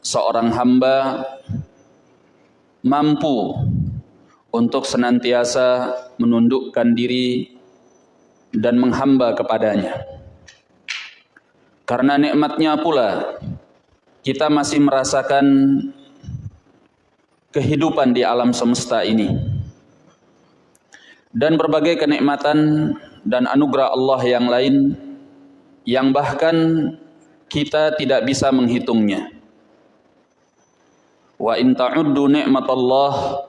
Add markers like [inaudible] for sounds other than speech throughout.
seorang hamba mampu untuk senantiasa menundukkan diri dan menghamba kepadanya. Karena nikmatnya pula kita masih merasakan kehidupan di alam semesta ini. Dan berbagai kenikmatan dan anugerah Allah yang lain yang bahkan kita tidak bisa menghitungnya. Wa in ta'uddu ni'matallah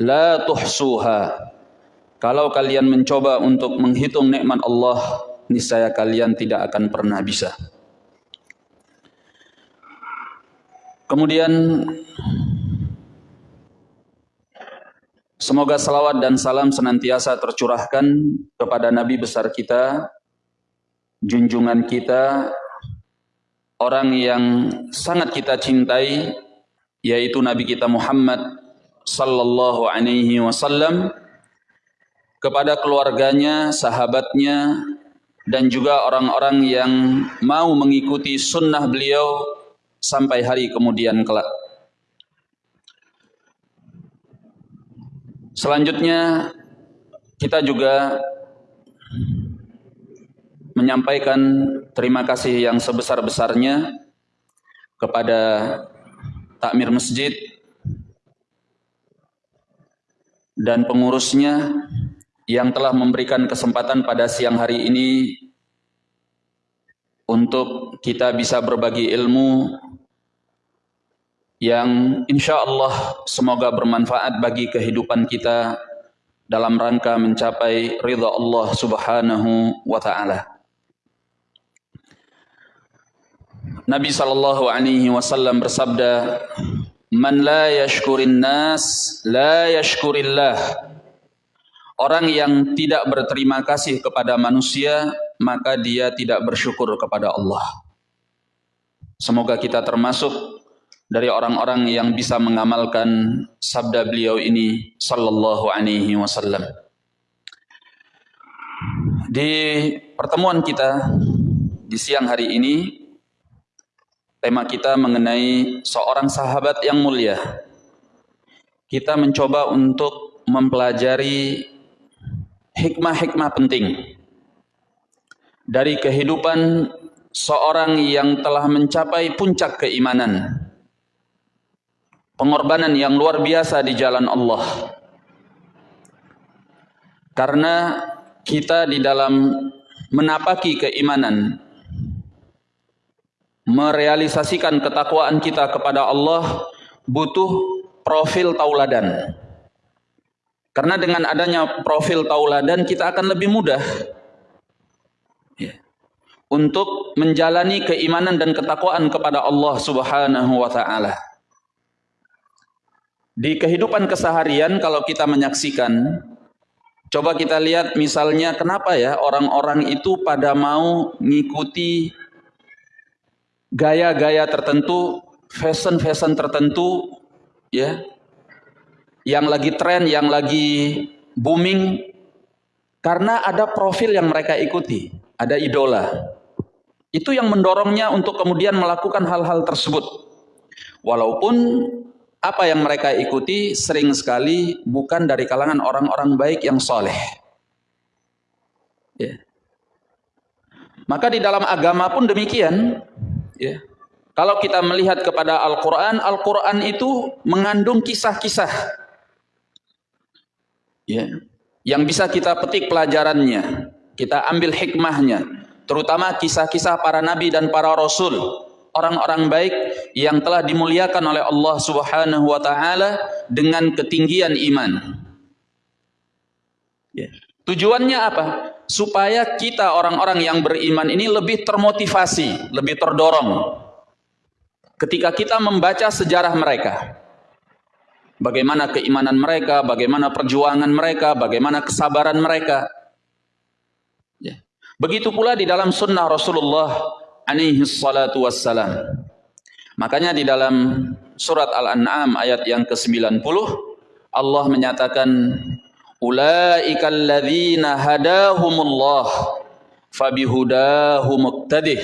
la tuhsuha. Kalau kalian mencoba untuk menghitung nikmat Allah, niscaya kalian tidak akan pernah bisa. Kemudian semoga salawat dan salam senantiasa tercurahkan kepada Nabi besar kita, junjungan kita, orang yang sangat kita cintai, yaitu Nabi kita Muhammad sallallahu alaihi wasallam kepada keluarganya, sahabatnya, dan juga orang-orang yang mau mengikuti sunnah beliau sampai hari kemudian kelak. Selanjutnya kita juga menyampaikan terima kasih yang sebesar-besarnya kepada takmir masjid dan pengurusnya yang telah memberikan kesempatan pada siang hari ini untuk kita bisa berbagi ilmu yang insya Allah semoga bermanfaat bagi kehidupan kita dalam rangka mencapai ridha Allah subhanahu wa ta'ala. Nabi sallallahu alaihi wasallam bersabda, "Man la yashkurin nas, la yashkurillah." Orang yang tidak berterima kasih kepada manusia, maka dia tidak bersyukur kepada Allah. Semoga kita termasuk dari orang-orang yang bisa mengamalkan sabda beliau ini sallallahu alaihi wasallam. Di pertemuan kita di siang hari ini Tema kita mengenai seorang sahabat yang mulia. Kita mencoba untuk mempelajari hikmah-hikmah penting dari kehidupan seorang yang telah mencapai puncak keimanan. Pengorbanan yang luar biasa di jalan Allah. Karena kita di dalam menapaki keimanan merealisasikan ketakwaan kita kepada Allah butuh profil tauladan. Karena dengan adanya profil tauladan kita akan lebih mudah ya, untuk menjalani keimanan dan ketakwaan kepada Allah Subhanahu wa taala. Di kehidupan keseharian kalau kita menyaksikan coba kita lihat misalnya kenapa ya orang-orang itu pada mau mengikuti gaya-gaya tertentu, fashion-fashion tertentu, ya, yang lagi tren, yang lagi booming, karena ada profil yang mereka ikuti, ada idola. Itu yang mendorongnya untuk kemudian melakukan hal-hal tersebut. Walaupun apa yang mereka ikuti sering sekali bukan dari kalangan orang-orang baik yang soleh. Ya. Maka di dalam agama pun demikian. Ya. Kalau kita melihat kepada Al-Quran, Al-Quran itu mengandung kisah-kisah. Ya. Yang bisa kita petik pelajarannya. Kita ambil hikmahnya. Terutama kisah-kisah para nabi dan para rasul. Orang-orang baik yang telah dimuliakan oleh Allah subhanahu wa ta'ala dengan ketinggian iman. Ya. Tujuannya apa? Supaya kita orang-orang yang beriman ini lebih termotivasi, lebih terdorong. Ketika kita membaca sejarah mereka. Bagaimana keimanan mereka, bagaimana perjuangan mereka, bagaimana kesabaran mereka. Ya. Begitu pula di dalam sunnah Rasulullah salatu wassalam. Makanya di dalam surat Al-An'am ayat yang ke-90 Allah menyatakan ulaika alladzina hadahumullah fabihudahu muqtadih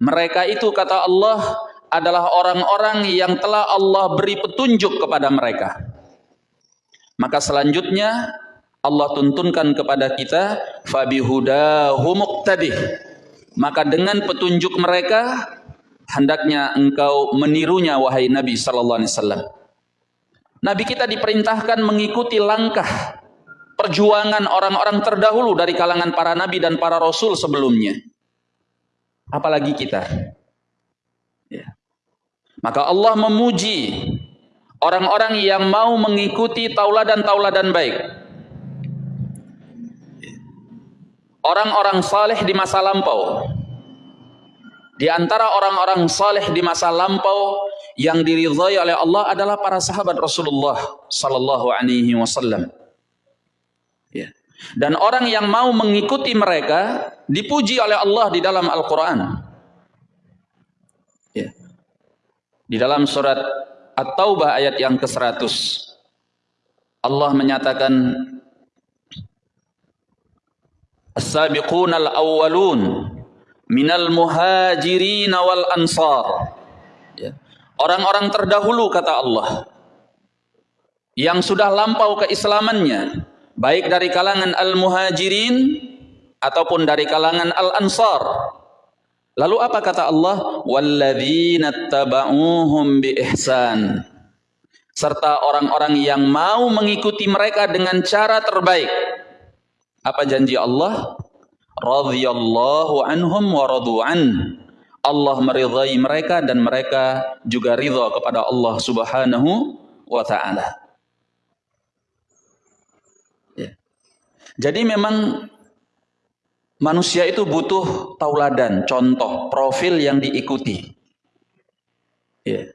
mereka itu kata Allah adalah orang-orang yang telah Allah beri petunjuk kepada mereka. Maka selanjutnya Allah tuntunkan kepada kita fabihudahu muqtadih. Maka dengan petunjuk mereka hendaknya engkau menirunya wahai Nabi sallallahu alaihi wasallam. Nabi kita diperintahkan mengikuti langkah perjuangan orang-orang terdahulu dari kalangan para nabi dan para rasul sebelumnya. Apalagi kita. Ya. Maka Allah memuji orang-orang yang mau mengikuti tauladan-tauladan baik. Orang-orang saleh di masa lampau. Di antara orang-orang saleh di masa lampau yang diridhai oleh Allah adalah para sahabat Rasulullah sallallahu alaihi wasallam. Dan orang yang mau mengikuti mereka dipuji oleh Allah di dalam Al-Qur'an. Ya. Di dalam surat At-Taubah ayat yang ke-100 Allah menyatakan As-sabiqunal awwalun minal muhajirin wal ansar. Ya. Orang-orang terdahulu kata Allah yang sudah lampau keislamannya baik dari kalangan al-muhajirin ataupun dari kalangan al-ansar. Lalu apa kata Allah? Walladzina taba'uhum bi ihsan. Serta orang-orang yang mau mengikuti mereka dengan cara terbaik. Apa janji Allah? radhiyallahu anhum wa radu'an. Allah meridhai mereka dan mereka juga ridha kepada Allah Subhanahu wa taala. Jadi memang manusia itu butuh tauladan, contoh, profil yang diikuti. Ya.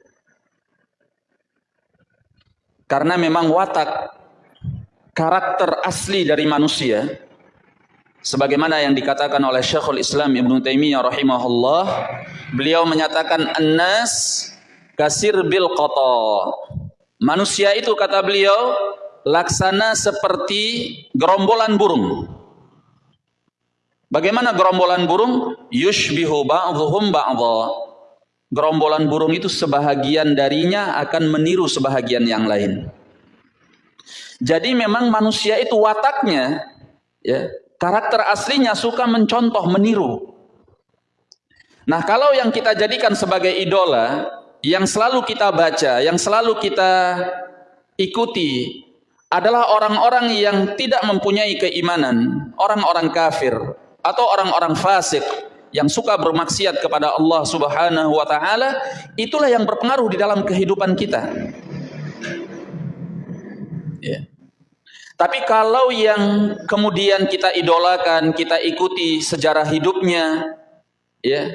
Karena memang watak karakter asli dari manusia sebagaimana yang dikatakan oleh Syekhul Islam Ibn Taimiyah rahimahullah beliau menyatakan annas kasir bil qata manusia itu kata beliau laksana seperti gerombolan burung. Bagaimana gerombolan burung? Yushbihu ba'dhum ba'dha. Gerombolan burung itu sebahagian darinya akan meniru sebahagian yang lain. Jadi memang manusia itu wataknya ya Karakter aslinya suka mencontoh, meniru. Nah, kalau yang kita jadikan sebagai idola, yang selalu kita baca, yang selalu kita ikuti adalah orang-orang yang tidak mempunyai keimanan, orang-orang kafir atau orang-orang fasik yang suka bermaksiat kepada Allah Subhanahu wa taala, itulah yang berpengaruh di dalam kehidupan kita. Yeah. Tapi kalau yang kemudian kita idolakan, kita ikuti sejarah hidupnya, ya,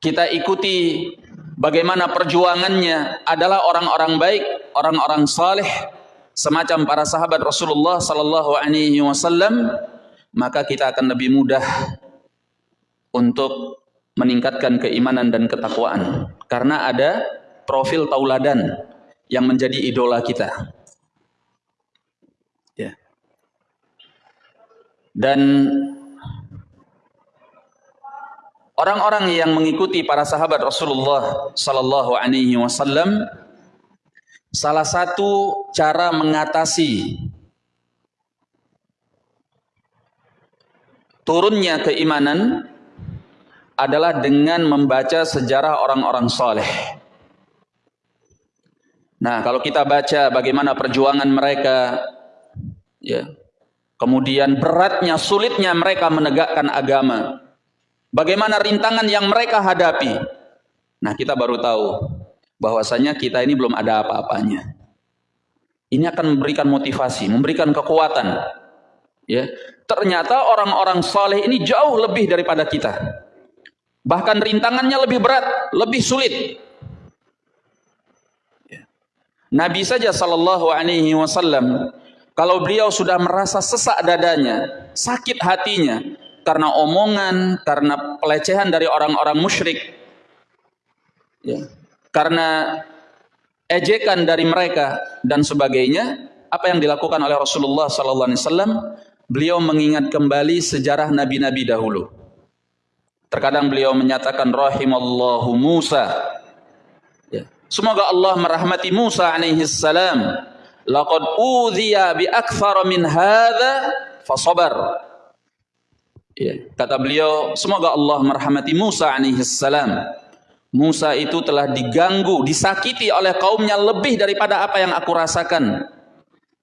kita ikuti bagaimana perjuangannya adalah orang-orang baik, orang-orang saleh, semacam para sahabat Rasulullah Sallallahu Alaihi Wasallam, maka kita akan lebih mudah untuk meningkatkan keimanan dan ketakwaan karena ada profil tauladan yang menjadi idola kita. Dan orang-orang yang mengikuti para sahabat Rasulullah sallallahu alaihi wasallam salah satu cara mengatasi turunnya keimanan adalah dengan membaca sejarah orang-orang soleh. Nah, kalau kita baca bagaimana perjuangan mereka, ya, Kemudian beratnya, sulitnya mereka menegakkan agama. Bagaimana rintangan yang mereka hadapi. Nah kita baru tahu bahwasanya kita ini belum ada apa-apanya. Ini akan memberikan motivasi, memberikan kekuatan. Ya, ternyata orang-orang soleh ini jauh lebih daripada kita. Bahkan rintangannya lebih berat, lebih sulit. Ya. Nabi saja Sallallahu Alaihi Wasallam kalau beliau sudah merasa sesak dadanya, sakit hatinya karena omongan, karena pelecehan dari orang-orang musyrik, ya, karena ejekan dari mereka dan sebagainya, apa yang dilakukan oleh Rasulullah SAW? Beliau mengingat kembali sejarah nabi-nabi dahulu. Terkadang beliau menyatakan rahimallahu Musa. Ya. Semoga Allah merahmati Musa alaihi salam. Laqad udhiya bi akthar min hadza fasabar. Ya. Kata beliau, semoga Allah merahmati Musa alaihi salam. Musa itu telah diganggu, disakiti oleh kaumnya lebih daripada apa yang aku rasakan.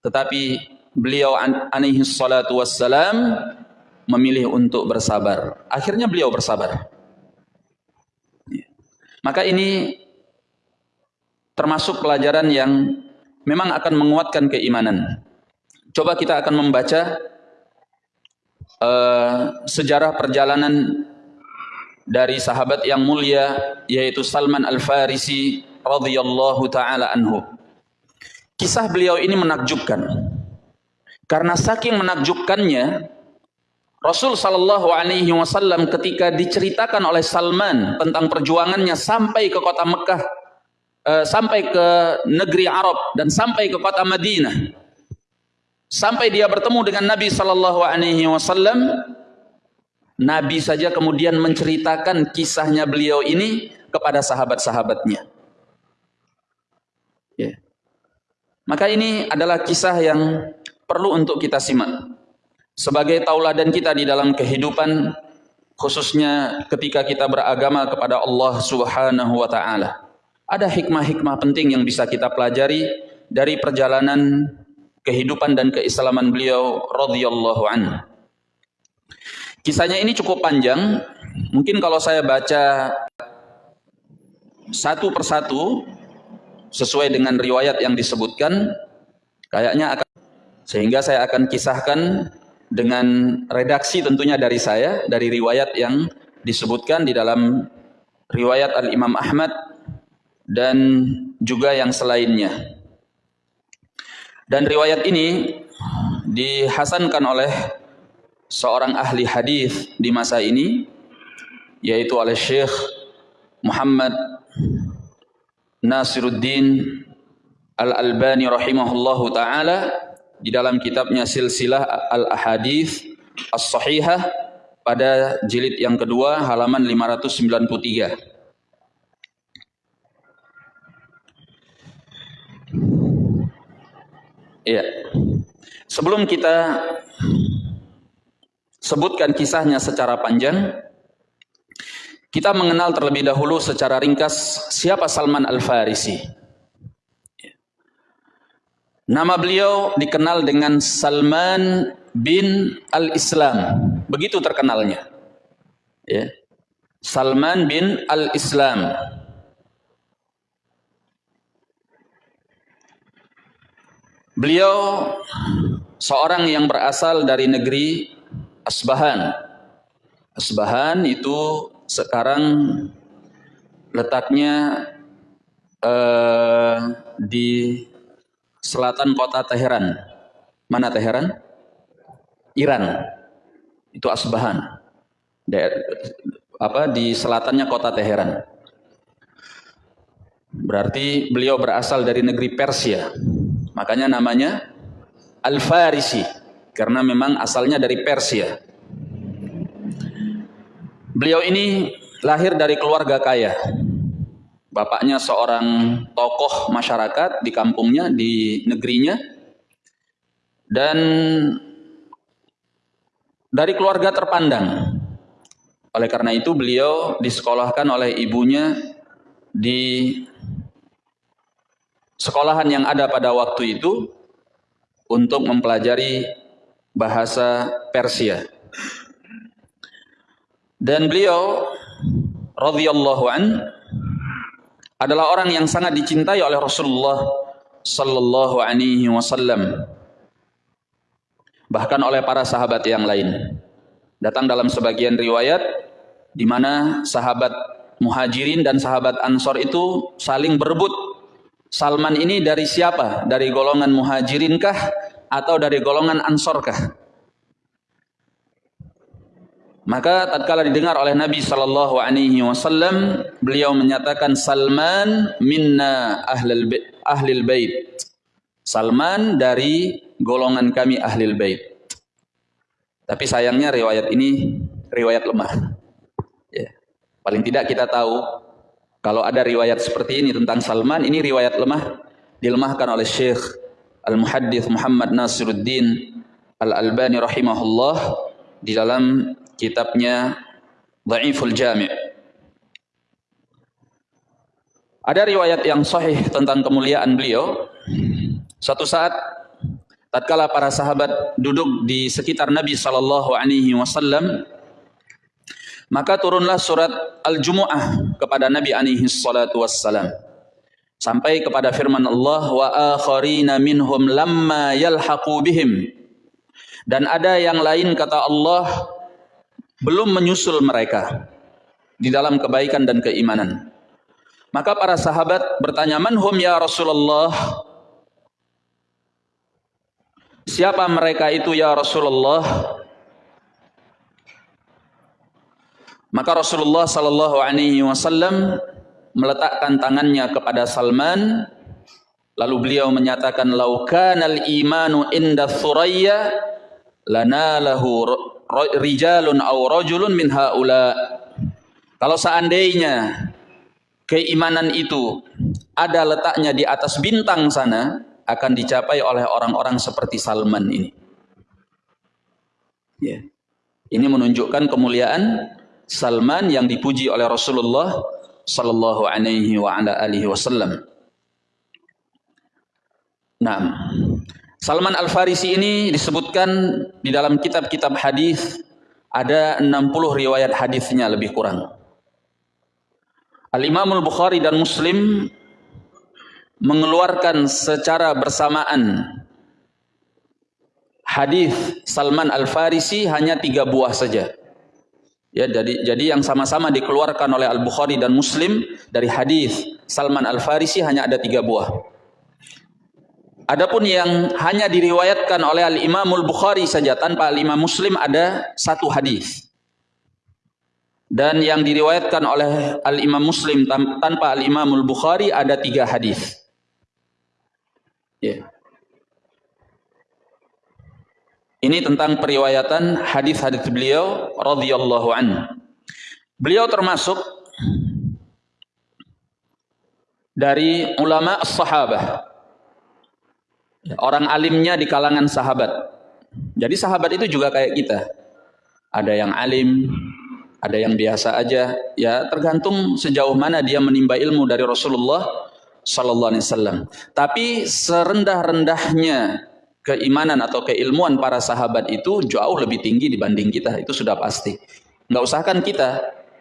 Tetapi beliau alaihi salatu wassalam memilih untuk bersabar. Akhirnya beliau bersabar. Ya. Maka ini termasuk pelajaran yang memang akan menguatkan keimanan. Coba kita akan membaca uh, sejarah perjalanan dari sahabat yang mulia yaitu Salman Al-Farisi radhiyallahu taala anhu. Kisah beliau ini menakjubkan. Karena saking menakjubkannya Rasul sallallahu alaihi wasallam ketika diceritakan oleh Salman tentang perjuangannya sampai ke kota Mekah uh, sampai ke negeri Arab dan sampai ke kota Madinah sampai dia bertemu dengan Nabi sallallahu alaihi wasallam Nabi saja kemudian menceritakan kisahnya beliau ini kepada sahabat-sahabatnya. Ya. Maka ini adalah kisah yang perlu untuk kita simak. Sebagai tauladan kita di dalam kehidupan khususnya ketika kita beragama kepada Allah Subhanahu wa taala. Ada hikmah-hikmah penting yang bisa kita pelajari dari perjalanan kehidupan dan keislaman beliau radhiyallahu anhu. Kisahnya ini cukup panjang. Mungkin kalau saya baca satu persatu sesuai dengan riwayat yang disebutkan, kayaknya akan sehingga saya akan kisahkan dengan redaksi tentunya dari saya dari riwayat yang disebutkan di dalam riwayat Al Imam Ahmad dan juga yang selainnya. Dan riwayat ini dihasankan oleh seorang ahli hadis di masa ini yaitu oleh Syekh Muhammad Nasiruddin Al-Albani rahimahullahu taala di dalam kitabnya Silsilah Al-Ahadits As-Sahihah pada jilid yang kedua halaman 593. Iya. Sebelum kita sebutkan kisahnya secara panjang. Kita mengenal terlebih dahulu secara ringkas siapa Salman Al-Farisi. Nama beliau dikenal dengan Salman bin Al-Islam. Begitu terkenalnya. Ya. Salman bin Al-Islam. Beliau seorang yang berasal dari negeri Asbahan. Asbahan itu sekarang letaknya uh, di selatan kota Teheran. Mana Teheran? Iran. Itu Asbahan. apa di selatannya kota Teheran. Berarti beliau berasal dari negeri Persia. Makanya namanya Al-Farisi karena memang asalnya dari Persia. Beliau ini lahir dari keluarga kaya. Bapaknya seorang tokoh masyarakat di kampungnya, di negerinya. Dan dari keluarga terpandang. Oleh karena itu beliau disekolahkan oleh ibunya di sekolahan yang ada pada waktu itu untuk mempelajari bahasa Persia. Dan beliau radhiyallahu an adalah orang yang sangat dicintai oleh Rasulullah sallallahu alaihi wasallam. Bahkan oleh para sahabat yang lain. Datang dalam sebagian riwayat di mana sahabat Muhajirin dan sahabat Ansor itu saling berebut. Salman ini dari siapa? Dari golongan Muhajirin kah atau dari golongan Ansorkah? Maka tatkala didengar oleh Nabi sallallahu alaihi wasallam, beliau menyatakan Salman minna ahlul bait, ahlil bait. Salman dari golongan kami ahlil bait. Tapi sayangnya riwayat ini riwayat lemah. Ya. Paling tidak kita tahu kalau ada riwayat seperti ini tentang Salman, ini riwayat lemah dilemahkan oleh Syekh Al-Muhaddith Muhammad Nasiruddin Al-Albani rahimahullah di dalam kitabnya Dhaiful Jami' Ada riwayat yang sahih tentang kemuliaan beliau. Suatu saat tatkala para sahabat duduk di sekitar Nabi wasallam maka turunlah surat Al-Jumu'ah kepada Nabi alaihi salatu wassalam sampai kepada firman Allah wa akharina minhum lamma yalhaqu bihim dan ada yang lain kata Allah belum menyusul mereka di dalam kebaikan dan keimanan maka para sahabat bertanya, "Manhum ya Rasulullah?" Siapa mereka itu ya Rasulullah? Maka Rasulullah sallallahu alaihi wasallam meletakkan tangannya kepada Salman lalu beliau menyatakan laukanal imanu inda thuraya lanalahu rijalun aw rajulun min haula kalau seandainya keimanan itu ada letaknya di atas bintang sana akan dicapai oleh orang-orang seperti Salman ini. Ya. Ini menunjukkan kemuliaan Salman yang dipuji oleh Rasulullah sallallahu alaihi wa ala alihi wasallam. Nah, Salman Al-Farisi ini disebutkan di dalam kitab-kitab hadis ada 60 riwayat hadisnya lebih kurang. Al-Imamul Bukhari dan Muslim mengeluarkan secara bersamaan hadis Salman Al-Farisi hanya tiga buah saja. Ya, jadi jadi yang sama-sama dikeluarkan oleh Al-Bukhari dan Muslim dari hadis Salman Al-Farisi hanya ada tiga buah. Adapun yang hanya diriwayatkan oleh Al-Imamul Bukhari saja tanpa Al-Imam Muslim ada satu hadis dan yang diriwayatkan oleh Al Imam Muslim tanpa Al Imamul Bukhari ada tiga hadis. Yeah. Ini tentang periwayatan hadis-hadis beliau radhiyallahu an. Beliau termasuk dari ulama sahabah. Orang alimnya di kalangan sahabat. Jadi sahabat itu juga kayak kita. Ada yang alim, ada yang biasa aja ya tergantung sejauh mana dia menimba ilmu dari Rasulullah sallallahu alaihi wasallam tapi serendah-rendahnya keimanan atau keilmuan para sahabat itu jauh lebih tinggi dibanding kita itu sudah pasti. Nggak usahkan kita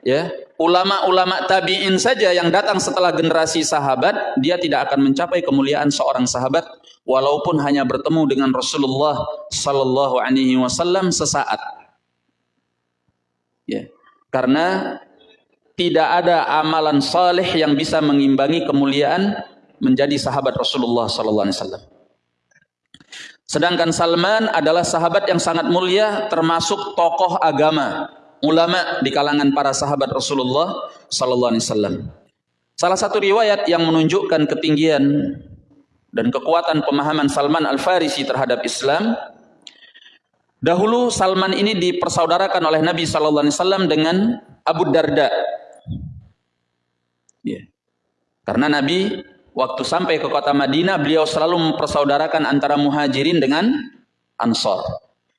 ya. Ulama-ulama tabi'in saja yang datang setelah generasi sahabat dia tidak akan mencapai kemuliaan seorang sahabat walaupun hanya bertemu dengan Rasulullah sallallahu alaihi wasallam sesaat. Ya. Karena tidak ada amalan saleh yang bisa mengimbangi kemuliaan menjadi sahabat Rasulullah sallallahu alaihi wasallam. Sedangkan Salman adalah sahabat yang sangat mulia termasuk tokoh agama, ulama di kalangan para sahabat Rasulullah sallallahu alaihi wasallam. Salah satu riwayat yang menunjukkan ketinggian dan kekuatan pemahaman Salman Al-Farisi terhadap Islam Dahulu Salman ini dipersaudarakan oleh Nabi Sallallahu Alaihi Wasallam dengan Abu Darda. Ya. Karena Nabi waktu sampai ke kota Madinah beliau selalu mempersaudarakan antara muhajirin dengan ansor.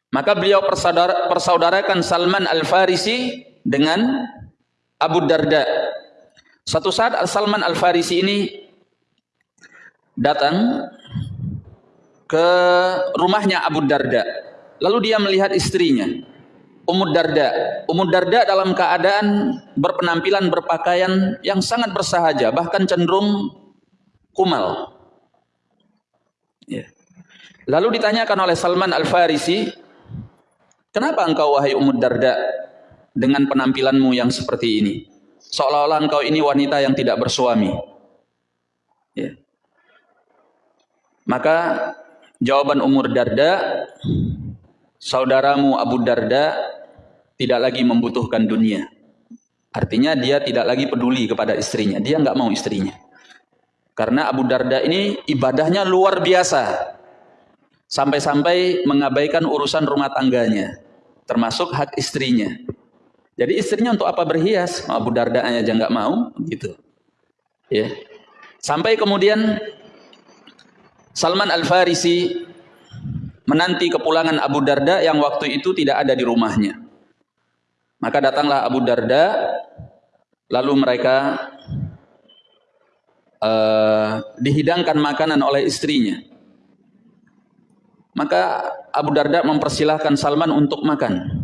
Maka beliau persaudara, persaudarakan Salman Al-Farisi dengan Abu Darda. Suatu saat Salman Al-Farisi ini datang ke rumahnya Abu Darda Lalu dia melihat istrinya, Ummu Darda. Ummu Darda dalam keadaan berpenampilan berpakaian yang sangat bersahaja, bahkan cenderung kumal. Ya. Lalu ditanyakan oleh Salman Al-Farisi, kenapa engkau wahai Ummu Darda dengan penampilanmu yang seperti ini? Seolah-olah engkau ini wanita yang tidak bersuami. Ya. Maka jawaban Umur Darda, saudaramu Abu Darda tidak lagi membutuhkan dunia. Artinya dia tidak lagi peduli kepada istrinya. Dia nggak mau istrinya. Karena Abu Darda ini ibadahnya luar biasa. Sampai-sampai mengabaikan urusan rumah tangganya. Termasuk hak istrinya. Jadi istrinya untuk apa berhias? Abu Darda aja nggak mau, gitu. Ya. Sampai kemudian Salman Al Farisi menanti kepulangan Abu Darda yang waktu itu tidak ada di rumahnya. Maka datanglah Abu Darda, lalu mereka uh, dihidangkan makanan oleh istrinya. Maka Abu Darda mempersilahkan Salman untuk makan.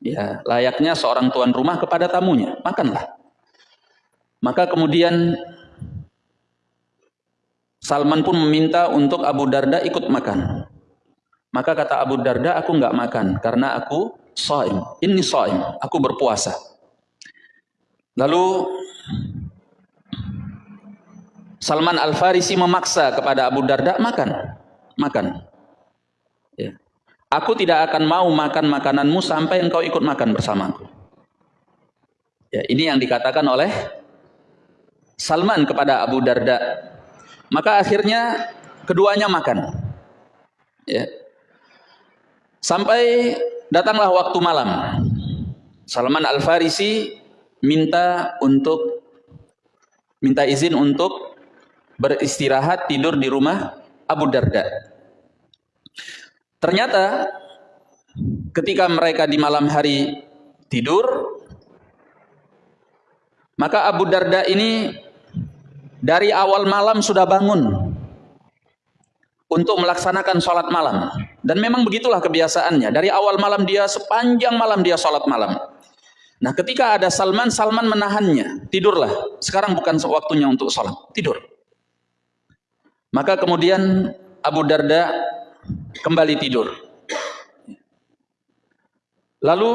Ya, layaknya seorang tuan rumah kepada tamunya, makanlah. Maka kemudian Salman pun meminta untuk Abu Darda ikut makan. Maka kata Abu Darda, aku nggak makan karena aku saim. Ini saim, aku berpuasa. Lalu Salman Al Farisi memaksa kepada Abu Darda makan, makan. Ya. Aku tidak akan mau makan makananmu sampai engkau ikut makan bersamaku. Ya, ini yang dikatakan oleh Salman kepada Abu Darda. Maka akhirnya keduanya makan. Ya. Sampai datanglah waktu malam. Salman Al-Farisi minta untuk minta izin untuk beristirahat tidur di rumah Abu Darda. Ternyata ketika mereka di malam hari tidur, maka Abu Darda ini dari awal malam sudah bangun untuk melaksanakan sholat malam. Dan memang begitulah kebiasaannya. Dari awal malam dia sepanjang malam dia sholat malam. Nah ketika ada Salman, Salman menahannya. Tidurlah. Sekarang bukan waktunya untuk sholat. Tidur. Maka kemudian Abu Darda kembali tidur. Lalu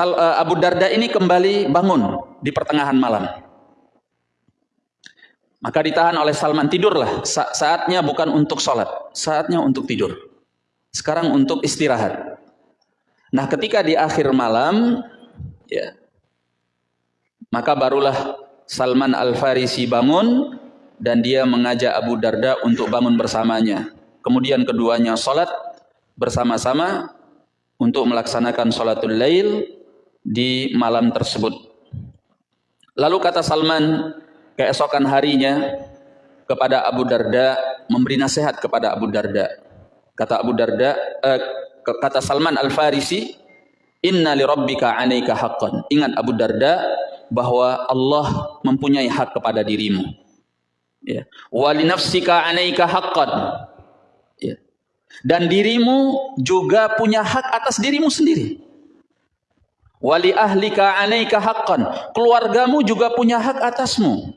uh, Abu Darda ini kembali bangun di pertengahan malam. Maka ditahan oleh Salman, tidurlah. Sa saatnya bukan untuk sholat, saatnya untuk tidur. Sekarang untuk istirahat. Nah ketika di akhir malam, ya, maka barulah Salman Al-Farisi bangun, dan dia mengajak Abu Darda untuk bangun bersamanya. Kemudian keduanya sholat bersama-sama untuk melaksanakan sholatul lail di malam tersebut. Lalu kata Salman keesokan harinya kepada Abu Darda memberi nasihat kepada Abu Darda. Kata Abu Darda, eh, kata Salman Al Farisi, Inna li rabbika alaika haqqan. Ingat Abu Darda bahwa Allah mempunyai hak kepada dirimu. Ya. Wali nafsika anaika haqqan. Ya. Dan dirimu juga punya hak atas dirimu sendiri. Wali ahlika anaika haqqan. Keluargamu juga punya hak atasmu.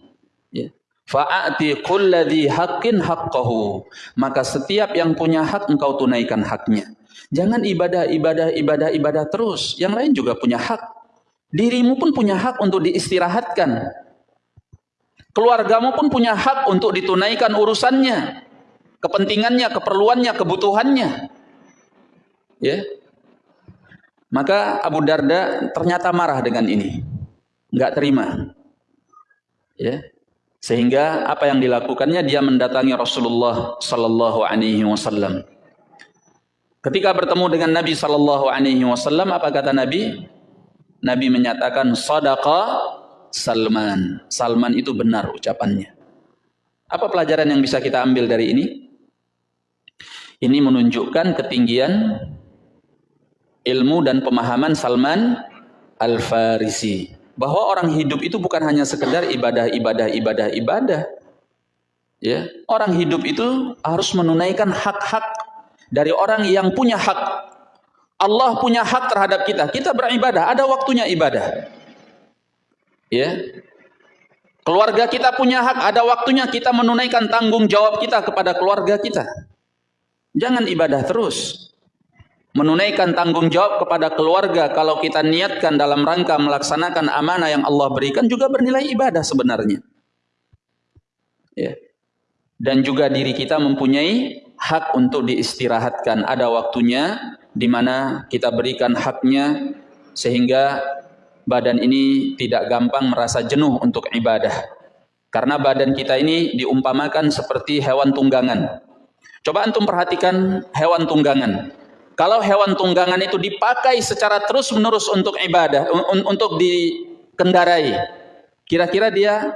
Ya. Fa'ati kulladhi haqqin haqqahu. Maka setiap yang punya hak engkau tunaikan haknya. Jangan ibadah ibadah ibadah ibadah terus. Yang lain juga punya hak dirimu pun punya hak untuk diistirahatkan Keluargamu pun punya hak untuk ditunaikan urusannya, kepentingannya, keperluannya, kebutuhannya. Ya. Maka Abu Darda ternyata marah dengan ini. Enggak terima. Ya. Sehingga apa yang dilakukannya dia mendatangi Rasulullah sallallahu alaihi wasallam. Ketika bertemu dengan Nabi sallallahu alaihi wasallam apa kata Nabi? Nabi menyatakan sadaqa Salman. Salman itu benar ucapannya. Apa pelajaran yang bisa kita ambil dari ini? Ini menunjukkan ketinggian ilmu dan pemahaman Salman Al-Farisi. Bahwa orang hidup itu bukan hanya sekedar ibadah, ibadah, ibadah, ibadah. Ya, orang hidup itu harus menunaikan hak-hak dari orang yang punya hak. Allah punya hak terhadap kita. Kita beribadah, ada waktunya ibadah. Ya. Keluarga kita punya hak, ada waktunya kita menunaikan tanggung jawab kita kepada keluarga kita. Jangan ibadah terus. Menunaikan tanggung jawab kepada keluarga kalau kita niatkan dalam rangka melaksanakan amanah yang Allah berikan juga bernilai ibadah sebenarnya. Ya. Dan juga diri kita mempunyai hak untuk diistirahatkan. Ada waktunya di mana kita berikan haknya sehingga badan ini tidak gampang merasa jenuh untuk ibadah. Karena badan kita ini diumpamakan seperti hewan tunggangan. Coba antum perhatikan hewan tunggangan. Kalau hewan tunggangan itu dipakai secara terus-menerus untuk ibadah, un untuk dikendarai, kira-kira dia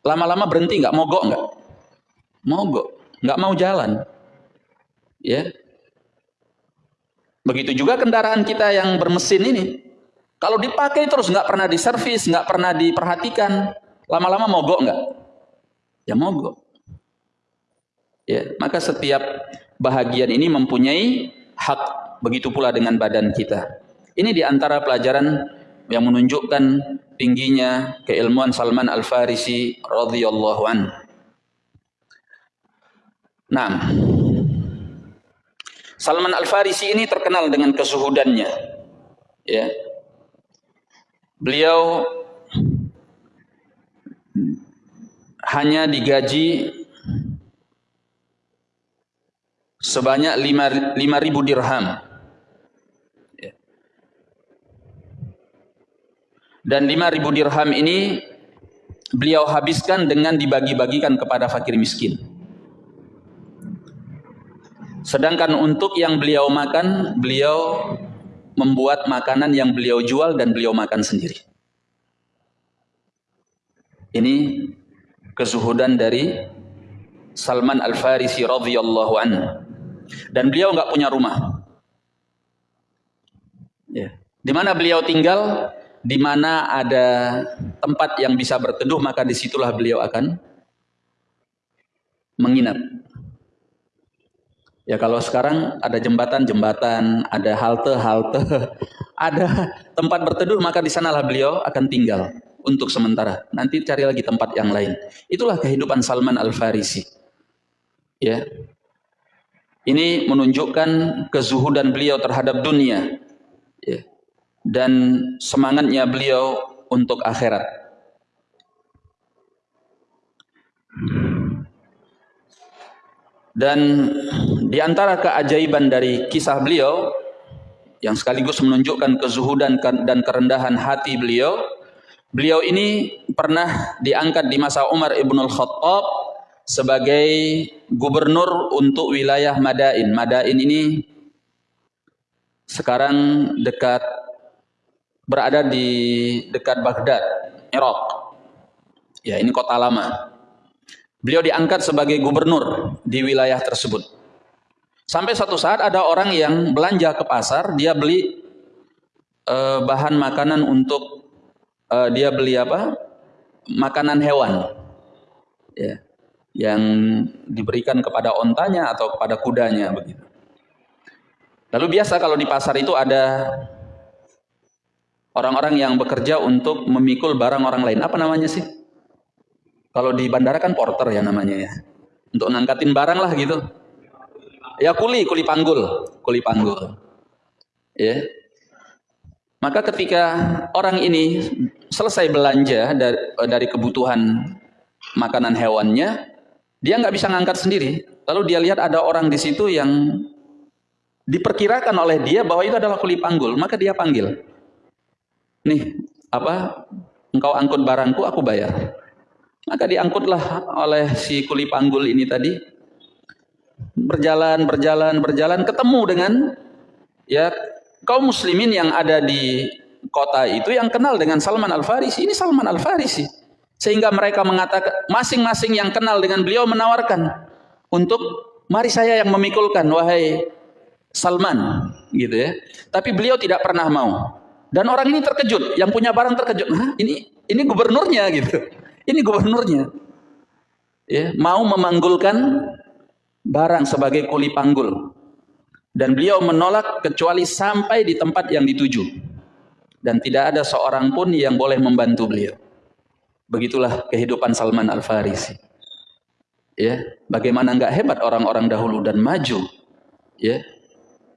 lama-lama berhenti nggak mogok nggak? Mogok, nggak mau jalan. Ya. Begitu juga kendaraan kita yang bermesin ini. Kalau dipakai terus nggak pernah diservis, nggak pernah diperhatikan, lama-lama mogok nggak? Ya mogok. Ya, maka setiap bahagian ini mempunyai hak begitu pula dengan badan kita. Ini di antara pelajaran yang menunjukkan tingginya keilmuan Salman Al-Farisi radhiyallahu an. Nah, Salman Al-Farisi ini terkenal dengan kesuhudannya. Ya. Beliau hanya digaji sebanyak 5000 dirham. Ya. Dan 5000 dirham ini beliau habiskan dengan dibagi-bagikan kepada fakir miskin. Sedangkan untuk yang beliau makan, beliau membuat makanan yang beliau jual dan beliau makan sendiri. Ini kezuhudan dari Salman Al-Farisi radhiyallahu anhu dan beliau nggak punya rumah. Ya. Di mana beliau tinggal, di mana ada tempat yang bisa berteduh, maka di situlah beliau akan menginap. Ya kalau sekarang ada jembatan-jembatan, ada halte-halte, [laughs] ada tempat berteduh, maka di sanalah beliau akan tinggal untuk sementara. Nanti cari lagi tempat yang lain. Itulah kehidupan Salman Al-Farisi. Ya, ini menunjukkan kezuhudan beliau terhadap dunia ya. dan semangatnya beliau untuk akhirat. Dan di antara keajaiban dari kisah beliau yang sekaligus menunjukkan kezuhudan dan kerendahan hati beliau, beliau ini pernah diangkat di masa Umar ibn al-Khattab sebagai gubernur untuk wilayah Madain. Madain ini sekarang dekat berada di dekat Baghdad, Irak. Ya, ini kota lama. Beliau diangkat sebagai gubernur di wilayah tersebut. Sampai satu saat ada orang yang belanja ke pasar, dia beli uh, bahan makanan untuk uh, dia beli apa? Makanan hewan. Ya yang diberikan kepada ontanya atau kepada kudanya begitu. Lalu biasa kalau di pasar itu ada orang-orang yang bekerja untuk memikul barang orang lain. Apa namanya sih? Kalau di bandara kan porter ya namanya ya. Untuk ngangkatin barang lah gitu. Ya kuli, kuli panggul, kuli panggul. Ya. Maka ketika orang ini selesai belanja dari, dari kebutuhan makanan hewannya, dia nggak bisa ngangkat sendiri. Lalu dia lihat ada orang di situ yang diperkirakan oleh dia bahwa itu adalah kuli panggul, maka dia panggil. Nih, apa? Engkau angkut barangku, aku bayar. Maka diangkutlah oleh si kuli panggul ini tadi. Berjalan, berjalan, berjalan, ketemu dengan ya kaum muslimin yang ada di kota itu yang kenal dengan Salman Al-Farisi. Ini Salman Al-Farisi. Sehingga mereka mengatakan, masing-masing yang kenal dengan beliau menawarkan untuk mari saya yang memikulkan, wahai Salman, gitu ya. Tapi beliau tidak pernah mau. Dan orang ini terkejut, yang punya barang terkejut. Hah, ini ini gubernurnya gitu. Ini gubernurnya. Ya, mau memanggulkan barang sebagai kuli panggul. Dan beliau menolak kecuali sampai di tempat yang dituju. Dan tidak ada seorang pun yang boleh membantu beliau. Begitulah kehidupan Salman Al-Farisi. Ya, bagaimana enggak hebat orang-orang dahulu dan maju. Ya.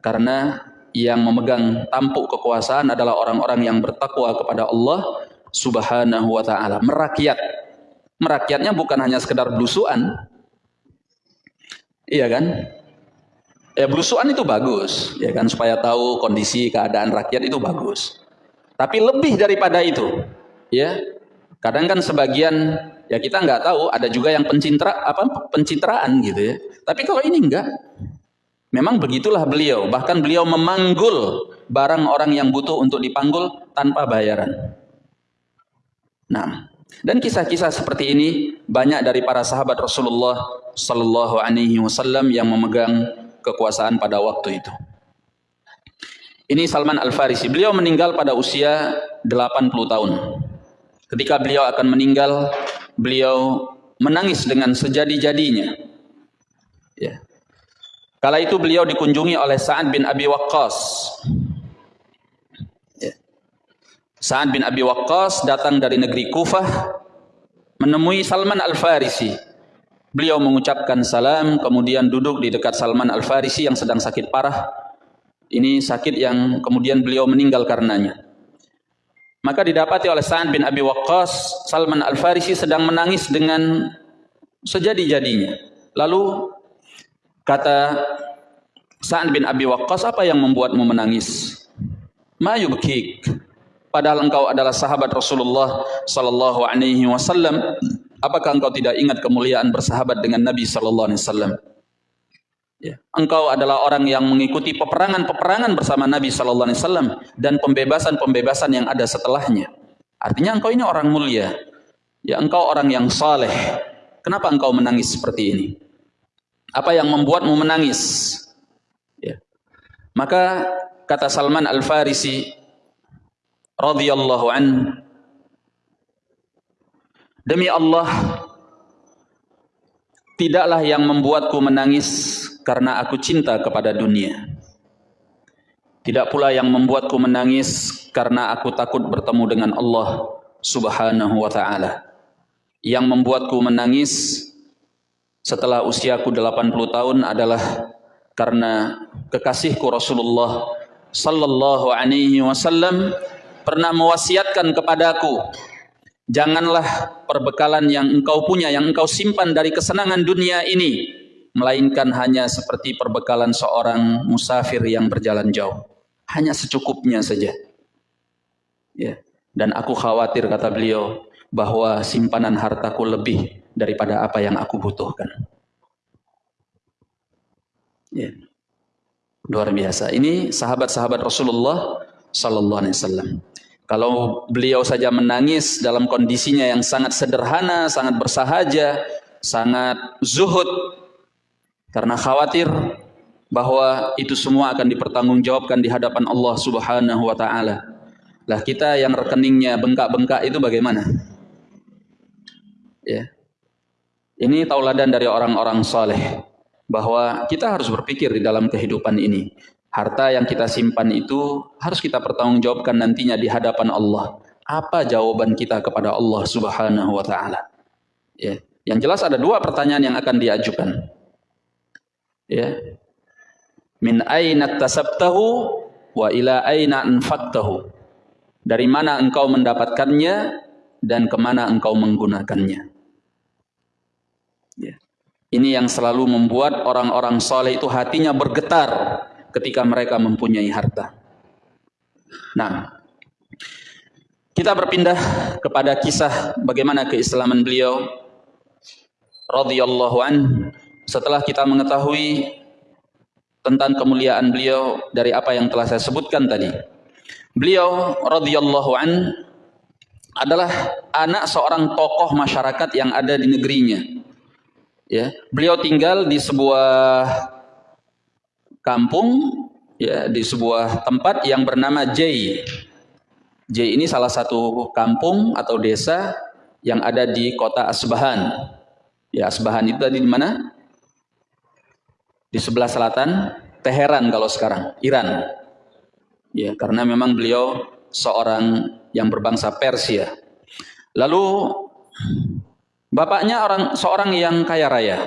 Karena yang memegang tampuk kekuasaan adalah orang-orang yang bertakwa kepada Allah Subhanahu wa taala, merakyat. Merakyatnya bukan hanya sekedar belusuan. Iya kan? Ya belusuan itu bagus, ya kan supaya tahu kondisi keadaan rakyat itu bagus. Tapi lebih daripada itu, ya Kadang kan sebagian ya kita nggak tahu, ada juga yang pencintra apa pencitraan gitu ya. Tapi kalau ini enggak, Memang begitulah beliau, bahkan beliau memanggul barang orang yang butuh untuk dipanggul tanpa bayaran. Nah, dan kisah-kisah seperti ini banyak dari para sahabat Rasulullah sallallahu alaihi wasallam yang memegang kekuasaan pada waktu itu. Ini Salman Al-Farisi. Beliau meninggal pada usia 80 tahun. Ketika beliau akan meninggal, beliau menangis dengan sejadi-jadinya. Ya. Kala itu beliau dikunjungi oleh Sa'ad bin Abi Waqqas. Sa'ad bin Abi Waqqas datang dari negeri Kufah menemui Salman Al-Farisi. Beliau mengucapkan salam, kemudian duduk di dekat Salman Al-Farisi yang sedang sakit parah ini sakit yang kemudian beliau meninggal karenanya. Maka didapati oleh Sa'ad bin Abi Waqqas, Salman Al-Farisi sedang menangis dengan sejadi-jadinya. Lalu kata Sa'ad bin Abi Waqqas, apa yang membuatmu menangis? Ma yubkik. Padahal engkau adalah sahabat Rasulullah sallallahu alaihi wasallam. Apakah engkau tidak ingat kemuliaan bersahabat dengan Nabi sallallahu alaihi wasallam? Ya. Engkau adalah orang yang mengikuti peperangan-peperangan bersama Nabi Sallallahu Alaihi Wasallam dan pembebasan-pembebasan yang ada setelahnya. Artinya engkau ini orang mulia. Ya, engkau orang yang saleh. Kenapa engkau menangis seperti ini? Apa yang membuatmu menangis? Ya. Maka kata Salman Al Farisi radhiyallahu an Demi Allah tidaklah yang membuatku menangis karena aku cinta kepada dunia. Tidak pula yang membuatku menangis karena aku takut bertemu dengan Allah Subhanahu wa taala. Yang membuatku menangis setelah usiaku 80 tahun adalah karena kekasihku Rasulullah sallallahu alaihi wasallam pernah mewasiatkan kepadaku janganlah perbekalan yang engkau punya yang engkau simpan dari kesenangan dunia ini melainkan hanya seperti perbekalan seorang musafir yang berjalan jauh. Hanya secukupnya saja. Ya. Dan aku khawatir kata beliau bahwa simpanan hartaku lebih daripada apa yang aku butuhkan. Ya. Luar biasa. Ini sahabat-sahabat Rasulullah sallallahu alaihi wasallam. Kalau beliau saja menangis dalam kondisinya yang sangat sederhana, sangat bersahaja, sangat zuhud, karena khawatir bahwa itu semua akan dipertanggungjawabkan di hadapan Allah Subhanahu wa taala. Lah kita yang rekeningnya bengkak-bengkak itu bagaimana? Ya. Ini tauladan dari orang-orang saleh bahwa kita harus berpikir di dalam kehidupan ini. Harta yang kita simpan itu harus kita pertanggungjawabkan nantinya di hadapan Allah. Apa jawaban kita kepada Allah Subhanahu wa taala? Ya. Yang jelas ada dua pertanyaan yang akan diajukan ya min aina tasabtahu wa ila aina anfaqtahu dari mana engkau mendapatkannya dan ke mana engkau menggunakannya ya. ini yang selalu membuat orang-orang soleh itu hatinya bergetar ketika mereka mempunyai harta nah kita berpindah kepada kisah bagaimana keislaman beliau radhiyallahu an setelah kita mengetahui tentang kemuliaan beliau dari apa yang telah saya sebutkan tadi. Beliau radhiyallahu an adalah anak seorang tokoh masyarakat yang ada di negerinya. Ya, beliau tinggal di sebuah kampung ya di sebuah tempat yang bernama J. J ini salah satu kampung atau desa yang ada di kota Asbahan. Ya, Asbahan itu tadi di mana? di sebelah selatan Teheran kalau sekarang Iran ya karena memang beliau seorang yang berbangsa Persia lalu bapaknya orang seorang yang kaya raya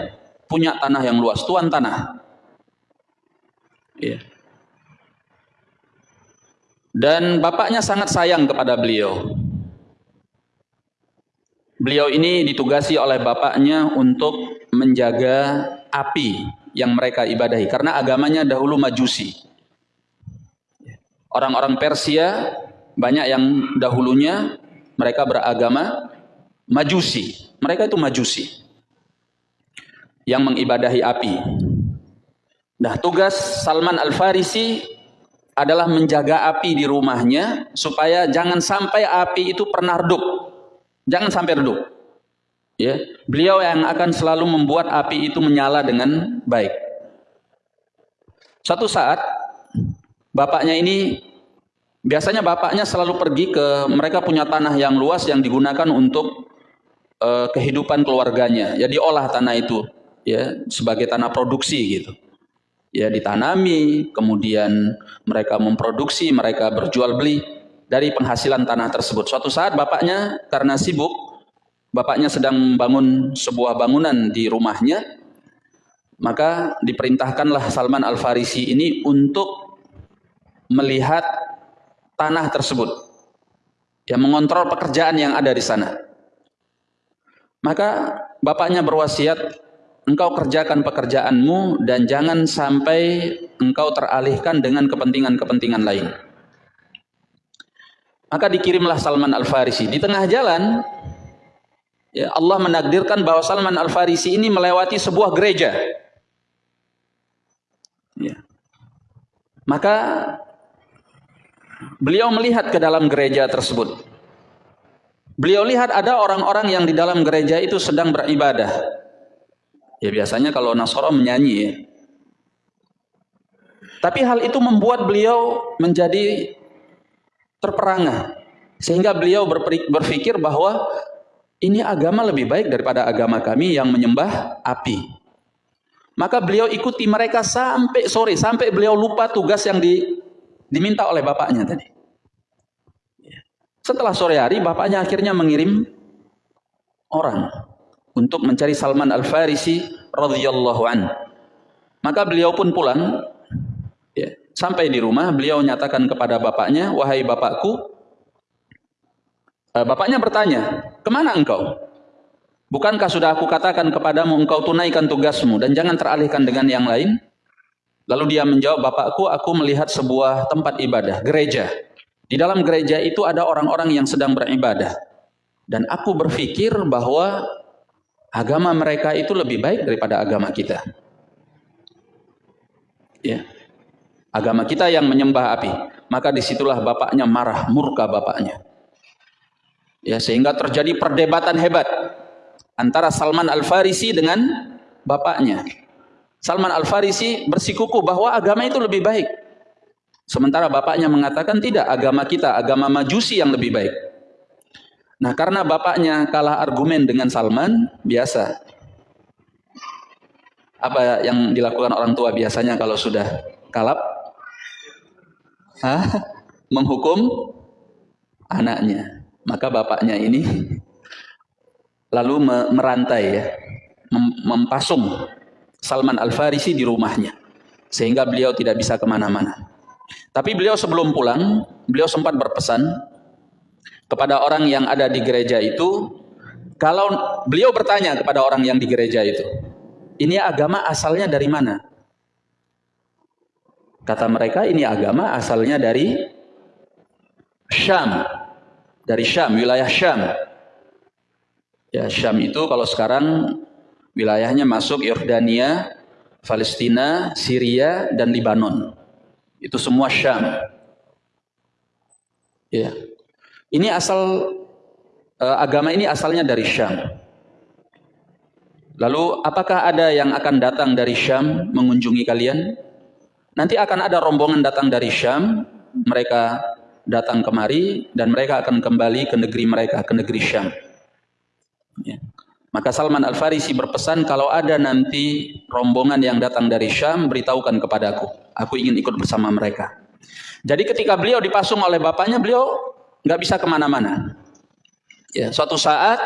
punya tanah yang luas tuan tanah ya dan bapaknya sangat sayang kepada beliau beliau ini ditugasi oleh bapaknya untuk menjaga api yang mereka ibadahi karena agamanya dahulu majusi. Orang-orang Persia banyak yang dahulunya mereka beragama majusi. Mereka itu majusi yang mengibadahi api. Nah, tugas Salman Al-Farisi adalah menjaga api di rumahnya supaya jangan sampai api itu pernah redup. Jangan sampai redup. Ya, beliau yang akan selalu membuat api itu menyala dengan baik. Satu saat bapaknya ini biasanya bapaknya selalu pergi ke mereka punya tanah yang luas yang digunakan untuk uh, kehidupan keluarganya. Ya diolah tanah itu ya sebagai tanah produksi gitu ya ditanami, kemudian mereka memproduksi, mereka berjual beli dari penghasilan tanah tersebut. Suatu saat bapaknya karena sibuk, bapaknya sedang membangun sebuah bangunan di rumahnya, maka diperintahkanlah Salman Al-Farisi ini untuk melihat tanah tersebut. yang mengontrol pekerjaan yang ada di sana. Maka bapaknya berwasiat engkau kerjakan pekerjaanmu dan jangan sampai engkau teralihkan dengan kepentingan-kepentingan lain. Maka dikirimlah Salman Al-Farisi. Di tengah jalan, ya Allah menakdirkan bahwa Salman Al-Farisi ini melewati sebuah gereja. Ya. Maka beliau melihat ke dalam gereja tersebut. Beliau lihat ada orang-orang yang di dalam gereja itu sedang beribadah. Ya biasanya kalau Nasoro menyanyi ya. Tapi hal itu membuat beliau menjadi terperangah. Sehingga beliau berpikir bahwa ini agama lebih baik daripada agama kami yang menyembah api. Maka beliau ikuti mereka sampai sore, sampai beliau lupa tugas yang di, diminta oleh bapaknya tadi. Setelah sore hari, bapaknya akhirnya mengirim orang untuk mencari Salman Al-Farisi radhiyallahu an. Maka beliau pun pulang ya, sampai di rumah beliau nyatakan kepada bapaknya, "Wahai bapakku, eh, bapaknya bertanya, "Ke mana engkau?" Bukankah sudah aku katakan kepadamu engkau tunaikan tugasmu dan jangan teralihkan dengan yang lain? Lalu dia menjawab, "Bapakku, aku melihat sebuah tempat ibadah, gereja. Di dalam gereja itu ada orang-orang yang sedang beribadah. Dan aku berpikir bahwa agama mereka itu lebih baik daripada agama kita. Ya. Agama kita yang menyembah api. Maka di situlah bapaknya marah, murka bapaknya. Ya, sehingga terjadi perdebatan hebat antara Salman Al-Farisi dengan bapaknya. Salman Al-Farisi bersikuku bahwa agama itu lebih baik. Sementara bapaknya mengatakan tidak, agama kita, agama majusi yang lebih baik. Nah karena bapaknya kalah argumen dengan Salman, biasa. Apa yang dilakukan orang tua biasanya kalau sudah kalap? Hah? Menghukum anaknya. Maka bapaknya ini lalu merantai ya, mempasung Salman Al-Farisi di rumahnya. Sehingga beliau tidak bisa ke mana-mana. Tapi beliau sebelum pulang, beliau sempat berpesan, kepada orang yang ada di gereja itu kalau beliau bertanya kepada orang yang di gereja itu ini agama asalnya dari mana? Kata mereka ini agama asalnya dari Syam dari Syam wilayah Syam. Ya Syam itu kalau sekarang wilayahnya masuk Yordania Palestina Syria dan Libanon. Itu semua Syam. Ya ini asal uh, agama ini asalnya dari Syam. Lalu apakah ada yang akan datang dari Syam mengunjungi kalian? Nanti akan ada rombongan datang dari Syam, mereka datang kemari dan mereka akan kembali ke negeri mereka, ke negeri Syam. Ya. Maka Salman Al-Farisi berpesan kalau ada nanti rombongan yang datang dari Syam, beritahukan kepadaku. Aku ingin ikut bersama mereka. Jadi ketika beliau dipasung oleh bapaknya, beliau nggak bisa ke mana-mana. Ya, suatu saat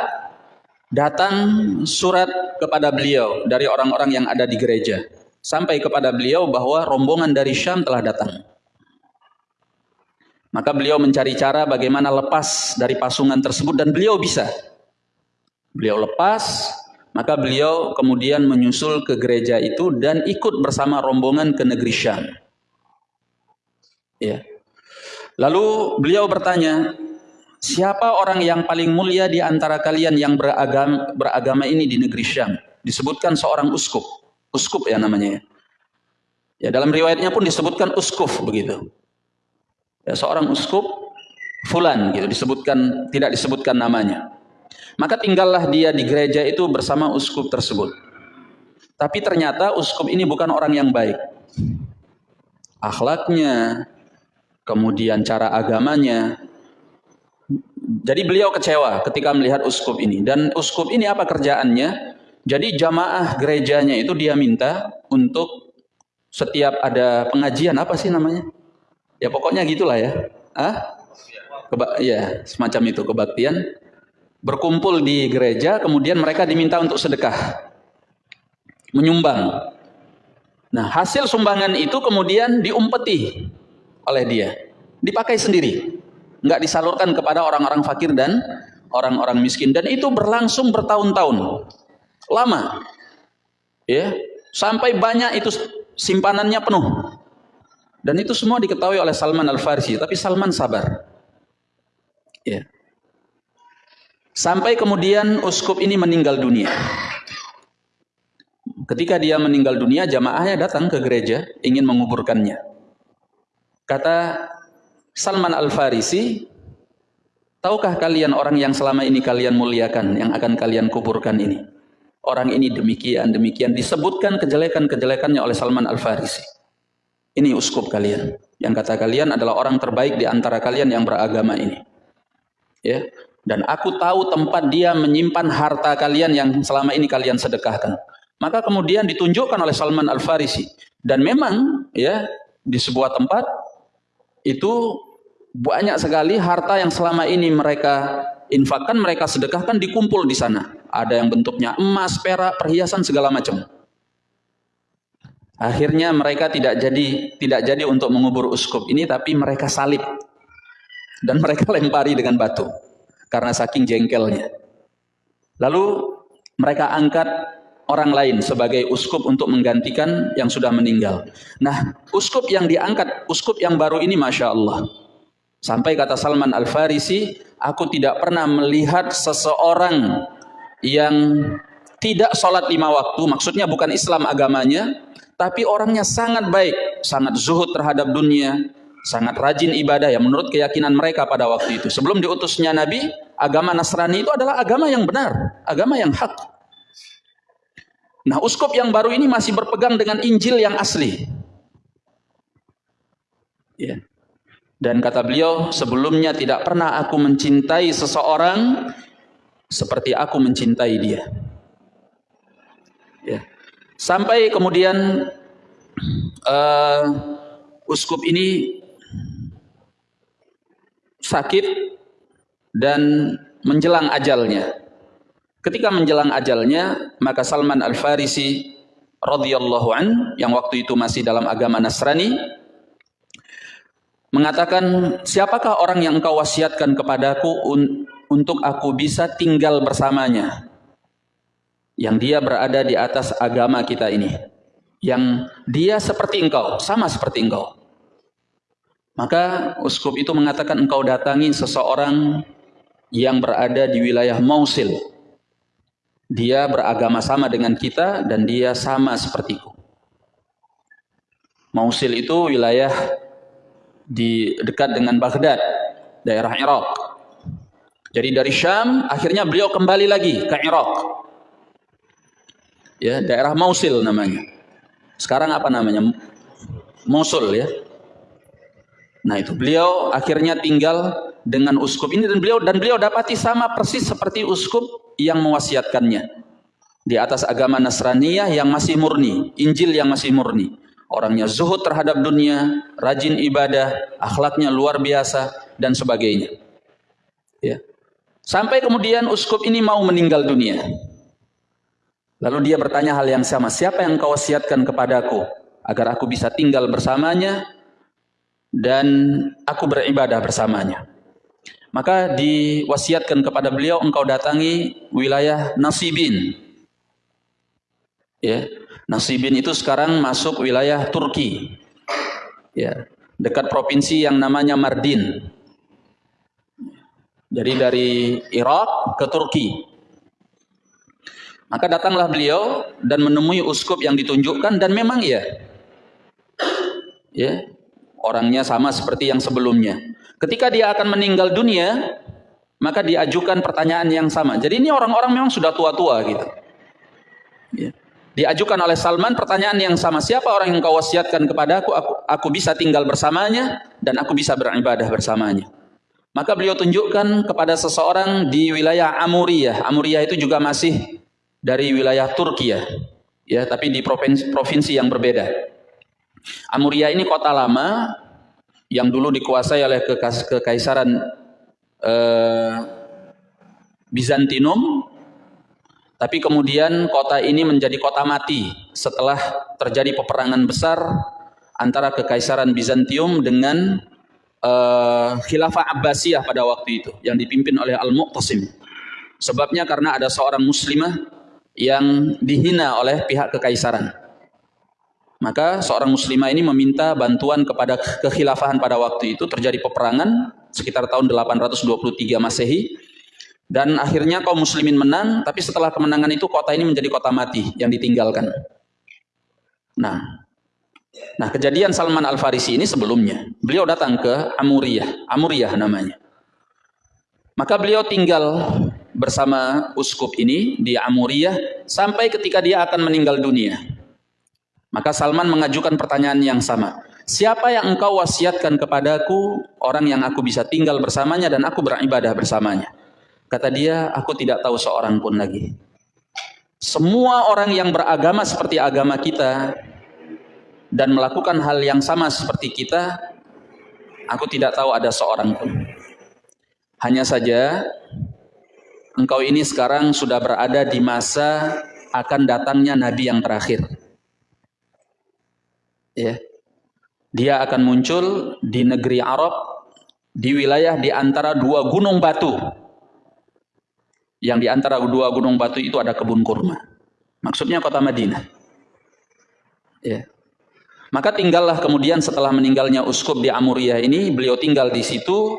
datang surat kepada beliau dari orang-orang yang ada di gereja. Sampai kepada beliau bahwa rombongan dari Syam telah datang. Maka beliau mencari cara bagaimana lepas dari pasungan tersebut dan beliau bisa. Beliau lepas, maka beliau kemudian menyusul ke gereja itu dan ikut bersama rombongan ke negeri Syam. Ya. Lalu beliau bertanya, siapa orang yang paling mulia di antara kalian yang beragama, beragama ini di negeri Syam? Disebutkan seorang uskup, uskup ya namanya. Ya, dalam riwayatnya pun disebutkan uskuf begitu. Ya, seorang uskup fulan gitu disebutkan tidak disebutkan namanya. Maka tinggallah dia di gereja itu bersama uskup tersebut. Tapi ternyata uskup ini bukan orang yang baik. Akhlaknya, kemudian cara agamanya. Jadi beliau kecewa ketika melihat uskup ini. Dan uskup ini apa kerjaannya? Jadi jamaah gerejanya itu dia minta untuk setiap ada pengajian apa sih namanya? Ya pokoknya gitulah ya. Ah? Keba ya, semacam itu kebaktian. Berkumpul di gereja, kemudian mereka diminta untuk sedekah. Menyumbang. Nah, hasil sumbangan itu kemudian diumpeti oleh dia. Dipakai sendiri. Enggak disalurkan kepada orang-orang fakir dan orang-orang miskin. Dan itu berlangsung bertahun-tahun. Lama. Ya, sampai banyak itu simpanannya penuh. Dan itu semua diketahui oleh Salman Al-Farisi, tapi Salman sabar. Ya. Sampai kemudian uskup ini meninggal dunia. Ketika dia meninggal dunia, jamaahnya datang ke gereja ingin menguburkannya. Kata Salman Al-Farisi, tahukah kalian orang yang selama ini kalian muliakan, yang akan kalian kuburkan ini? Orang ini demikian, demikian. Disebutkan kejelekan-kejelekannya oleh Salman Al-Farisi. Ini uskup kalian. Yang kata kalian adalah orang terbaik di antara kalian yang beragama ini. Ya. Dan aku tahu tempat dia menyimpan harta kalian yang selama ini kalian sedekahkan. Maka kemudian ditunjukkan oleh Salman Al-Farisi. Dan memang ya di sebuah tempat itu banyak sekali harta yang selama ini mereka infakkan, mereka sedekahkan dikumpul di sana. Ada yang bentuknya emas, perak, perhiasan segala macam. Akhirnya mereka tidak jadi tidak jadi untuk mengubur uskup ini tapi mereka salib dan [laughs] mereka lempari dengan batu karena saking jengkelnya. Lalu mereka angkat orang lain sebagai uskup untuk menggantikan yang sudah meninggal. Nah, uskup yang diangkat, uskup yang baru ini Masya Allah. Sampai kata Salman Al-Farisi, aku tidak pernah melihat seseorang yang tidak sholat lima waktu, maksudnya bukan Islam agamanya, tapi orangnya sangat baik, sangat zuhud terhadap dunia, sangat rajin ibadah ya menurut keyakinan mereka pada waktu itu. Sebelum diutusnya Nabi, agama Nasrani itu adalah agama yang benar, agama yang hak. Nah, uskup yang baru ini masih berpegang dengan Injil yang asli. Ya. Dan kata beliau, sebelumnya tidak pernah aku mencintai seseorang seperti aku mencintai dia. Ya. Sampai kemudian uh, uskup ini sakit dan menjelang ajalnya. Ketika menjelang ajalnya, maka Salman Al-Farisi radhiyallahu an yang waktu itu masih dalam agama Nasrani mengatakan, siapakah orang yang engkau wasiatkan kepadaku un untuk aku bisa tinggal bersamanya? Yang dia berada di atas agama kita ini. Yang dia seperti engkau, sama seperti engkau. Maka uskup itu mengatakan engkau datangi seseorang yang berada di wilayah Mosul. Dia beragama sama dengan kita dan dia sama sepertiku. Mosul itu wilayah di dekat dengan Baghdad, daerah Irak. Jadi dari Syam akhirnya beliau kembali lagi ke Irak. Ya, daerah Mosul namanya. Sekarang apa namanya? Mosul ya. Nah, itu beliau akhirnya tinggal dengan uskup ini dan beliau dan beliau dapati sama persis seperti uskup yang mewasiatkannya di atas agama Nasraniyah yang masih murni, Injil yang masih murni. Orangnya zuhud terhadap dunia, rajin ibadah, akhlaknya luar biasa dan sebagainya. Ya. Sampai kemudian uskup ini mau meninggal dunia. Lalu dia bertanya hal yang sama, siapa yang kau wasiatkan kepadaku agar aku bisa tinggal bersamanya dan aku beribadah bersamanya. Maka diwasiatkan kepada beliau engkau datangi wilayah Nasibin. Ya, Nasibin itu sekarang masuk wilayah Turki. Ya, dekat provinsi yang namanya Mardin. Jadi dari Irak ke Turki. Maka datanglah beliau dan menemui uskup yang ditunjukkan dan memang iya. Ya, orangnya sama seperti yang sebelumnya. Ketika dia akan meninggal dunia, maka diajukan pertanyaan yang sama. Jadi ini orang-orang memang sudah tua-tua gitu. Ya. Diajukan oleh Salman pertanyaan yang sama. Siapa orang yang kau wasiatkan kepada aku, aku, bisa tinggal bersamanya dan aku bisa beribadah bersamanya. Maka beliau tunjukkan kepada seseorang di wilayah Amuriyah. Amuriyah itu juga masih dari wilayah Turki ya. Tapi di provinsi, provinsi yang berbeda. Amuriyah ini kota lama yang dulu dikuasai oleh kekaisaran eh, Bizantinum tapi kemudian kota ini menjadi kota mati setelah terjadi peperangan besar antara kekaisaran Bizantium dengan uh, khilafah Abbasiyah pada waktu itu yang dipimpin oleh Al-Muqtasim. Sebabnya karena ada seorang muslimah yang dihina oleh pihak kekaisaran. Maka seorang muslimah ini meminta bantuan kepada kekhilafahan pada waktu itu terjadi peperangan sekitar tahun 823 Masehi dan akhirnya kaum muslimin menang, tapi setelah kemenangan itu kota ini menjadi kota mati yang ditinggalkan. Nah, nah kejadian Salman Al Farisi ini sebelumnya, beliau datang ke Amuriyah, Amuriyah namanya. Maka beliau tinggal bersama uskup ini di Amuriyah sampai ketika dia akan meninggal dunia. Maka Salman mengajukan pertanyaan yang sama. Siapa yang engkau wasiatkan kepadaku orang yang aku bisa tinggal bersamanya dan aku beribadah bersamanya? Kata dia, aku tidak tahu seorang pun lagi. Semua orang yang beragama seperti agama kita dan melakukan hal yang sama seperti kita, aku tidak tahu ada seorang pun. Hanya saja engkau ini sekarang sudah berada di masa akan datangnya nabi yang terakhir. Ya. Dia akan muncul di negeri Arab di wilayah di antara dua gunung batu yang di antara dua gunung batu itu ada kebun kurma. Maksudnya kota Madinah. Ya. Maka tinggallah kemudian setelah meninggalnya uskup di Amuriyah ini, beliau tinggal di situ.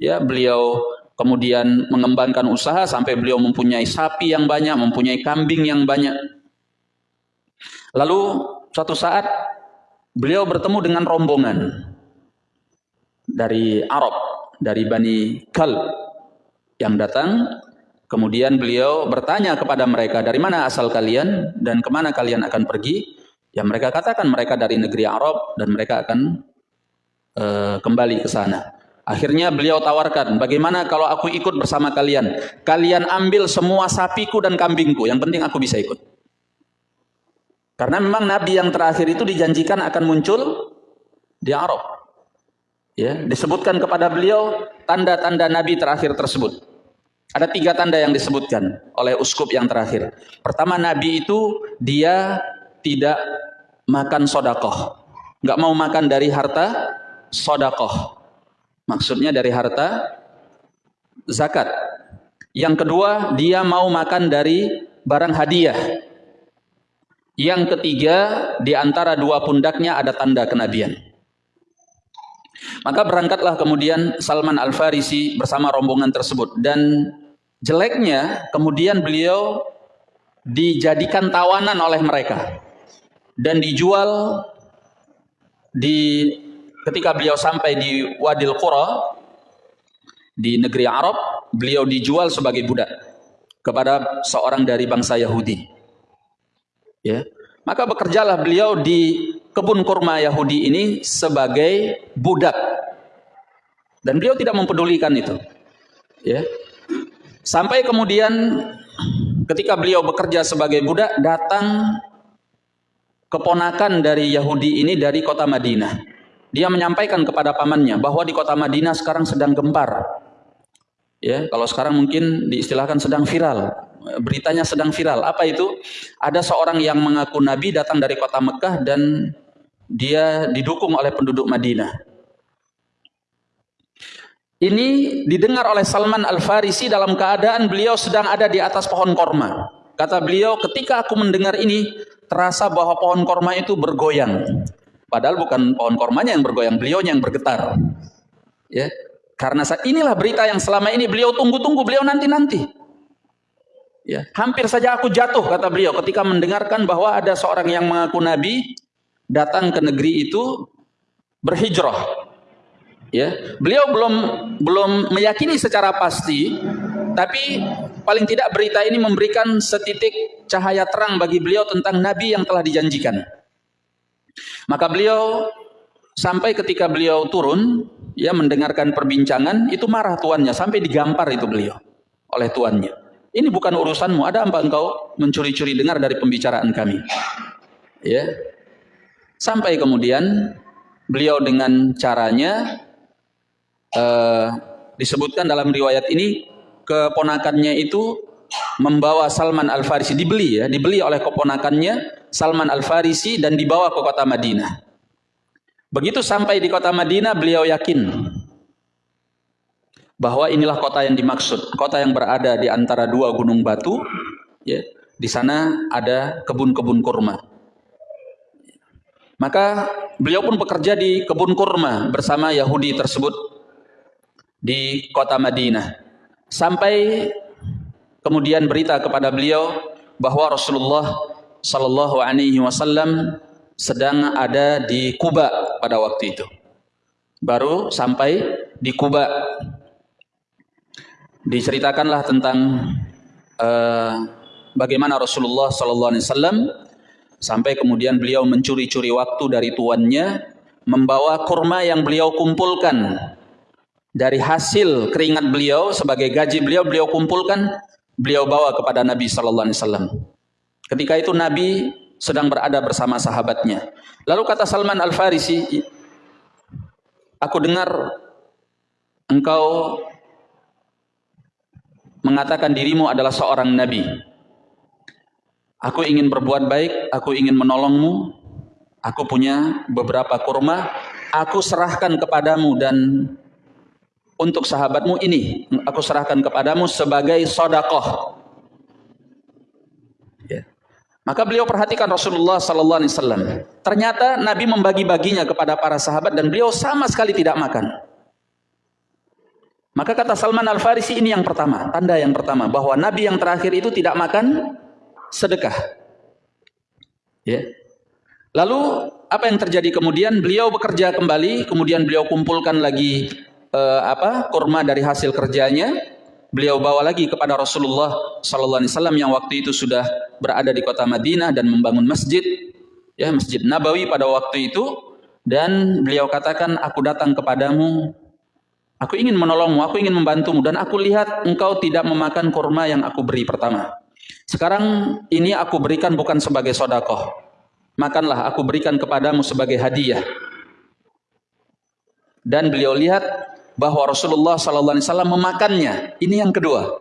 Ya, beliau kemudian mengembangkan usaha sampai beliau mempunyai sapi yang banyak, mempunyai kambing yang banyak. Lalu suatu saat beliau bertemu dengan rombongan dari Arab, dari Bani Kal yang datang Kemudian beliau bertanya kepada mereka, dari mana asal kalian dan ke mana kalian akan pergi? Ya mereka katakan mereka dari negeri Arab dan mereka akan uh, kembali ke sana. Akhirnya beliau tawarkan, bagaimana kalau aku ikut bersama kalian? Kalian ambil semua sapiku dan kambingku, yang penting aku bisa ikut. Karena memang Nabi yang terakhir itu dijanjikan akan muncul di Arab. Ya, disebutkan kepada beliau tanda-tanda Nabi terakhir tersebut. Ada tiga tanda yang disebutkan oleh uskup yang terakhir. Pertama, Nabi itu dia tidak makan sodakoh. Nggak mau makan dari harta sodakoh. Maksudnya dari harta zakat. Yang kedua, dia mau makan dari barang hadiah. Yang ketiga, di antara dua pundaknya ada tanda kenabian. Maka berangkatlah kemudian Salman Al-Farisi bersama rombongan tersebut dan Jeleknya kemudian beliau dijadikan tawanan oleh mereka dan dijual di ketika beliau sampai di Wadil Qura di negeri Arab, beliau dijual sebagai budak kepada seorang dari bangsa Yahudi. Ya. Maka bekerjalah beliau di kebun kurma Yahudi ini sebagai budak. Dan beliau tidak mempedulikan itu. Ya. Sampai kemudian ketika beliau bekerja sebagai budak datang keponakan dari Yahudi ini dari kota Madinah. Dia menyampaikan kepada pamannya bahwa di kota Madinah sekarang sedang gempar. Ya, kalau sekarang mungkin diistilahkan sedang viral. Beritanya sedang viral. Apa itu? Ada seorang yang mengaku nabi datang dari kota Mekah dan dia didukung oleh penduduk Madinah. Ini didengar oleh Salman Al-Farisi dalam keadaan beliau sedang ada di atas pohon korma. Kata beliau, ketika aku mendengar ini, terasa bahwa pohon korma itu bergoyang. Padahal bukan pohon kormanya yang bergoyang, beliau yang bergetar. Ya, karena saat inilah berita yang selama ini beliau tunggu-tunggu, beliau nanti-nanti. Ya, hampir saja aku jatuh kata beliau ketika mendengarkan bahwa ada seorang yang mengaku nabi datang ke negeri itu berhijrah. Ya, beliau belum belum meyakini secara pasti, tapi paling tidak berita ini memberikan setitik cahaya terang bagi beliau tentang nabi yang telah dijanjikan. Maka beliau sampai ketika beliau turun, ya mendengarkan perbincangan, itu marah tuannya sampai digampar itu beliau oleh tuannya. Ini bukan urusanmu, ada apa engkau mencuri-curi dengar dari pembicaraan kami? Ya. Sampai kemudian beliau dengan caranya uh, disebutkan dalam riwayat ini keponakannya itu membawa Salman Al Farisi dibeli ya, dibeli oleh keponakannya Salman Al Farisi dan dibawa ke kota Madinah. Begitu sampai di kota Madinah beliau yakin bahwa inilah kota yang dimaksud, kota yang berada di antara dua gunung batu, ya. Di sana ada kebun-kebun kurma. Maka beliau pun bekerja di kebun kurma bersama Yahudi tersebut di kota Madinah. Sampai kemudian berita kepada beliau bahwa Rasulullah Shallallahu Alaihi Wasallam sedang ada di Kuba pada waktu itu. Baru sampai di Kuba. Diceritakanlah tentang uh, bagaimana Rasulullah Shallallahu Alaihi Wasallam sampai kemudian beliau mencuri-curi waktu dari tuannya membawa kurma yang beliau kumpulkan dari hasil keringat beliau sebagai gaji beliau beliau kumpulkan beliau bawa kepada Nabi sallallahu alaihi wasallam. Ketika itu Nabi sedang berada bersama sahabatnya. Lalu kata Salman Al-Farisi, "Aku dengar engkau mengatakan dirimu adalah seorang nabi. Aku ingin berbuat baik, aku ingin menolongmu. Aku punya beberapa kurma, aku serahkan kepadamu dan untuk sahabatmu ini aku serahkan kepadamu sebagai sodakoh. Ya. Maka beliau perhatikan Rasulullah Sallallahu Alaihi Wasallam. Ternyata Nabi membagi-baginya kepada para sahabat dan beliau sama sekali tidak makan. Maka kata Salman Al Farisi ini yang pertama, tanda yang pertama bahwa Nabi yang terakhir itu tidak makan sedekah. Ya. Lalu apa yang terjadi kemudian? Beliau bekerja kembali, kemudian beliau kumpulkan lagi uh, apa kurma dari hasil kerjanya beliau bawa lagi kepada Rasulullah sallallahu alaihi wasallam yang waktu itu sudah berada di kota Madinah dan membangun masjid ya Masjid Nabawi pada waktu itu dan beliau katakan aku datang kepadamu aku ingin menolongmu aku ingin membantumu dan aku lihat engkau tidak memakan kurma yang aku beri pertama sekarang ini aku berikan bukan sebagai sodakoh makanlah aku berikan kepadamu sebagai hadiah dan beliau lihat bahwa Rasulullah Wasallam memakannya. Ini yang kedua.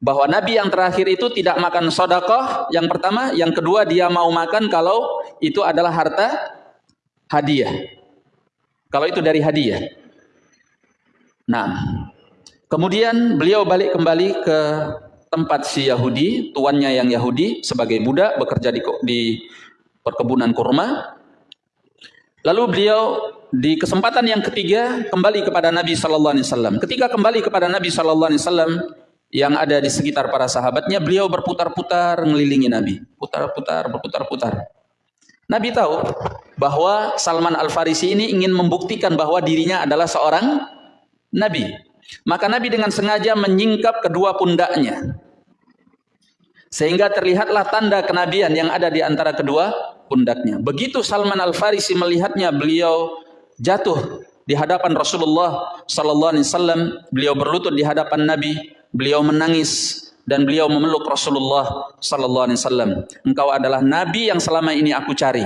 Bahwa Nabi yang terakhir itu tidak makan sodakoh. Yang pertama, yang kedua dia mau makan kalau itu adalah harta hadiah. Kalau itu dari hadiah. Nah, kemudian beliau balik kembali ke tempat si Yahudi, tuannya yang Yahudi sebagai budak bekerja di, di perkebunan kurma. Lalu beliau di kesempatan yang ketiga kembali kepada Nabi Sallallahu Alaihi Wasallam. Ketika kembali kepada Nabi Sallallahu Alaihi Wasallam yang ada di sekitar para sahabatnya, beliau berputar-putar mengelilingi Nabi, putar-putar, berputar-putar. Nabi tahu bahwa Salman Al Farisi ini ingin membuktikan bahwa dirinya adalah seorang Nabi. Maka Nabi dengan sengaja menyingkap kedua pundaknya. Sehingga terlihatlah tanda kenabian yang ada di antara kedua pundaknya. Begitu Salman Al Farisi melihatnya, beliau jatuh di hadapan Rasulullah sallallahu alaihi wasallam, beliau berlutut di hadapan Nabi, beliau menangis dan beliau memeluk Rasulullah sallallahu alaihi wasallam. Engkau adalah nabi yang selama ini aku cari.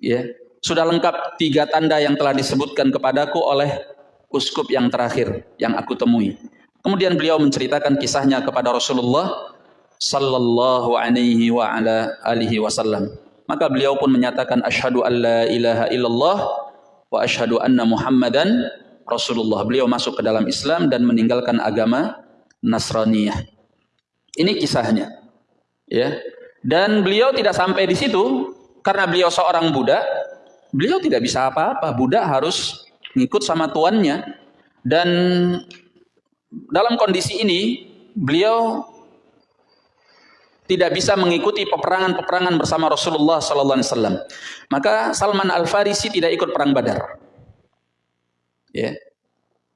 Ya, sudah lengkap tiga tanda yang telah disebutkan kepadaku oleh uskup yang terakhir yang aku temui. Kemudian beliau menceritakan kisahnya kepada Rasulullah sallallahu alaihi wa ala alihi wasallam. Maka beliau pun menyatakan asyhadu an la ilaha illallah wa asyhadu anna Muhammadan Rasulullah. Beliau masuk ke dalam Islam dan meninggalkan agama Nasraniyah. Ini kisahnya. Ya. Dan beliau tidak sampai di situ karena beliau seorang budak, beliau tidak bisa apa-apa. Budak harus ngikut sama tuannya. Dan dalam kondisi ini beliau tidak bisa mengikuti peperangan-peperangan bersama Rasulullah sallallahu alaihi wasallam. Maka Salman Al-Farisi tidak ikut perang Badar. Ya.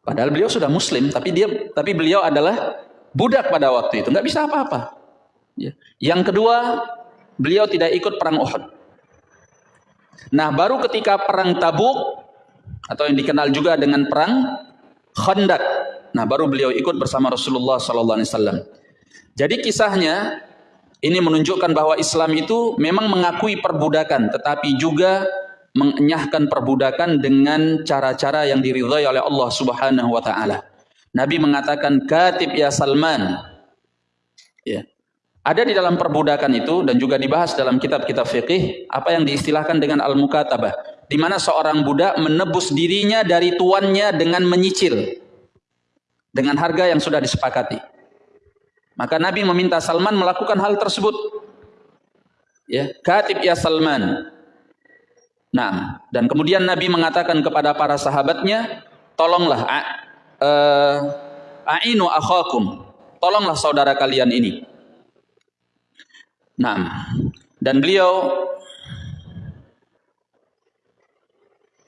Padahal beliau sudah muslim, tapi dia tapi beliau adalah budak pada waktu itu, nggak bisa apa-apa. Ya. Yang kedua, beliau tidak ikut perang Uhud. Nah, baru ketika perang Tabuk atau yang dikenal juga dengan perang Khandaq. Nah, baru beliau ikut bersama Rasulullah sallallahu alaihi wasallam. Jadi kisahnya ini menunjukkan bahwa Islam itu memang mengakui perbudakan, tetapi juga mengenyahkan perbudakan dengan cara-cara yang diridhai oleh Allah Subhanahu wa taala. Nabi mengatakan katib ya Salman. Ya. Ada di dalam perbudakan itu dan juga dibahas dalam kitab-kitab fikih apa yang diistilahkan dengan al-mukatabah, di mana seorang budak menebus dirinya dari tuannya dengan menyicil dengan harga yang sudah disepakati. Maka Nabi meminta Salman melakukan hal tersebut. Ya, katib ya Salman. Nah, dan kemudian Nabi mengatakan kepada para sahabatnya, tolonglah uh, akhakum. Tolonglah saudara kalian ini. Nah, dan beliau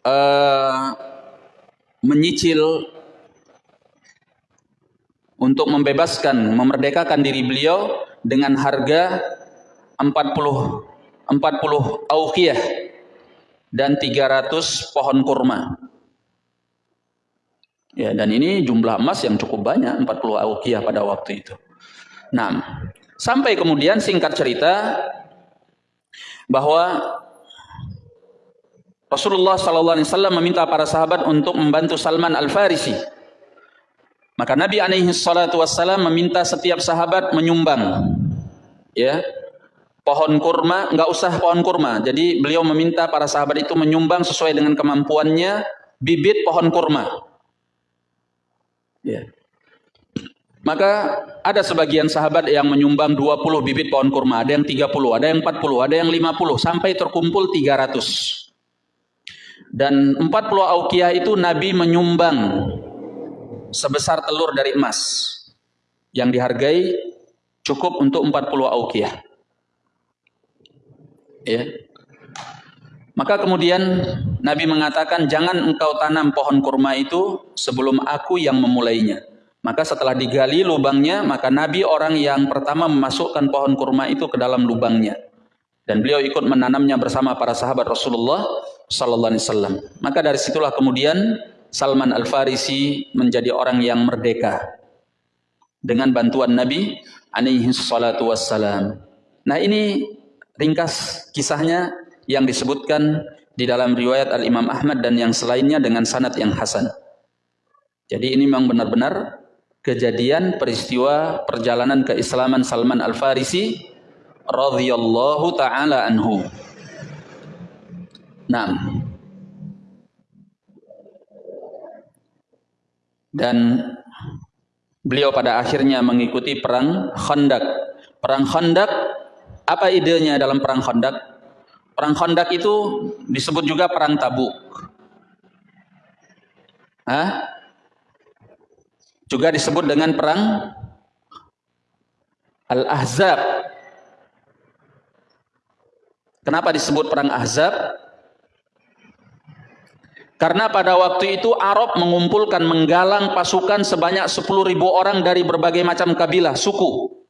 uh, menyicil untuk membebaskan, memerdekakan diri beliau dengan harga 40 40 auqiyah dan 300 pohon kurma. Ya, dan ini jumlah emas yang cukup banyak, 40 auqiyah pada waktu itu. Nah, sampai kemudian singkat cerita bahwa Rasulullah SAW meminta para sahabat untuk membantu Salman Al-Farisi maka Nabi alaihi wassalam meminta setiap sahabat menyumbang ya pohon kurma, enggak usah pohon kurma. Jadi beliau meminta para sahabat itu menyumbang sesuai dengan kemampuannya bibit pohon kurma. Ya. Maka ada sebagian sahabat yang menyumbang 20 bibit pohon kurma, ada yang 30, ada yang 40, ada yang 50 sampai terkumpul 300. Dan 40 auqiyah itu Nabi menyumbang sebesar telur dari emas yang dihargai cukup untuk 40 auqiyah. Ya. Maka kemudian Nabi mengatakan jangan engkau tanam pohon kurma itu sebelum aku yang memulainya. Maka setelah digali lubangnya, maka Nabi orang yang pertama memasukkan pohon kurma itu ke dalam lubangnya. Dan beliau ikut menanamnya bersama para sahabat Rasulullah sallallahu alaihi wasallam. Maka dari situlah kemudian Salman Al-Farisi menjadi orang yang merdeka dengan bantuan Nabi alaihi salatu wassalam. Nah ini ringkas kisahnya yang disebutkan di dalam riwayat Al-Imam Ahmad dan yang selainnya dengan sanad yang hasan. Jadi ini memang benar-benar kejadian peristiwa perjalanan keislaman Salman Al-Farisi radhiyallahu taala anhu. Nah, dan beliau pada akhirnya mengikuti perang Khandaq. Perang Khandaq apa idenya dalam perang Khandaq? Perang Khandaq itu disebut juga perang Tabuk. Hah? Juga disebut dengan perang Al-Ahzab. Kenapa disebut perang Ahzab? Karena pada waktu itu Arab mengumpulkan menggalang pasukan sebanyak 10 ribu orang dari berbagai macam kabilah, suku.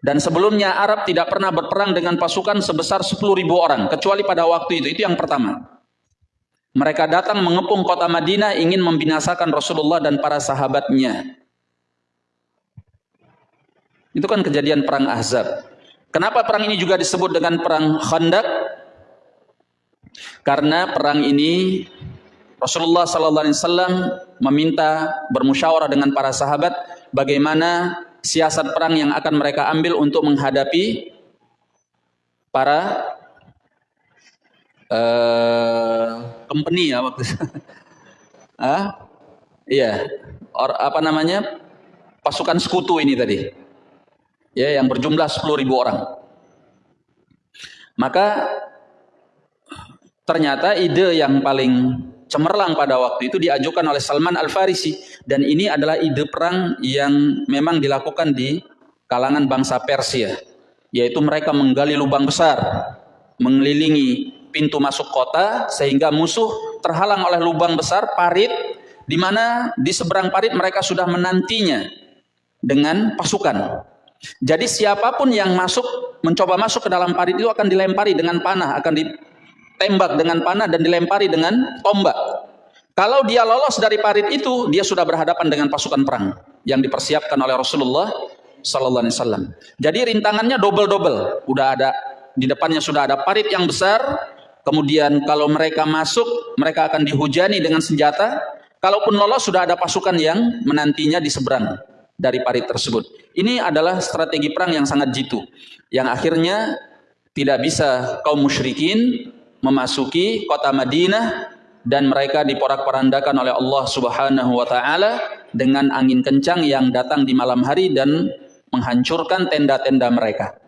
Dan sebelumnya Arab tidak pernah berperang dengan pasukan sebesar 10 ribu orang, kecuali pada waktu itu. Itu yang pertama. Mereka datang mengepung kota Madinah ingin membinasakan Rasulullah dan para sahabatnya. Itu kan kejadian perang Ahzab. Kenapa perang ini juga disebut dengan perang Khandaq? Karena perang ini Rasulullah sallallahu alaihi wasallam meminta bermusyawarah dengan para sahabat bagaimana siasat perang yang akan mereka ambil untuk menghadapi para uh, company ya waktu [laughs] ah, iya, Or, apa namanya? pasukan sekutu ini tadi. Ya, yang berjumlah 10.000 orang. Maka Ternyata ide yang paling cemerlang pada waktu itu diajukan oleh Salman Al-Farisi dan ini adalah ide perang yang memang dilakukan di kalangan bangsa Persia, yaitu mereka menggali lubang besar, mengelilingi pintu masuk kota sehingga musuh terhalang oleh lubang besar parit di mana di seberang parit mereka sudah menantinya dengan pasukan. Jadi siapa pun yang masuk mencoba masuk ke dalam parit itu akan dilempari dengan panah, akan ditembak dengan panah dan dilempari dengan tombak. Kalau dia lolos dari parit itu, dia sudah berhadapan dengan pasukan perang yang dipersiapkan oleh Rasulullah sallallahu alaihi wasallam. Jadi rintangannya double-double. Udah ada di depannya sudah ada parit yang besar, kemudian kalau mereka masuk, mereka akan dihujani dengan senjata. Kalaupun lolos sudah ada pasukan yang menantinya di seberang dari parit tersebut. Ini adalah strategi perang yang sangat jitu yang akhirnya tidak bisa kaum musyrikin memasuki kota Madinah dan mereka diporak-porandakan oleh Allah Subhanahu wa taala dengan angin kencang yang datang di malam hari dan menghancurkan tenda-tenda mereka.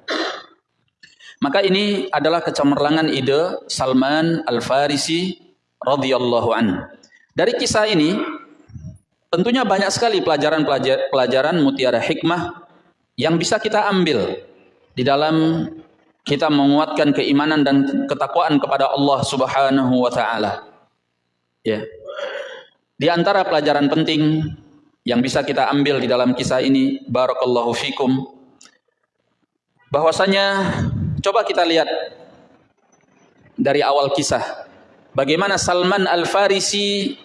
Maka ini adalah kecemerlangan ide Salman Al-Farisi radhiyallahu an. Dari kisah ini tentunya banyak sekali pelajaran-pelajaran mutiara hikmah yang bisa kita ambil di dalam kita menguatkan keimanan dan ketakwaan kepada Allah Subhanahu wa taala. Ya. Di antara pelajaran penting yang bisa kita ambil di dalam kisah ini, barakallahu fikum. Bahwasanya coba kita lihat dari awal kisah bagaimana Salman Al-Farisi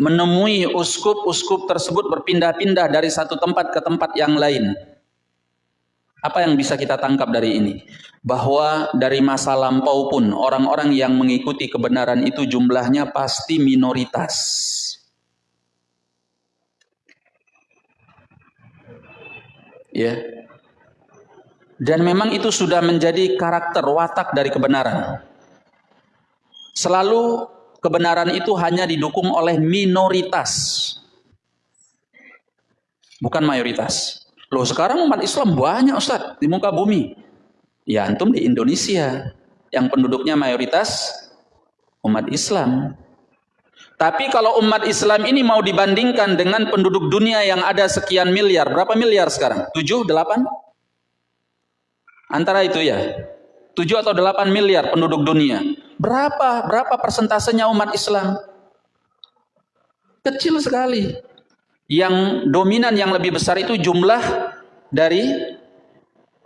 menemui uskup-uskup tersebut berpindah-pindah dari satu tempat ke tempat yang lain. Apa yang bisa kita tangkap dari ini? Bahwa dari masa lampau pun orang-orang yang mengikuti kebenaran itu jumlahnya pasti minoritas. Ya. Dan memang itu sudah menjadi karakter watak dari kebenaran. Selalu kebenaran itu hanya didukung oleh minoritas. Bukan mayoritas. Loh sekarang umat Islam banyak Ustaz di muka bumi. Ya antum di Indonesia yang penduduknya mayoritas umat Islam. Tapi kalau umat Islam ini mau dibandingkan dengan penduduk dunia yang ada sekian miliar, berapa miliar sekarang? 7, 8? Antara itu ya. 7 atau 8 miliar penduduk dunia. Berapa berapa persentasenya umat Islam? Kecil sekali yang dominan yang lebih besar itu jumlah dari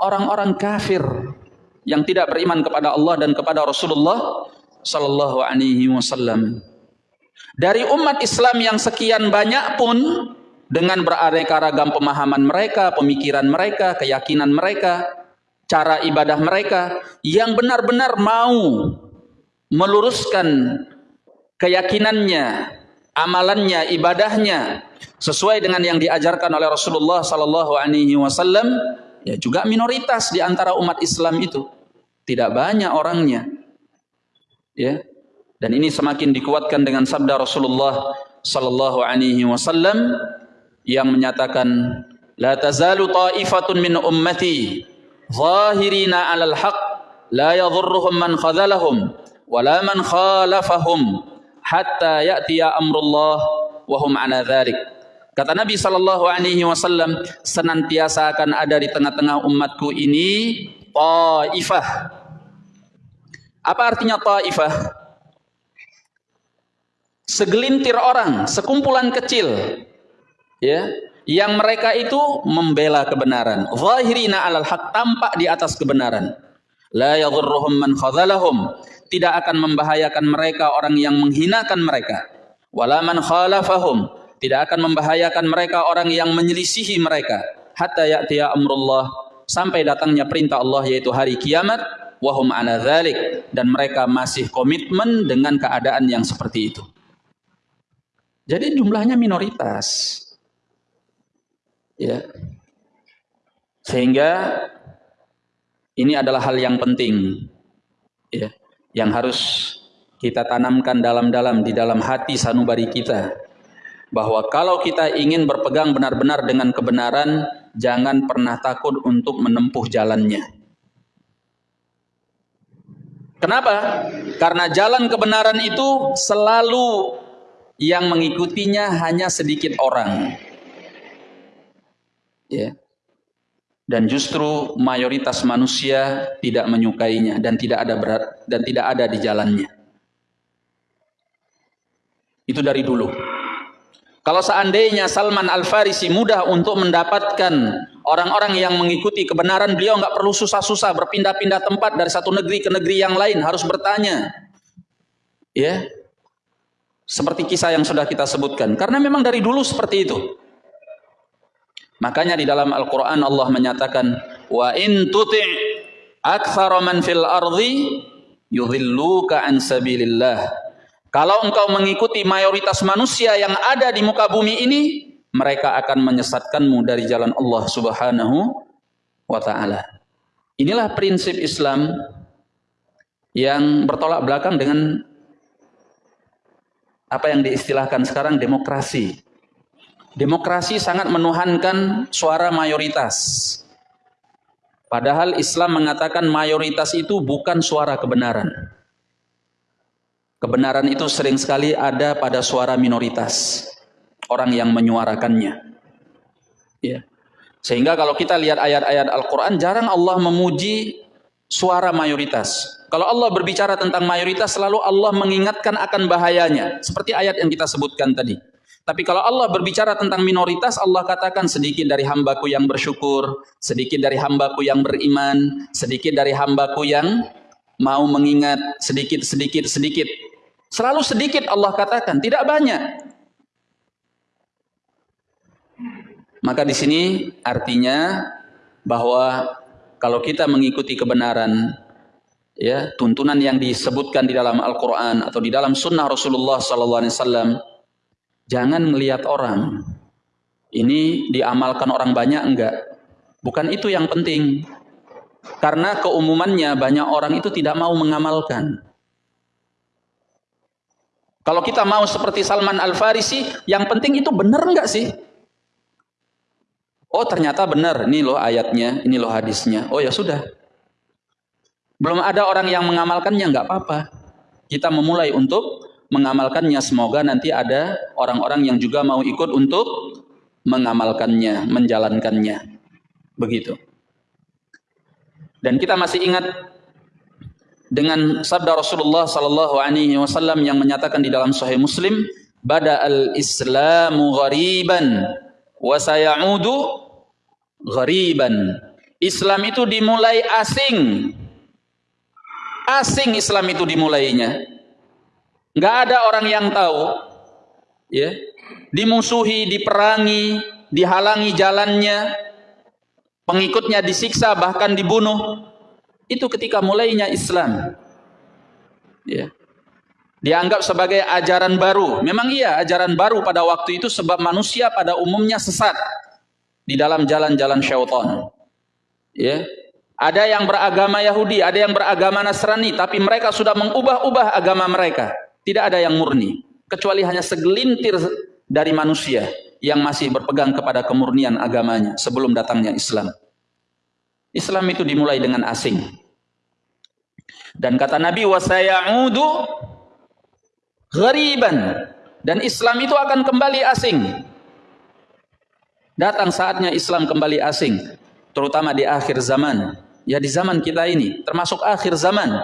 orang-orang kafir yang tidak beriman kepada Allah dan kepada Rasulullah sallallahu alaihi wasallam. Dari umat Islam yang sekian banyak pun dengan beraneka ragam pemahaman mereka, pemikiran mereka, keyakinan mereka, cara ibadah mereka yang benar-benar mau meluruskan keyakinannya, amalannya, ibadahnya sesuai dengan yang diajarkan oleh Rasulullah sallallahu alaihi wasallam ya juga minoritas di antara umat Islam itu. Tidak banyak orangnya. Ya. Dan ini semakin dikuatkan dengan sabda Rasulullah sallallahu alaihi wasallam yang menyatakan la tazalu ta'ifatun min ummati zahirina 'alal haqq la yadhurruhum man khadhalahum wala man khalafahum hatta ya'tiya amrullah wa hum 'ala dzalik Kata Nabi Shallallahu Alaihi Wasallam, senantiasa akan ada di tengah-tengah umatku ini taifah. Apa artinya taifah? Segelintir orang, sekumpulan kecil, ya, yang mereka itu membela kebenaran. Zahirina alal haq tampak di atas kebenaran. La yadhurruhum man khadhalahum. Tidak akan membahayakan mereka orang yang menghinakan mereka. Wala man khalafahum tidak akan membahayakan mereka orang yang menyelisihi mereka hatta ya'tiya amrullah sampai datangnya perintah Allah yaitu hari kiamat wahum ala dhalik dan mereka masih komitmen dengan keadaan yang seperti itu. Jadi jumlahnya minoritas. Ya. Sehingga ini adalah hal yang penting ya, yang harus kita tanamkan dalam-dalam di dalam hati sanubari kita bahwa kalau kita ingin berpegang benar-benar dengan kebenaran, jangan pernah takut untuk menempuh jalannya. Kenapa? Karena jalan kebenaran itu selalu yang mengikutinya hanya sedikit orang. Ya. Dan justru mayoritas manusia tidak menyukainya dan tidak ada berat dan tidak ada di jalannya. Itu dari dulu. Kalau seandainya Salman Al-Farisi mudah untuk mendapatkan orang-orang yang mengikuti kebenaran, beliau nggak perlu susah-susah berpindah-pindah tempat dari satu negeri ke negeri yang lain, harus bertanya. Ya. Seperti kisah yang sudah kita sebutkan. Karena memang dari dulu seperti itu. Makanya di dalam Al-Quran Allah menyatakan, Wa in tuti' akthara man fil ardi yudhilluka an sabilillah. Kalau engkau mengikuti mayoritas manusia yang ada di muka bumi ini, mereka akan menyesatkanmu dari jalan Allah Subhanahu wa taala. Inilah prinsip Islam yang bertolak belakang dengan apa yang diistilahkan sekarang demokrasi. Demokrasi sangat menuhankan suara mayoritas. Padahal Islam mengatakan mayoritas itu bukan suara kebenaran. Kebenaran itu sering sekali ada pada suara minoritas, orang yang menyuarakannya. Ya. Sehingga kalau kita lihat ayat-ayat Al-Quran, jarang Allah memuji suara mayoritas. Kalau Allah berbicara tentang mayoritas, selalu Allah mengingatkan akan bahayanya. Seperti ayat yang kita sebutkan tadi. Tapi kalau Allah berbicara tentang minoritas, Allah katakan sedikit dari hambaku yang bersyukur, sedikit dari hambaku yang beriman, sedikit dari hambaku yang mau mengingat, sedikit, sedikit, sedikit. Selalu sedikit Allah katakan, tidak banyak. Maka di sini artinya bahwa kalau kita mengikuti kebenaran, ya tuntunan yang disebutkan di dalam Al-Quran atau di dalam Sunnah Rasulullah SAW, jangan melihat orang. Ini diamalkan orang banyak enggak? Bukan itu yang penting. Karena keumumannya banyak orang itu tidak mau mengamalkan. Kalau kita mau seperti Salman Al-Farisi, yang penting itu benar enggak sih? Oh ternyata benar, ini loh ayatnya, ini loh hadisnya. Oh ya sudah. Belum ada orang yang mengamalkannya, enggak apa-apa. Kita memulai untuk mengamalkannya. Semoga nanti ada orang-orang yang juga mau ikut untuk mengamalkannya, menjalankannya. Begitu. Dan kita masih ingat dengan sabda Rasulullah sallallahu alaihi wasallam yang menyatakan di dalam sahih Muslim, "Bada al-Islamu ghariban wa sayaudu ghariban." Islam itu dimulai asing. Asing Islam itu dimulainya. Enggak ada orang yang tahu. Ya. Dimusuhi, diperangi, dihalangi jalannya, pengikutnya disiksa bahkan dibunuh itu ketika mulainya Islam. Ya. Dianggap sebagai ajaran baru. Memang iya ajaran baru pada waktu itu sebab manusia pada umumnya sesat di dalam jalan-jalan syaitan. Ya. Ada yang beragama Yahudi, ada yang beragama Nasrani, tapi mereka sudah mengubah-ubah agama mereka. Tidak ada yang murni, kecuali hanya segelintir dari manusia yang masih berpegang kepada kemurnian agamanya sebelum datangnya Islam. Islam itu dimulai dengan asing. Dan kata Nabi wasayaudu ghariban dan Islam itu akan kembali asing. Datang saatnya Islam kembali asing, terutama di akhir zaman. Ya di zaman kita ini, termasuk akhir zaman.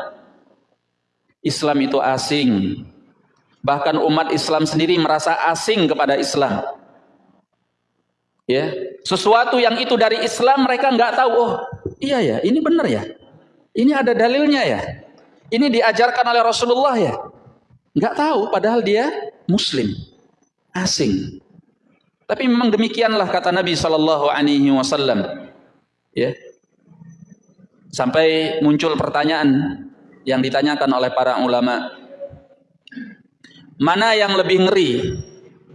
Islam itu asing. Bahkan umat Islam sendiri merasa asing kepada Islam. Ya, sesuatu yang itu dari Islam mereka nggak tahu. Oh, iya ya, ini benar ya. Ini ada dalilnya ya. Ini diajarkan oleh Rasulullah ya. Nggak tahu, padahal dia Muslim, asing. Tapi memang demikianlah kata Nabi Shallallahu Alaihi Wasallam. Ya, sampai muncul pertanyaan yang ditanyakan oleh para ulama. Mana yang lebih ngeri?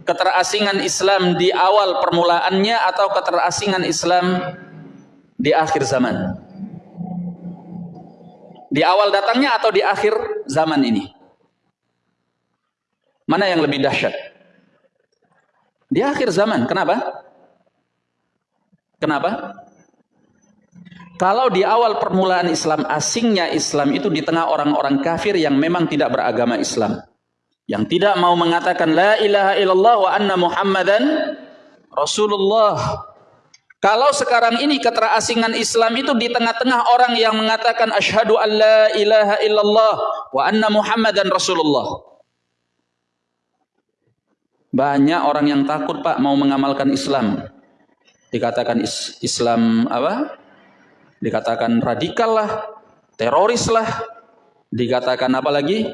keterasingan Islam di awal permulaannya atau keterasingan Islam di akhir zaman? Di awal datangnya atau di akhir zaman ini? Mana yang lebih dahsyat? Di akhir zaman. Kenapa? Kenapa? Kalau di awal permulaan Islam, asingnya Islam itu di tengah orang-orang kafir yang memang tidak beragama Islam yang tidak mau mengatakan la ilaha illallah wa anna muhammadan rasulullah Kalau sekarang ini keterasingan Islam itu di tengah-tengah orang yang mengatakan asyhadu an la ilaha illallah wa anna muhammadan rasulullah. Banyak orang yang takut Pak mau mengamalkan Islam. Dikatakan is Islam apa? Dikatakan radikal lah, teroris lah. Dikatakan apa lagi?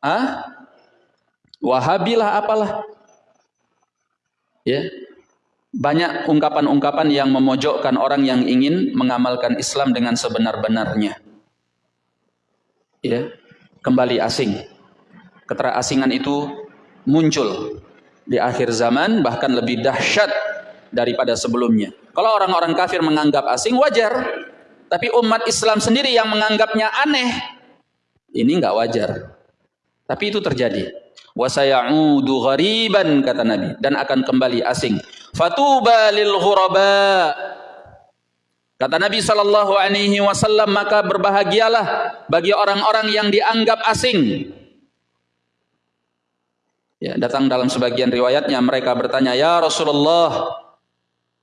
Ah? Wahabilah apalah. Ya, banyak ungkapan-ungkapan yang memojokkan orang yang ingin mengamalkan Islam dengan sebenar-benarnya. Ya, kembali asing. Keterasingan itu muncul di akhir zaman bahkan lebih dahsyat daripada sebelumnya. Kalau orang-orang kafir menganggap asing wajar, tapi umat Islam sendiri yang menganggapnya aneh, ini enggak wajar. Tapi itu terjadi. Wasayaudu ghariban kata Nabi dan akan kembali asing Fatuba lil ghuraba. Kata Nabi sallallahu alaihi wasallam maka berbahagialah bagi orang-orang yang dianggap asing. Ya, datang dalam sebagian riwayatnya mereka bertanya, "Ya Rasulullah,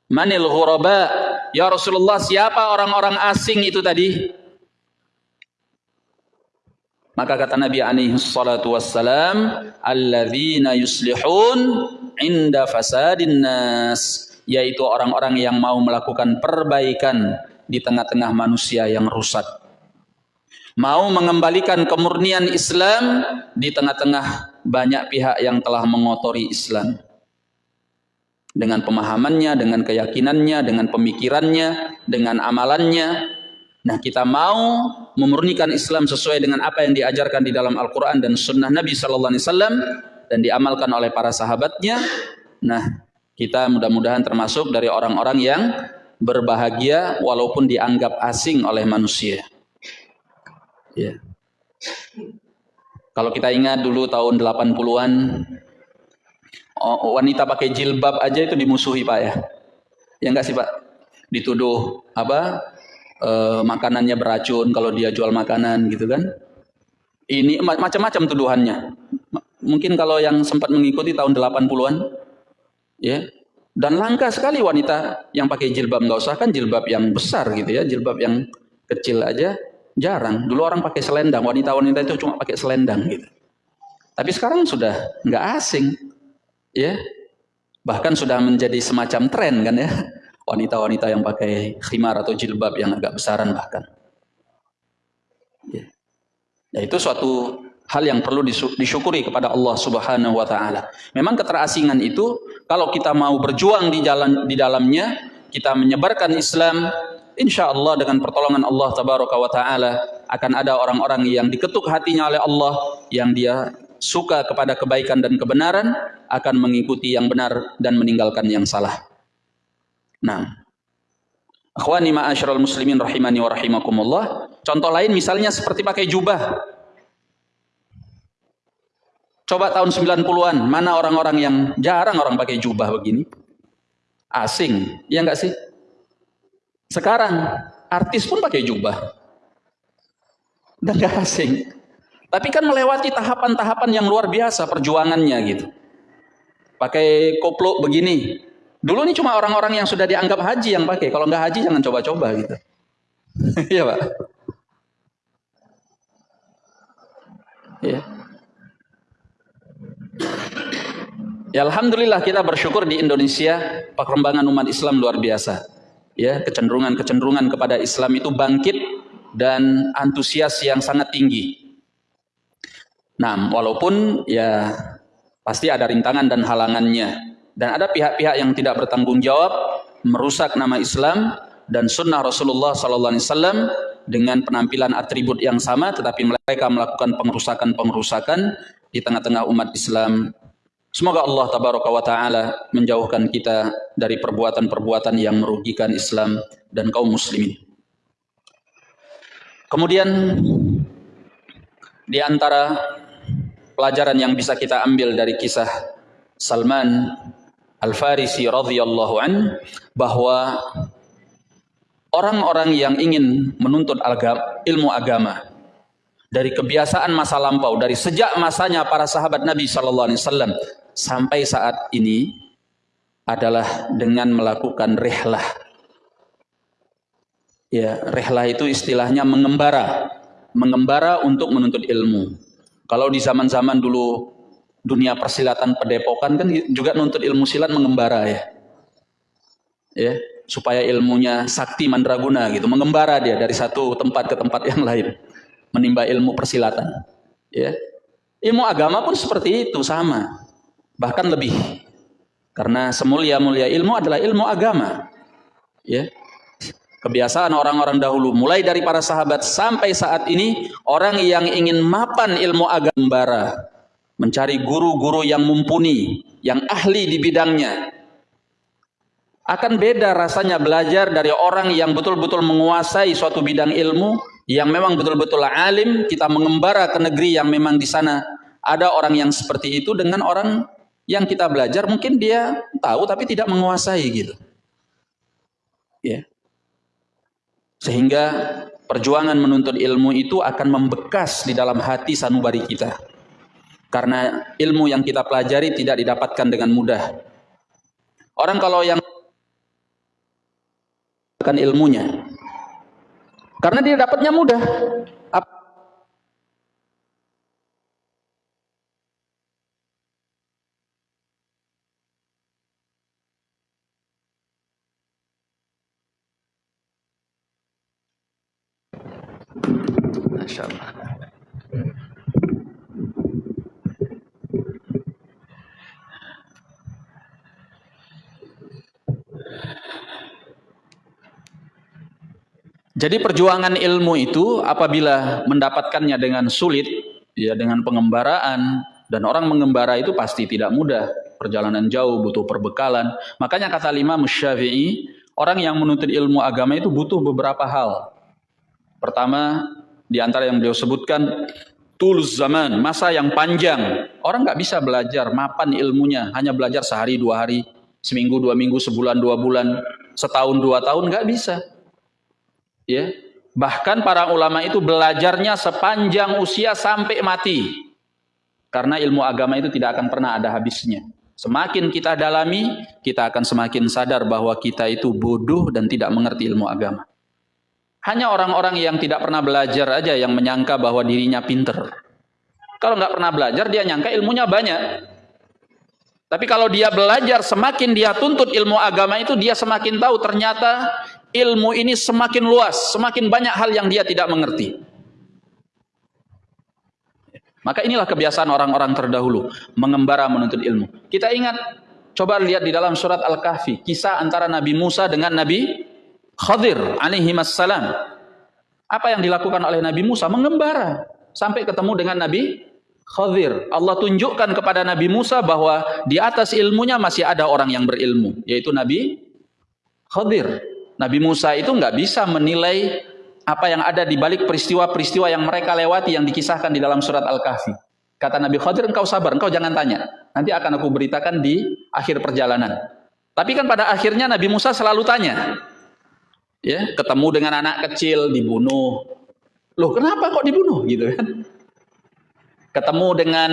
manil ghuraba?" Ya Rasulullah, siapa orang-orang asing itu tadi? Maka kata Nabi alaihi salatu wassalam, "Alladzina yuslihun inda fasadin nas." Yaitu orang-orang yang mau melakukan perbaikan di tengah-tengah manusia yang rusak. Mau mengembalikan kemurnian Islam di tengah-tengah banyak pihak yang telah mengotori Islam. Dengan pemahamannya, dengan keyakinannya, dengan pemikirannya, dengan amalannya, Nah kita mau memurnikan Islam sesuai dengan apa yang diajarkan di dalam Al-Quran dan Sunnah Nabi Sallallahu Alaihi Wasallam dan diamalkan oleh para sahabatnya. Nah kita mudah-mudahan termasuk dari orang-orang yang berbahagia walaupun dianggap asing oleh manusia. Ya. Kalau kita ingat dulu tahun 80-an wanita pakai jilbab aja itu dimusuhi Pak ya. Ya enggak sih Pak? Dituduh apa? Uh, makanannya beracun kalau dia jual makanan gitu kan. Ini macam-macam tuduhannya. Mungkin kalau yang sempat mengikuti tahun 80-an ya. Dan langka sekali wanita yang pakai jilbab nggak usah kan jilbab yang besar gitu ya, jilbab yang kecil aja jarang. Dulu orang pakai selendang, wanita-wanita itu cuma pakai selendang gitu. Tapi sekarang sudah nggak asing, ya. Bahkan sudah menjadi semacam tren kan ya wanita-wanita yang pakai khimar atau jilbab yang agak besaran bahkan. Ya. Nah, itu suatu hal yang perlu disyukuri kepada Allah Subhanahu wa taala. Memang keterasingan itu kalau kita mau berjuang di jalan di dalamnya, kita menyebarkan Islam, insya Allah dengan pertolongan Allah tabaraka wa taala akan ada orang-orang yang diketuk hatinya oleh Allah yang dia suka kepada kebaikan dan kebenaran akan mengikuti yang benar dan meninggalkan yang salah. Nah, akhwani ma'asyiral muslimin rahimani wa rahimakumullah. Contoh lain misalnya seperti pakai jubah. Coba tahun 90-an, mana orang-orang yang jarang orang pakai jubah begini? Asing, ya enggak sih? Sekarang artis pun pakai jubah. Dan enggak asing. Tapi kan melewati tahapan-tahapan yang luar biasa perjuangannya gitu. Pakai koplo begini, Dulu ini cuma orang-orang yang sudah dianggap haji yang pakai. Kalau nggak haji jangan coba-coba gitu. [laughs] Iya pak. Ya. Ya Alhamdulillah kita bersyukur di Indonesia perkembangan umat Islam luar biasa. Ya kecenderungan-kecenderungan kepada Islam itu bangkit dan antusias yang sangat tinggi. Nah walaupun ya pasti ada rintangan dan halangannya. Dan ada pihak-pihak yang tidak bertanggung jawab merusak nama Islam dan sunnah Rasulullah Sallallahu Alaihi Wasallam dengan penampilan atribut yang sama, tetapi mereka melakukan pengerusakan-pengerusakan di tengah-tengah umat Islam. Semoga Allah Tabaraka wa Taala menjauhkan kita dari perbuatan-perbuatan yang merugikan Islam dan kaum muslimin. Kemudian di antara pelajaran yang bisa kita ambil dari kisah Salman Al-Farisi radhiyallahu an bahwa orang-orang yang ingin menuntut ilmu agama dari kebiasaan masa lampau dari sejak masanya para sahabat Nabi sallallahu alaihi wasallam sampai saat ini adalah dengan melakukan rehlah. Ya, rehlah itu istilahnya mengembara, mengembara untuk menuntut ilmu. Kalau di zaman-zaman dulu dunia persilatan pedepokan kan juga nuntut ilmu silat mengembara ya. Ya, supaya ilmunya sakti mandraguna gitu, mengembara dia dari satu tempat ke tempat yang lain, menimba ilmu persilatan. Ya. Ilmu agama pun seperti itu sama. Bahkan lebih. Karena semulia-mulia ilmu adalah ilmu agama. Ya. Kebiasaan orang-orang dahulu mulai dari para sahabat sampai saat ini orang yang ingin mapan ilmu agama mencari guru-guru yang mumpuni, yang ahli di bidangnya. Akan beda rasanya belajar dari orang yang betul-betul menguasai suatu bidang ilmu yang memang betul-betul alim, kita mengembara ke negeri yang memang di sana ada orang yang seperti itu dengan orang yang kita belajar mungkin dia tahu tapi tidak menguasai gitu. Ya. Sehingga perjuangan menuntut ilmu itu akan membekas di dalam hati sanubari kita. Karena ilmu yang kita pelajari tidak didapatkan dengan mudah. Orang kalau yang akan ilmunya. Karena dia dapatnya mudah. Jadi perjuangan ilmu itu apabila mendapatkannya dengan sulit, ya dengan pengembaraan dan orang mengembara itu pasti tidak mudah. Perjalanan jauh butuh perbekalan. Makanya kata lima Syafi'i, orang yang menuntut ilmu agama itu butuh beberapa hal. Pertama, di antara yang beliau sebutkan tulus zaman, masa yang panjang. Orang nggak bisa belajar mapan ilmunya, hanya belajar sehari dua hari, seminggu dua minggu, sebulan dua bulan, setahun dua tahun nggak bisa. Ya, bahkan para ulama itu belajarnya sepanjang usia sampai mati. Karena ilmu agama itu tidak akan pernah ada habisnya. Semakin kita dalami, kita akan semakin sadar bahwa kita itu bodoh dan tidak mengerti ilmu agama. Hanya orang-orang yang tidak pernah belajar aja yang menyangka bahwa dirinya pinter. Kalau nggak pernah belajar, dia nyangka ilmunya banyak. Tapi kalau dia belajar, semakin dia tuntut ilmu agama itu, dia semakin tahu ternyata ilmu ini semakin luas, semakin banyak hal yang dia tidak mengerti. Maka inilah kebiasaan orang-orang terdahulu, mengembara menuntut ilmu. Kita ingat, coba lihat di dalam surat Al-Kahfi, kisah antara Nabi Musa dengan Nabi Khadir alaihi salam. Apa yang dilakukan oleh Nabi Musa? Mengembara sampai ketemu dengan Nabi Khadir. Allah tunjukkan kepada Nabi Musa bahwa di atas ilmunya masih ada orang yang berilmu, yaitu Nabi Khadir. Nabi Musa itu nggak bisa menilai apa yang ada di balik peristiwa-peristiwa yang mereka lewati yang dikisahkan di dalam surat Al-Kahfi. Kata Nabi Khadir, engkau sabar, engkau jangan tanya. Nanti akan aku beritakan di akhir perjalanan. Tapi kan pada akhirnya Nabi Musa selalu tanya ya ketemu dengan anak kecil dibunuh loh kenapa kok dibunuh gitu kan ketemu dengan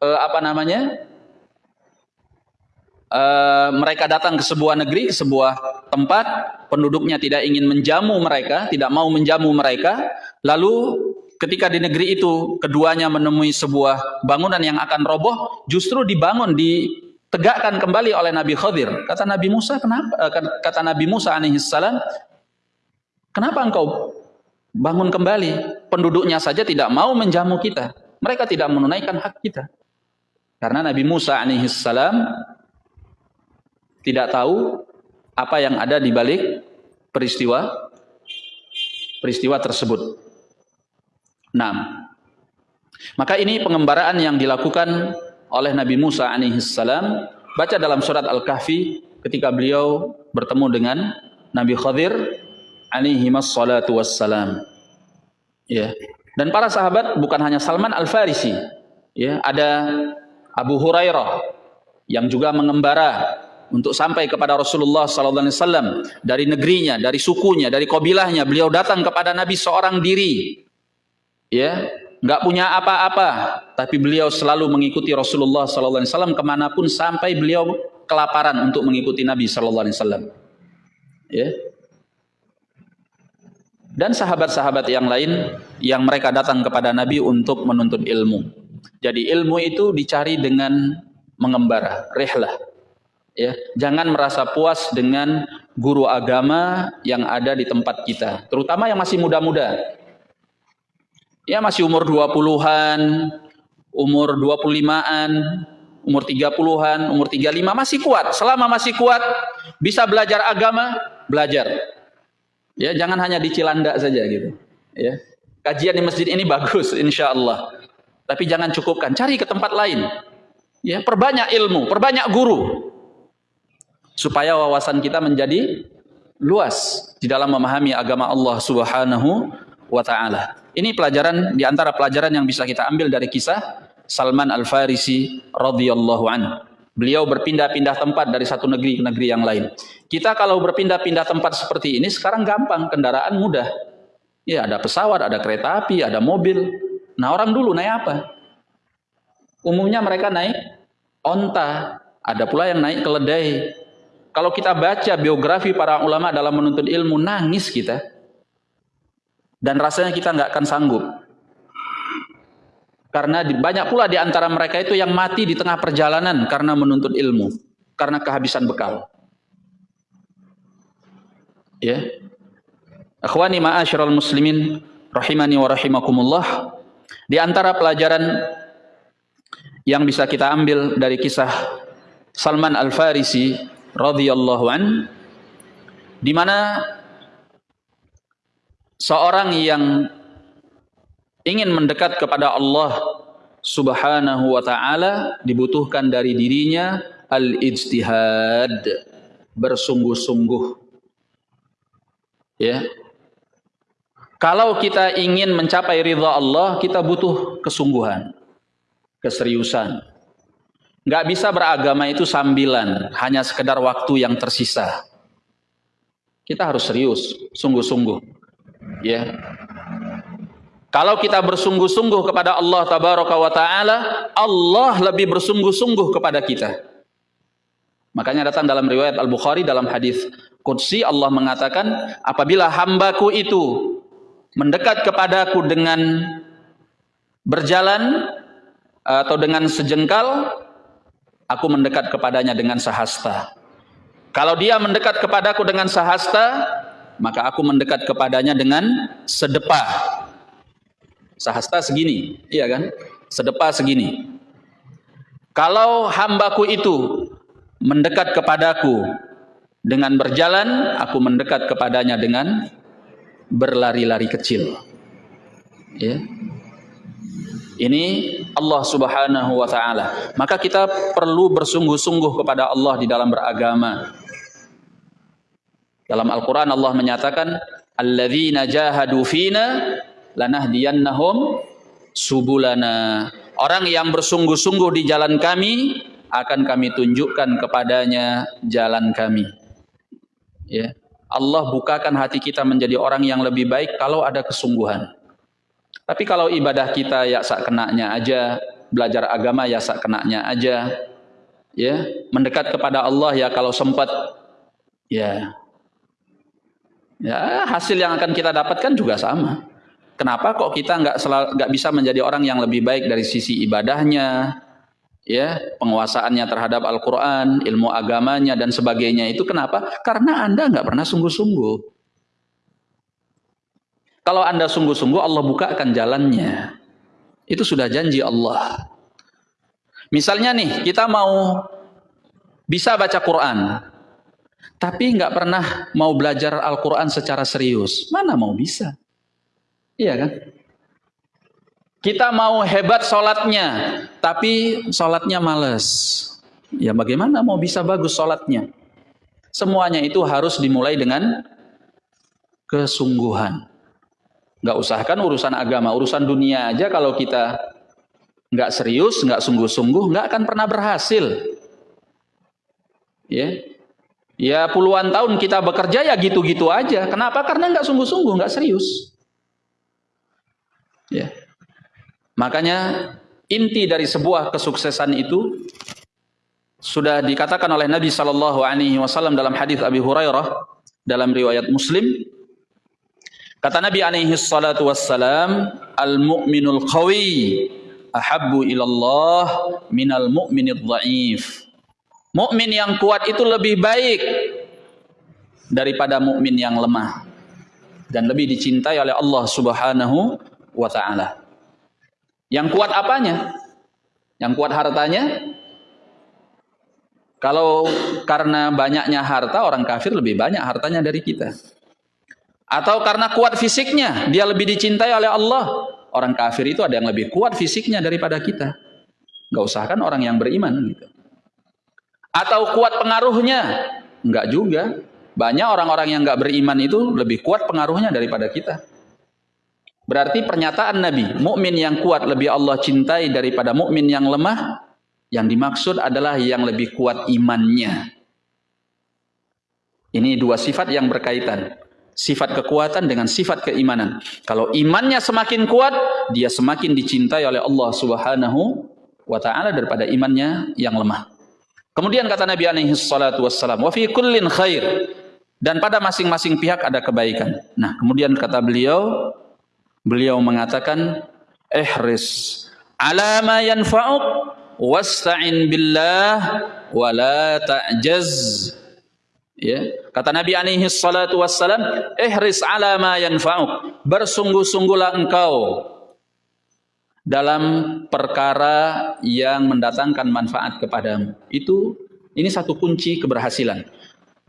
uh, apa namanya uh, mereka datang ke sebuah negeri ke sebuah tempat penduduknya tidak ingin menjamu mereka tidak mau menjamu mereka lalu ketika di negeri itu keduanya menemui sebuah bangunan yang akan roboh justru dibangun di tegakkan kembali oleh Nabi Khadir. Kata Nabi Musa, kenapa? Eh, kata Nabi Musa alaihissalam, kenapa engkau bangun kembali? Penduduknya saja tidak mau menjamu kita. Mereka tidak menunaikan hak kita. Karena Nabi Musa alaihissalam tidak tahu apa yang ada di balik peristiwa peristiwa tersebut. Nah, maka ini pengembaraan yang dilakukan oleh Nabi Musa alaihissalam baca dalam surat Al-Kahfi ketika beliau bertemu dengan Nabi Khadir alaihi wassalatu wassalam. Ya. Dan para sahabat bukan hanya Salman Al-Farisi ya ada Abu Hurairah yang juga mengembara untuk sampai kepada Rasulullah sallallahu alaihi wasallam dari negerinya, dari sukunya, dari kabilahnya, beliau datang kepada Nabi seorang diri. Ya, nggak punya apa-apa, tapi beliau selalu mengikuti Rasulullah SAW ke mana pun sampai beliau kelaparan untuk mengikuti Nabi Shallallahu Alaihi Wasallam. Ya. Dan sahabat-sahabat yang lain yang mereka datang kepada Nabi untuk menuntut ilmu. Jadi ilmu itu dicari dengan mengembara, rehlah. Ya, jangan merasa puas dengan guru agama yang ada di tempat kita, terutama yang masih muda-muda. Ya masih umur 20-an, umur 25-an, umur 30-an, umur 35 masih kuat. Selama masih kuat, bisa belajar agama, belajar. Ya, jangan hanya di Cilandak saja gitu. Ya. Kajian di masjid ini bagus insya Allah. Tapi jangan cukupkan, cari ke tempat lain. Ya, perbanyak ilmu, perbanyak guru. Supaya wawasan kita menjadi luas di dalam memahami agama Allah Subhanahu wa taala. Ini pelajaran di antara pelajaran yang bisa kita ambil dari kisah Salman Al-Farisi radhiyallahu an. Beliau berpindah-pindah tempat dari satu negeri ke negeri yang lain. Kita kalau berpindah-pindah tempat seperti ini sekarang gampang, kendaraan mudah. Ya, ada pesawat, ada kereta api, ada mobil. Nah, orang dulu naik apa? Umumnya mereka naik onta, ada pula yang naik keledai. Kalau kita baca biografi para ulama dalam menuntut ilmu, nangis kita. Dan rasanya kita nggak akan sanggup. Karena banyak pula di antara mereka itu yang mati di tengah perjalanan karena menuntut ilmu, karena kehabisan bekal. Ya. Akhwani ma'asyiral muslimin rahimani wa rahimakumullah. Di antara pelajaran yang bisa kita ambil dari kisah Salman Al-Farisi radhiyallahu an di mana seorang yang ingin mendekat kepada Allah Subhanahu wa taala dibutuhkan dari dirinya al-ijtihad bersungguh-sungguh. Ya. Kalau kita ingin mencapai ridha Allah kita butuh kesungguhan keseriusan nggak bisa beragama itu sambilan hanya sekedar waktu yang tersisa kita harus serius sungguh-sungguh ya kalau kita bersungguh-sungguh kepada Allah tabaraka wa taala, Allah lebih bersungguh-sungguh kepada kita. Makanya datang dalam riwayat Al-Bukhari dalam hadis qudsi Allah mengatakan, apabila hambaku itu mendekat kepadaku dengan berjalan atau dengan sejengkal, aku mendekat kepadanya dengan sahasta. Kalau dia mendekat kepadaku dengan sahasta, maka aku mendekat kepadanya dengan sedepah sahasta segini, iya kan? Sedepa segini. Kalau hambaku itu mendekat kepadaku dengan berjalan, aku mendekat kepadanya dengan berlari-lari kecil. Ya. Ini Allah Subhanahu wa taala. Maka kita perlu bersungguh-sungguh kepada Allah di dalam beragama. Dalam Al-Qur'an Allah menyatakan alladzina jahadu fina lanahdiyannahum subulana. Orang yang bersungguh-sungguh di jalan kami akan kami tunjukkan kepadanya jalan kami. Ya. Allah bukakan hati kita menjadi orang yang lebih baik kalau ada kesungguhan. Tapi kalau ibadah kita ya sak kenaknya aja, belajar agama ya sak kenaknya aja, ya, mendekat kepada Allah ya kalau sempat ya. Ya, hasil yang akan kita dapatkan juga sama. Kenapa kok kita nggak nggak bisa menjadi orang yang lebih baik dari sisi ibadahnya, ya penguasaannya terhadap Al-Quran, ilmu agamanya dan sebagainya itu kenapa? Karena anda nggak pernah sungguh-sungguh. Kalau anda sungguh-sungguh Allah bukakan jalannya. Itu sudah janji Allah. Misalnya nih kita mau bisa baca Quran, tapi nggak pernah mau belajar Al-Quran secara serius, mana mau bisa? Iya kan? Kita mau hebat sholatnya, tapi sholatnya males. Ya bagaimana mau bisa bagus sholatnya? Semuanya itu harus dimulai dengan kesungguhan. Gak usahkan urusan agama, urusan dunia aja kalau kita nggak serius, nggak sungguh-sungguh, nggak akan pernah berhasil. Ya, ya puluhan tahun kita bekerja ya gitu-gitu aja. Kenapa? Karena nggak sungguh-sungguh, nggak serius. Ya. Makanya inti dari sebuah kesuksesan itu Sudah dikatakan oleh Nabi sallallahu alaihi wasallam dalam hadis Abi Hurairah dalam riwayat Muslim kata Nabi alaihi salatu wassalam al mu'minul qawi ahabbu ilallah minal mu'minid dhaif mukmin yang kuat itu lebih baik daripada mukmin yang lemah dan lebih dicintai oleh Allah Subhanahu wa taala. Yang kuat apanya? Yang kuat hartanya? Kalau karena banyaknya harta, orang kafir lebih banyak hartanya dari kita. Atau karena kuat fisiknya, dia lebih dicintai oleh Allah. Orang kafir itu ada yang lebih kuat fisiknya daripada kita. Gak usah kan orang yang beriman. Gitu. Atau kuat pengaruhnya. Enggak juga. Banyak orang-orang yang gak beriman itu lebih kuat pengaruhnya daripada kita. Berarti pernyataan Nabi, mukmin yang kuat lebih Allah cintai daripada mukmin yang lemah, yang dimaksud adalah yang lebih kuat imannya. Ini dua sifat yang berkaitan. Sifat kekuatan dengan sifat keimanan. Kalau imannya semakin kuat, dia semakin dicintai oleh Allah Subhanahu wa taala daripada imannya yang lemah. Kemudian kata Nabi alaihi salatu wassalam, "Wa fi kullin khair." Dan pada masing-masing pihak ada kebaikan. Nah, kemudian kata beliau, beliau mengatakan, "Ihris ala ma yanfa'uk wasta'in billah wala ta'jaz ya. Kata Nabi alaihi salatu wassalam ihris ala ma yanfa'uk. Bersungguh-sungguhlah engkau dalam perkara yang mendatangkan manfaat kepadamu. Itu ini satu kunci keberhasilan.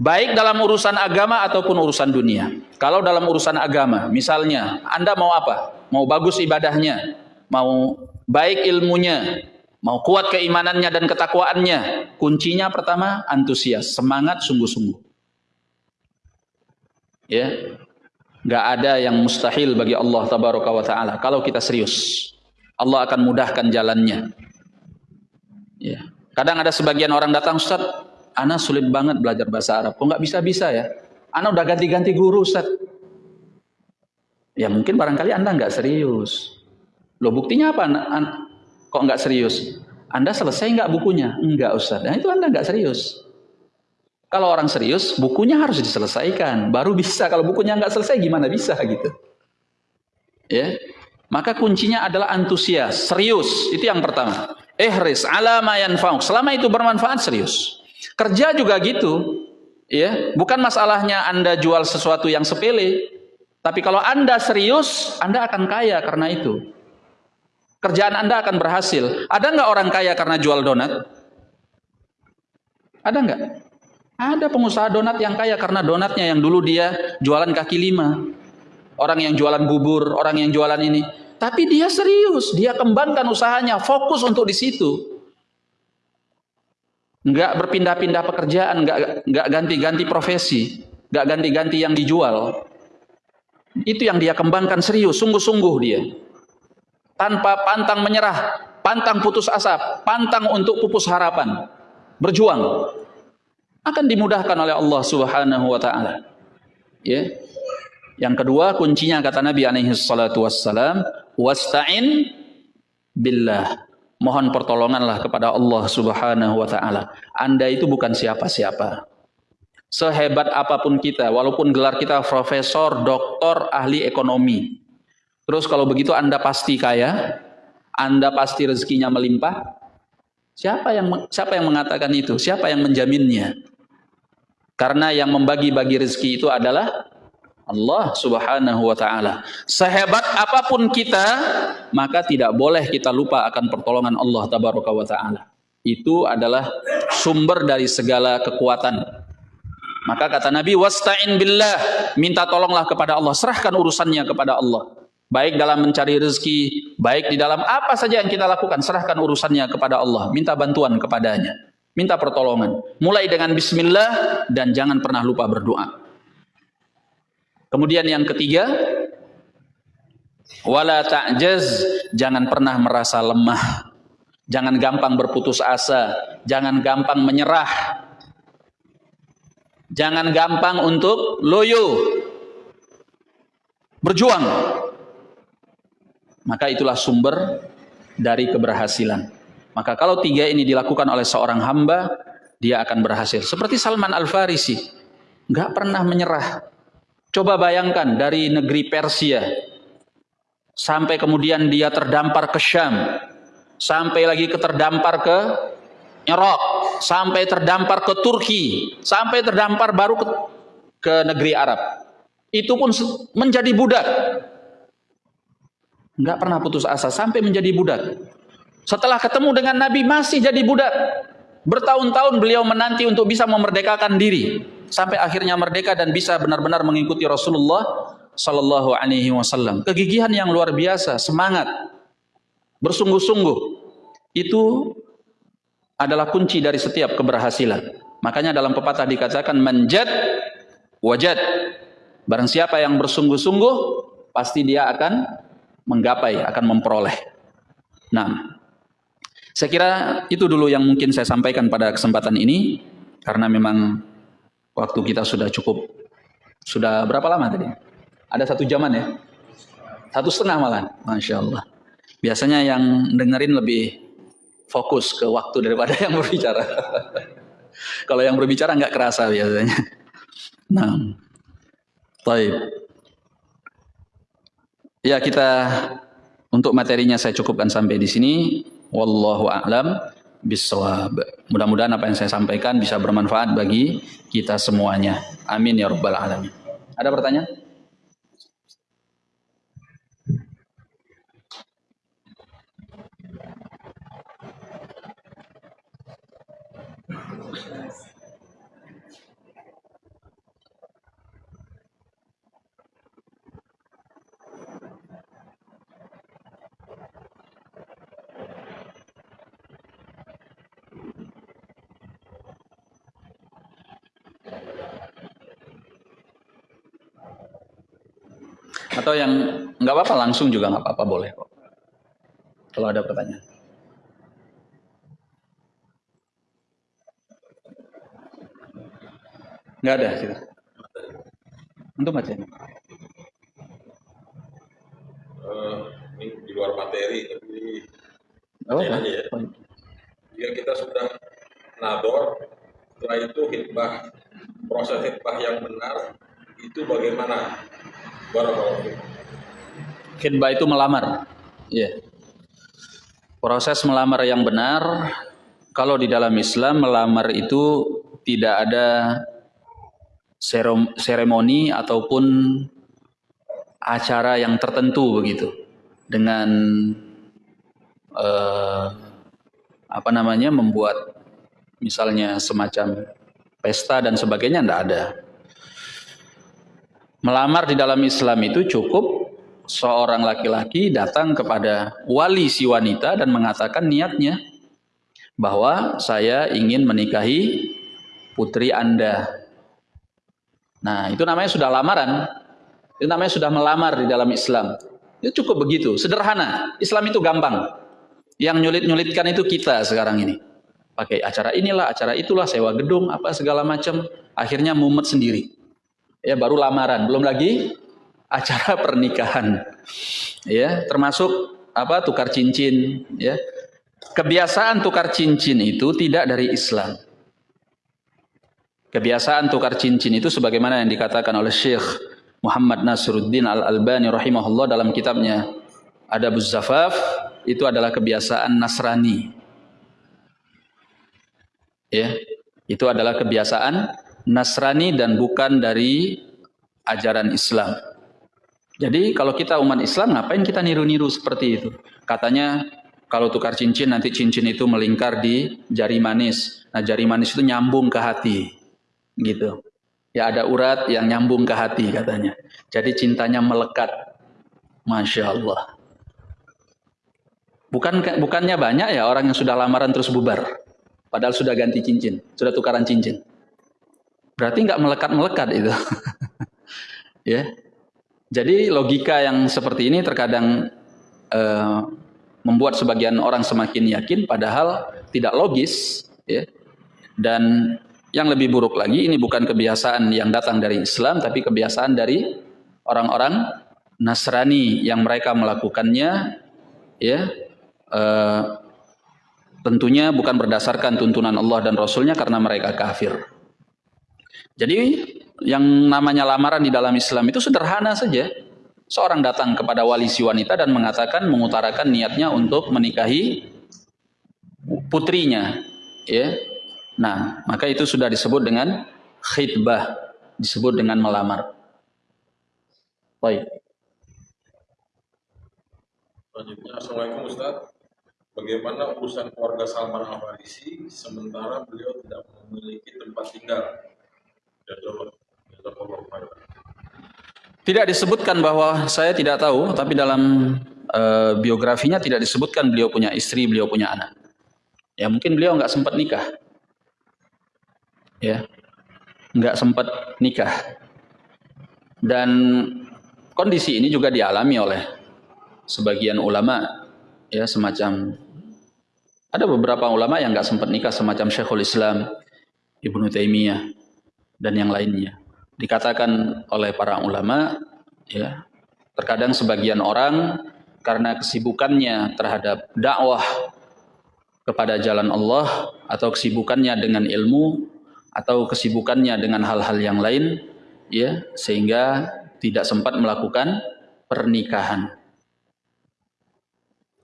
Baik dalam urusan agama ataupun urusan dunia. Kalau dalam urusan agama misalnya Anda mau apa? Mau bagus ibadahnya mau baik ilmunya Mau kuat keimanannya dan ketakwaannya. Kuncinya pertama antusias, semangat sungguh-sungguh. Ya. Gak ada yang mustahil bagi Allah tabaraka wa taala kalau kita serius. Allah akan mudahkan jalannya. Ya. Kadang ada sebagian orang datang, Ustaz, Ana sulit banget belajar bahasa Arab. Kok nggak bisa-bisa ya? Ana udah ganti-ganti guru, Ustaz. Ya mungkin barangkali Anda nggak serius. Loh buktinya apa? Kok nggak serius? Anda selesai nggak bukunya? Enggak Ustaz. Nah itu Anda nggak serius. Kalau orang serius, bukunya harus diselesaikan. Baru bisa. Kalau bukunya nggak selesai, gimana bisa gitu? Ya. Maka kuncinya adalah antusias, serius. Itu yang pertama. Ehris ala mayan fauk. Selama itu bermanfaat, serius. Kerja juga gitu. Ya, bukan masalahnya Anda jual sesuatu yang sepele, tapi kalau Anda serius, Anda akan kaya karena itu. Kerjaan Anda akan berhasil. Ada nggak orang kaya karena jual donat? Ada nggak? Ada pengusaha donat yang kaya karena donatnya yang dulu dia jualan kaki lima. Orang yang jualan bubur, orang yang jualan ini. Tapi dia serius, dia kembangkan usahanya, fokus untuk di situ. Nggak berpindah-pindah pekerjaan, nggak nggak ganti-ganti profesi, nggak ganti-ganti yang dijual. Itu yang dia kembangkan serius, sungguh-sungguh dia tanpa pantang menyerah, pantang putus asa, pantang untuk pupus harapan, berjuang akan dimudahkan oleh Allah Subhanahu wa taala. Ya. Yang kedua kuncinya kata Nabi alaihi salatu wassalam, wasta'in billah. Mohon pertolonganlah kepada Allah Subhanahu wa taala. Anda itu bukan siapa-siapa. Sehebat apa pun kita, walaupun gelar kita profesor, doktor, ahli ekonomi, Terus kalau begitu Anda pasti kaya, Anda pasti rezekinya melimpah. Siapa yang siapa yang mengatakan itu? Siapa yang menjaminnya? Karena yang membagi-bagi rezeki itu adalah Allah Subhanahu wa taala. Sehebat apa pun kita, maka tidak boleh kita lupa akan pertolongan Allah tabaraka wa taala. Itu adalah sumber dari segala kekuatan. Maka kata Nabi, "Wasta'in billah." Minta tolonglah kepada Allah, serahkan urusannya kepada Allah baik dalam mencari rezeki, baik di dalam apa saja yang kita lakukan, serahkan urusannya kepada Allah, minta bantuan kepadanya, minta pertolongan. Mulai dengan bismillah dan jangan pernah lupa berdoa. Kemudian yang ketiga, wala ta'jaz, jangan pernah merasa lemah. Jangan gampang berputus asa, jangan gampang menyerah. Jangan gampang untuk loyo. Berjuang maka itulah sumber dari keberhasilan. Maka kalau tiga ini dilakukan oleh seorang hamba, dia akan berhasil. Seperti Salman Al-Farisi, nggak pernah menyerah. Coba bayangkan dari negeri Persia, sampai kemudian dia terdampar ke Syam, sampai lagi ke terdampar ke Irak, sampai terdampar ke Turki, sampai terdampar baru ke, ke negeri Arab. Itu pun menjadi budak. Nggak pernah putus asa sampai menjadi budak. Setelah ketemu dengan Nabi masih jadi budak. Bertahun-tahun beliau menanti untuk bisa memerdekakan diri sampai akhirnya merdeka dan bisa benar-benar mengikuti Rasulullah sallallahu alaihi wasallam. Kegigihan yang luar biasa, semangat, bersungguh-sungguh itu adalah kunci dari setiap keberhasilan. Makanya dalam pepatah dikatakan manjad wajad. Barang siapa yang bersungguh-sungguh pasti dia akan menggapai, akan memperoleh. Nah, saya kira itu dulu yang mungkin saya sampaikan pada kesempatan ini karena memang waktu kita sudah cukup sudah berapa lama tadi? Ada satu jaman ya? Satu setengah malah, masya Allah. Biasanya yang dengerin lebih fokus ke waktu daripada yang berbicara. [laughs] Kalau yang berbicara nggak kerasa biasanya. Nah, baik. Ya kita untuk materinya saya cukupkan sampai di sini. Wallahu a'lam bisawab. Mudah-mudahan apa yang saya sampaikan bisa bermanfaat bagi kita semuanya. Amin ya rabbal alamin. Ada pertanyaan? Atau yang nggak apa-apa langsung juga nggak apa-apa boleh kok. Kalau ada pertanyaan. Nggak ada sih. Untuk ini. Uh, ini di luar materi tapi oh, ya. Jika kita sudah nador, setelah itu hitbah proses hitbah yang benar itu bagaimana Khidbah itu melamar. Ya. Proses melamar yang benar, kalau di dalam Islam melamar itu tidak ada seremoni ataupun acara yang tertentu begitu dengan eh, apa namanya membuat misalnya semacam pesta dan sebagainya tidak ada Melamar di dalam Islam itu cukup seorang laki-laki datang kepada wali si wanita dan mengatakan niatnya bahwa saya ingin menikahi putri Anda. Nah, itu namanya sudah lamaran. Itu namanya sudah melamar di dalam Islam. Itu cukup begitu, sederhana. Islam itu gampang. Yang nyulit-nyulitkan itu kita sekarang ini. Pakai acara inilah, acara itulah, sewa gedung, apa segala macam. Akhirnya mumet sendiri ya baru lamaran, belum lagi acara [laughs] pernikahan. Ya, termasuk apa tukar cincin, ya. Kebiasaan tukar cincin itu tidak dari Islam. Kebiasaan tukar cincin itu sebagaimana yang dikatakan oleh Syekh Muhammad Nasruddin Al-Albani rahimahullah dalam kitabnya Adabuz Zafaf itu adalah kebiasaan Nasrani. Ya, itu adalah kebiasaan Nasrani dan bukan dari ajaran Islam. Jadi kalau kita umat Islam ngapain kita niru-niru seperti itu? Katanya kalau tukar cincin nanti cincin itu melingkar di jari manis. Nah jari manis itu nyambung ke hati. Gitu. Ya ada urat yang nyambung ke hati katanya. Jadi cintanya melekat. Masya Allah. Bukan bukannya banyak ya orang yang sudah lamaran terus bubar. Padahal sudah ganti cincin, sudah tukaran cincin. Berarti nggak melekat-melekat itu. [laughs] ya. Jadi logika yang seperti ini terkadang uh, membuat sebagian orang semakin yakin padahal tidak logis ya. Dan yang lebih buruk lagi ini bukan kebiasaan yang datang dari Islam tapi kebiasaan dari orang-orang Nasrani yang mereka melakukannya ya uh, Tentunya bukan berdasarkan tuntunan Allah dan Rasulnya karena mereka kafir. Jadi yang namanya lamaran di dalam Islam itu sederhana saja. Seorang datang kepada wali si wanita dan mengatakan mengutarakan niatnya untuk menikahi putrinya, ya. Nah, maka itu sudah disebut dengan khidbah, disebut dengan melamar. Baik. Assalamualaikum Ustaz. Bagaimana urusan keluarga Salman Al Farisi sementara beliau tidak memiliki tempat tinggal? Tidak disebutkan bahwa saya tidak tahu, tapi dalam uh, biografinya tidak disebutkan beliau punya istri, beliau punya anak. Ya mungkin beliau nggak sempat nikah, ya nggak sempat nikah. Dan kondisi ini juga dialami oleh sebagian ulama, ya semacam ada beberapa ulama yang nggak sempat nikah semacam Syekhul Islam Ibnu Taimiyah dan yang lainnya. Dikatakan oleh para ulama, ya, terkadang sebagian orang karena kesibukannya terhadap dakwah kepada jalan Allah atau kesibukannya dengan ilmu atau kesibukannya dengan hal-hal yang lain, ya, sehingga tidak sempat melakukan pernikahan.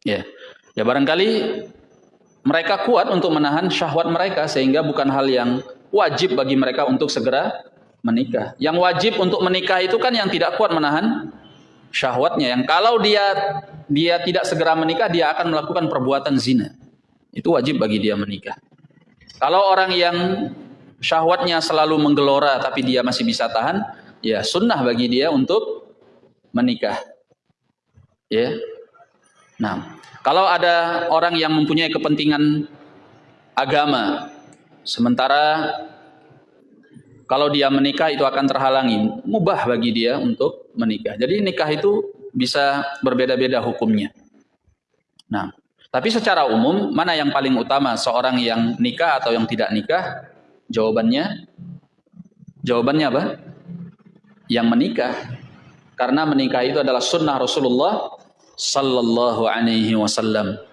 Ya, ya barangkali mereka kuat untuk menahan syahwat mereka sehingga bukan hal yang wajib bagi mereka untuk segera menikah. Yang wajib untuk menikah itu kan yang tidak kuat menahan syahwatnya. Yang kalau dia dia tidak segera menikah, dia akan melakukan perbuatan zina. Itu wajib bagi dia menikah. Kalau orang yang syahwatnya selalu menggelora tapi dia masih bisa tahan, ya sunnah bagi dia untuk menikah. Ya. Nah, kalau ada orang yang mempunyai kepentingan agama, Sementara kalau dia menikah itu akan terhalangi, mubah bagi dia untuk menikah. Jadi nikah itu bisa berbeda-beda hukumnya. Nah, tapi secara umum mana yang paling utama seorang yang nikah atau yang tidak nikah? Jawabannya jawabannya apa? Yang menikah. Karena menikah itu adalah sunnah Rasulullah sallallahu alaihi wasallam.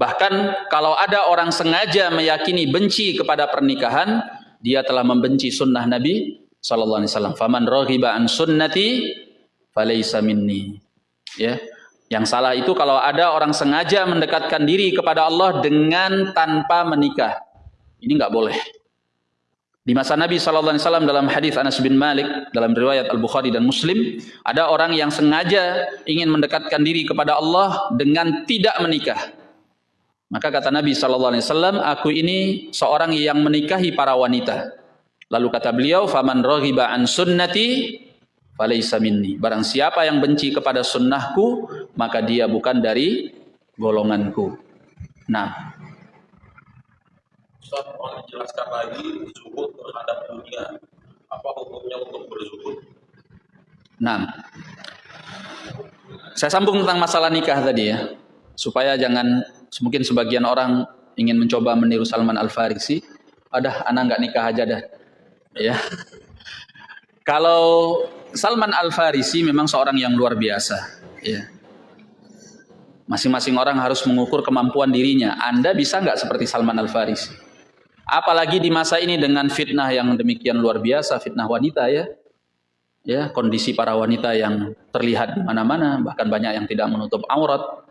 Bahkan kalau ada orang sengaja meyakini benci kepada pernikahan, dia telah membenci sunnah Nabi sallallahu alaihi wasallam. Faman raghiba an sunnati falaysa minni. Ya. Yang salah itu kalau ada orang sengaja mendekatkan diri kepada Allah dengan tanpa menikah. Ini enggak boleh. Di masa Nabi sallallahu alaihi wasallam dalam hadis Anas bin Malik dalam riwayat Al-Bukhari dan Muslim, ada orang yang sengaja ingin mendekatkan diri kepada Allah dengan tidak menikah. Maka kata Nabi sallallahu alaihi wasallam, aku ini seorang yang menikahi para wanita. Lalu kata beliau, "Faman raghiba an sunnati falaysa minni." Barang siapa yang benci kepada sunnahku, maka dia bukan dari golonganku. Nah, Ustaz, mohon dijelaskan lagi zuhud terhadap dunia. Apa hukumnya untuk berzuhud? Nah, saya sambung tentang masalah nikah tadi ya, supaya jangan mungkin sebagian orang ingin mencoba meniru Salman Al Farisi, ada anak nggak nikah aja dah, ya. [laughs] Kalau Salman Al Farisi memang seorang yang luar biasa, ya. Masing-masing orang harus mengukur kemampuan dirinya. Anda bisa nggak seperti Salman Al Farisi? Apalagi di masa ini dengan fitnah yang demikian luar biasa, fitnah wanita ya. Ya, kondisi para wanita yang terlihat di mana-mana, bahkan banyak yang tidak menutup aurat.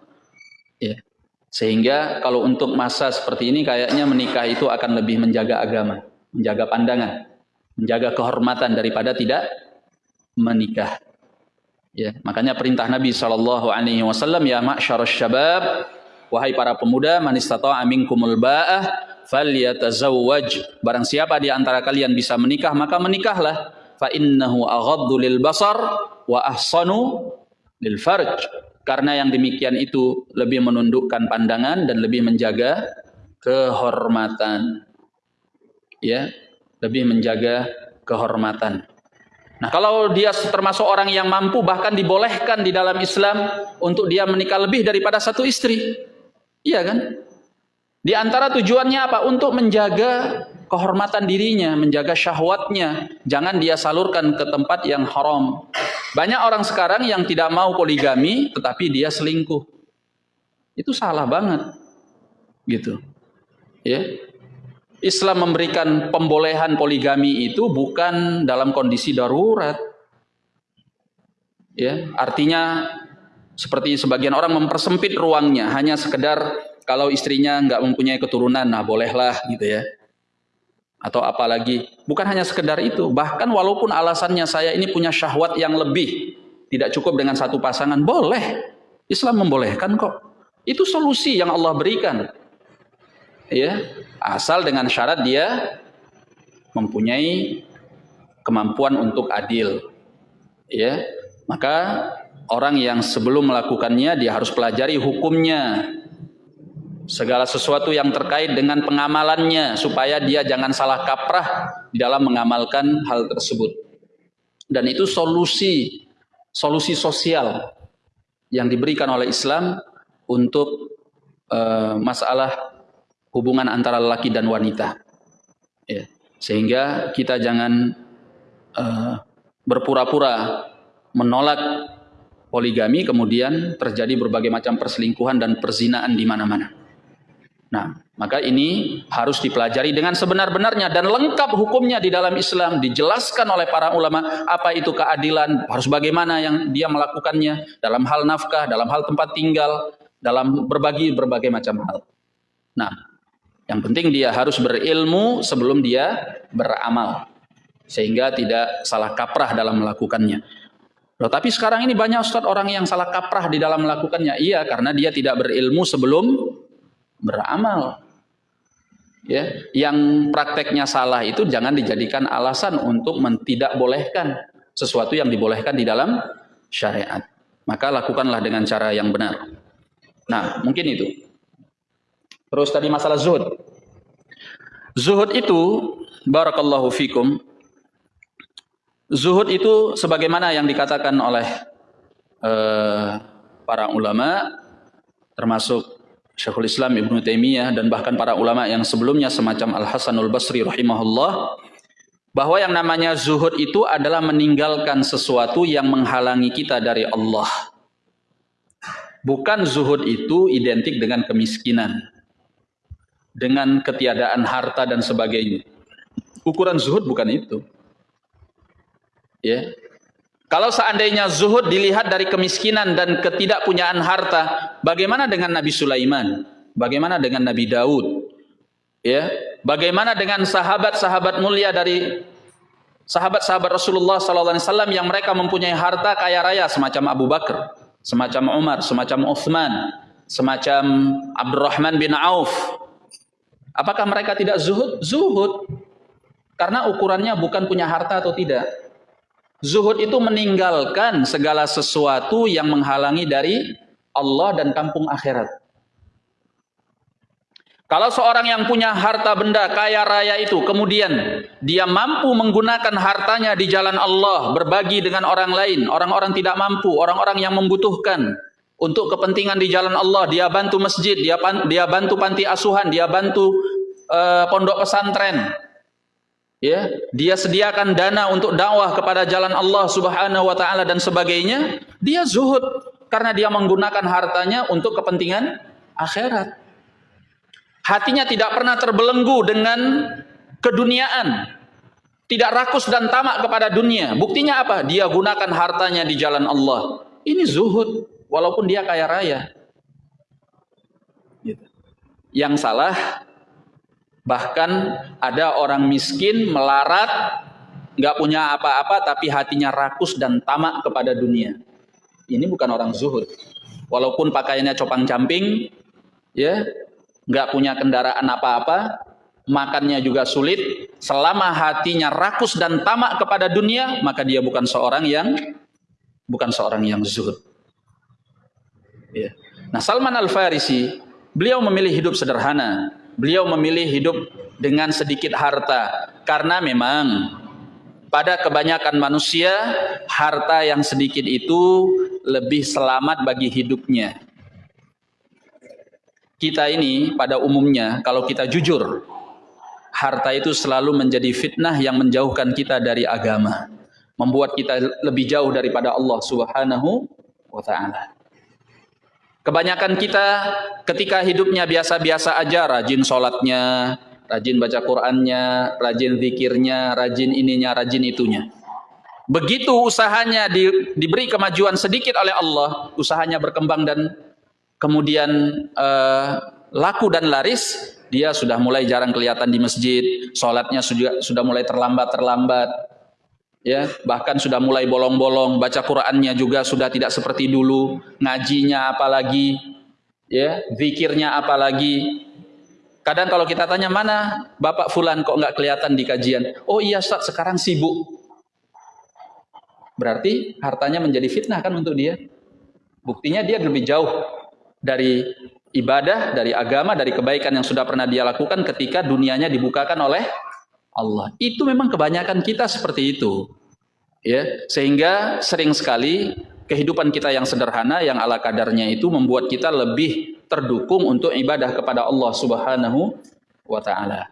Ya. Sehingga kalau untuk masa seperti ini kayaknya menikah itu akan lebih menjaga agama, menjaga pandangan, menjaga kehormatan daripada tidak menikah. Ya, makanya perintah Nabi Shallallahu Alaihi Wasallam ya masyarakat syabab, wahai para pemuda, manistato amin kumul ba'ah, falyatazawwaj. Barang siapa di antara kalian bisa menikah, maka menikahlah. Fa innahu aghaddu lil basar wa ahsanu lil farj karena yang demikian itu lebih menundukkan pandangan dan lebih menjaga kehormatan. Ya, lebih menjaga kehormatan. Nah, kalau dia termasuk orang yang mampu bahkan dibolehkan di dalam Islam untuk dia menikah lebih daripada satu istri. Iya kan? Di antara tujuannya apa? Untuk menjaga kehormatan dirinya, menjaga syahwatnya. Jangan dia salurkan ke tempat yang haram. Banyak orang sekarang yang tidak mau poligami, tetapi dia selingkuh. Itu salah banget. Gitu. Ya. Islam memberikan pembolehan poligami itu bukan dalam kondisi darurat. Ya, artinya seperti sebagian orang mempersempit ruangnya hanya sekedar kalau istrinya nggak mempunyai keturunan, nah bolehlah gitu ya. Atau apalagi, bukan hanya sekedar itu, bahkan walaupun alasannya saya ini punya syahwat yang lebih, tidak cukup dengan satu pasangan, boleh. Islam membolehkan kok. Itu solusi yang Allah berikan ya asal dengan syarat dia mempunyai kemampuan untuk adil ya maka orang yang sebelum melakukannya dia harus pelajari hukumnya segala sesuatu yang terkait dengan pengamalannya supaya dia jangan salah kaprah dalam mengamalkan hal tersebut dan itu solusi solusi sosial yang diberikan oleh Islam untuk uh, masalah hubungan antara laki dan wanita. Ya. Sehingga kita jangan uh, berpura-pura menolak poligami kemudian terjadi berbagai macam perselingkuhan dan perzinaan di mana-mana. Nah, maka ini harus dipelajari dengan sebenar-benarnya dan lengkap hukumnya di dalam Islam dijelaskan oleh para ulama apa itu keadilan, harus bagaimana yang dia melakukannya dalam hal nafkah, dalam hal tempat tinggal, dalam berbagi berbagai macam hal. Nah, yang penting dia harus berilmu sebelum dia beramal. Sehingga tidak salah kaprah dalam melakukannya. Loh, tapi sekarang ini banyak Ustaz orang yang salah kaprah di dalam melakukannya. Iya, karena dia tidak berilmu sebelum beramal. Ya, yang prakteknya salah itu jangan dijadikan alasan untuk tidak bolehkan sesuatu yang dibolehkan di dalam syariat. Maka lakukanlah dengan cara yang benar. Nah, mungkin itu. Terus tadi masalah zuhud. Zuhud itu barakallahu fikum. Zuhud itu sebagaimana yang dikatakan oleh uh, para ulama termasuk Syekhul Islam Ibnu Taimiyah dan bahkan para ulama yang sebelumnya semacam Al Hasanul Basri rahimahullah bahwa yang namanya zuhud itu adalah meninggalkan sesuatu yang menghalangi kita dari Allah. Bukan zuhud itu identik dengan kemiskinan dengan ketiadaan harta dan sebagainya. Ukuran zuhud bukan itu. Ya. Kalau seandainya zuhud dilihat dari kemiskinan dan ketidakpunyaan harta, bagaimana dengan Nabi Sulaiman? Bagaimana dengan Nabi Daud? Ya, bagaimana dengan sahabat-sahabat mulia dari sahabat-sahabat Rasulullah SAW yang mereka mempunyai harta kaya raya semacam Abu Bakar, semacam Umar, semacam Uthman, semacam Abdurrahman bin Auf, Apakah mereka tidak zuhud? Zuhud. Karena ukurannya bukan punya harta atau tidak. Zuhud itu meninggalkan segala sesuatu yang menghalangi dari Allah dan kampung akhirat. Kalau seorang yang punya harta benda kaya raya itu kemudian dia mampu menggunakan hartanya di jalan Allah, berbagi dengan orang lain, orang-orang tidak mampu, orang-orang yang membutuhkan, untuk kepentingan di jalan Allah dia bantu masjid dia dia bantu panti asuhan dia bantu uh, pondok pesantren ya dia sediakan dana untuk dakwah kepada jalan Allah Subhanahu wa taala dan sebagainya dia zuhud karena dia menggunakan hartanya untuk kepentingan akhirat hatinya tidak pernah terbelenggu dengan keduniaan tidak rakus dan tamak kepada dunia buktinya apa dia gunakan hartanya di jalan Allah ini zuhud walaupun dia kaya raya. Gitu. Yang salah bahkan ada orang miskin melarat nggak punya apa-apa tapi hatinya rakus dan tamak kepada dunia. Ini bukan orang zuhud. Walaupun pakaiannya copang camping, ya nggak punya kendaraan apa-apa, makannya juga sulit. Selama hatinya rakus dan tamak kepada dunia, maka dia bukan seorang yang bukan seorang yang zuhud. Ya. Nah Salman Al Farisi beliau memilih hidup sederhana, beliau memilih hidup dengan sedikit harta karena memang pada kebanyakan manusia harta yang sedikit itu lebih selamat bagi hidupnya. Kita ini pada umumnya kalau kita jujur harta itu selalu menjadi fitnah yang menjauhkan kita dari agama, membuat kita lebih jauh daripada Allah Subhanahu wa taala. Kebanyakan kita ketika hidupnya biasa-biasa aja, rajin sholatnya, rajin baca Qur'annya, rajin zikirnya, rajin ininya, rajin itunya. Begitu usahanya di, diberi kemajuan sedikit oleh Allah, usahanya berkembang dan kemudian uh, laku dan laris, dia sudah mulai jarang kelihatan di masjid, sholatnya sudah, sudah mulai terlambat-terlambat, ya bahkan sudah mulai bolong-bolong, baca Qur'annya juga sudah tidak seperti dulu, ngajinya apalagi, ya zikirnya apalagi. Kadang kalau kita tanya mana Bapak Fulan kok nggak kelihatan di kajian? Oh iya Ustaz sekarang sibuk. Berarti hartanya menjadi fitnah kan untuk dia. Buktinya dia lebih jauh dari ibadah, dari agama, dari kebaikan yang sudah pernah dia lakukan ketika dunianya dibukakan oleh Allah. Itu memang kebanyakan kita seperti itu. Ya, sehingga sering sekali kehidupan kita yang sederhana yang ala kadarnya itu membuat kita lebih terdukung untuk ibadah kepada Allah Subhanahu wa taala.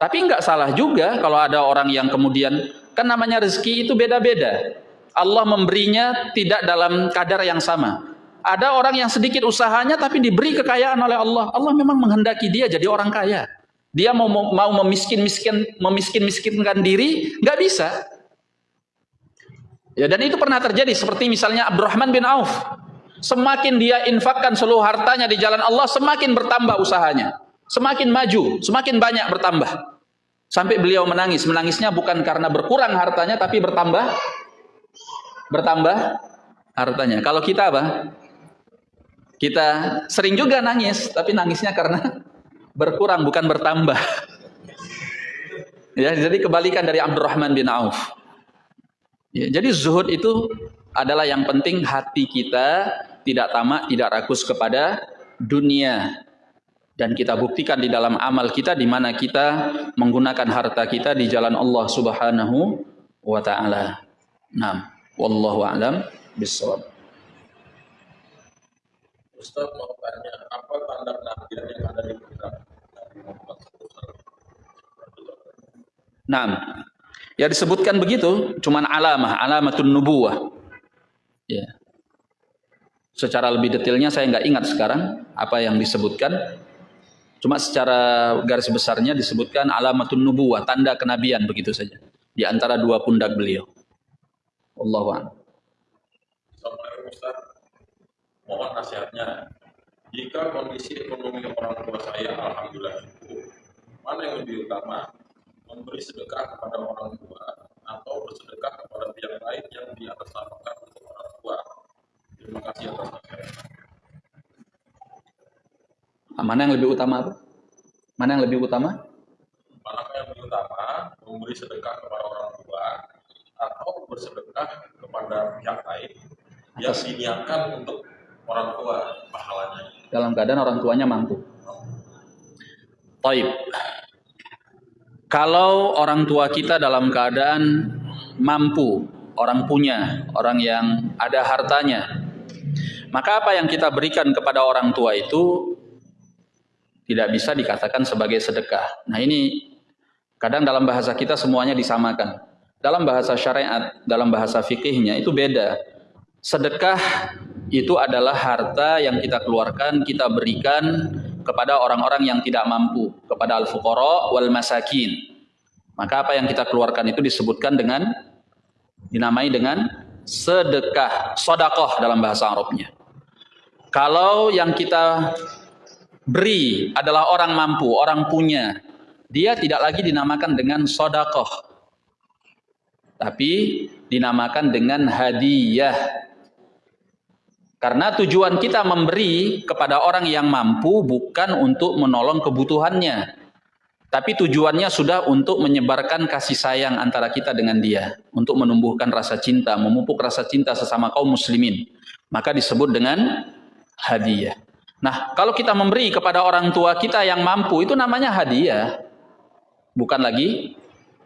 Tapi enggak salah juga kalau ada orang yang kemudian kan namanya rezeki itu beda-beda. Allah memberinya tidak dalam kadar yang sama. Ada orang yang sedikit usahanya tapi diberi kekayaan oleh Allah. Allah memang menghendaki dia jadi orang kaya. Dia mau mau memiskin-miskin memiskin-miskinkan diri, nggak bisa. Ya dan itu pernah terjadi seperti misalnya Abdurrahman bin Auf. Semakin dia infakkan seluruh hartanya di jalan Allah, semakin bertambah usahanya. Semakin maju, semakin banyak bertambah. Sampai beliau menangis. Menangisnya bukan karena berkurang hartanya, tapi bertambah bertambah hartanya. Kalau kita apa? Kita sering juga nangis, tapi nangisnya karena berkurang bukan bertambah. Ya, jadi kebalikan dari Abdurrahman bin Auf. Ya, jadi zuhud itu adalah yang penting hati kita tidak tamak, tidak rakus kepada dunia. Dan kita buktikan di dalam amal kita di mana kita menggunakan harta kita di jalan Allah Subhanahu wa taala. Nah, Wallahu a'lam bishawab. Ustaz mau tanya, apa tanda kenabian yang ada di kitab Nah, ya disebutkan begitu, cuman alamah, alamatun nubuwah. Ya. Secara lebih detailnya saya nggak ingat sekarang apa yang disebutkan. Cuma secara garis besarnya disebutkan alamatun nubuwah, tanda kenabian begitu saja. Di antara dua pundak beliau. Allah Assalamualaikum Ustaz. Mohon nasihatnya. Jika kondisi ekonomi orang tua saya alhamdulillah cukup, mana yang lebih utama? Memberi sedekah kepada orang tua atau bersedekah kepada pihak lain yang di atas namakan untuk orang tua? Terima kasih atas nasihatnya. Mana yang lebih utama apa? Mana yang lebih utama? Mana yang lebih utama? Memberi sedekah kepada orang tua atau bersedekah kepada pihak lain yang diniatkan untuk orang tua pahalanya. Dalam keadaan orang tuanya mampu. Taib. Kalau orang tua kita dalam keadaan mampu, orang punya, orang yang ada hartanya, maka apa yang kita berikan kepada orang tua itu tidak bisa dikatakan sebagai sedekah. Nah ini kadang dalam bahasa kita semuanya disamakan. Dalam bahasa syariat, dalam bahasa fikihnya itu beda. Sedekah itu adalah harta yang kita keluarkan, kita berikan kepada orang-orang yang tidak mampu, kepada al-fuqara wal masakin. Maka apa yang kita keluarkan itu disebutkan dengan dinamai dengan sedekah, sodakoh dalam bahasa Arabnya. Kalau yang kita beri adalah orang mampu, orang punya, dia tidak lagi dinamakan dengan sodakoh, tapi dinamakan dengan hadiah. Karena tujuan kita memberi kepada orang yang mampu bukan untuk menolong kebutuhannya. Tapi tujuannya sudah untuk menyebarkan kasih sayang antara kita dengan dia. Untuk menumbuhkan rasa cinta, memupuk rasa cinta sesama kaum muslimin. Maka disebut dengan hadiah. Nah, kalau kita memberi kepada orang tua kita yang mampu, itu namanya hadiah. Bukan lagi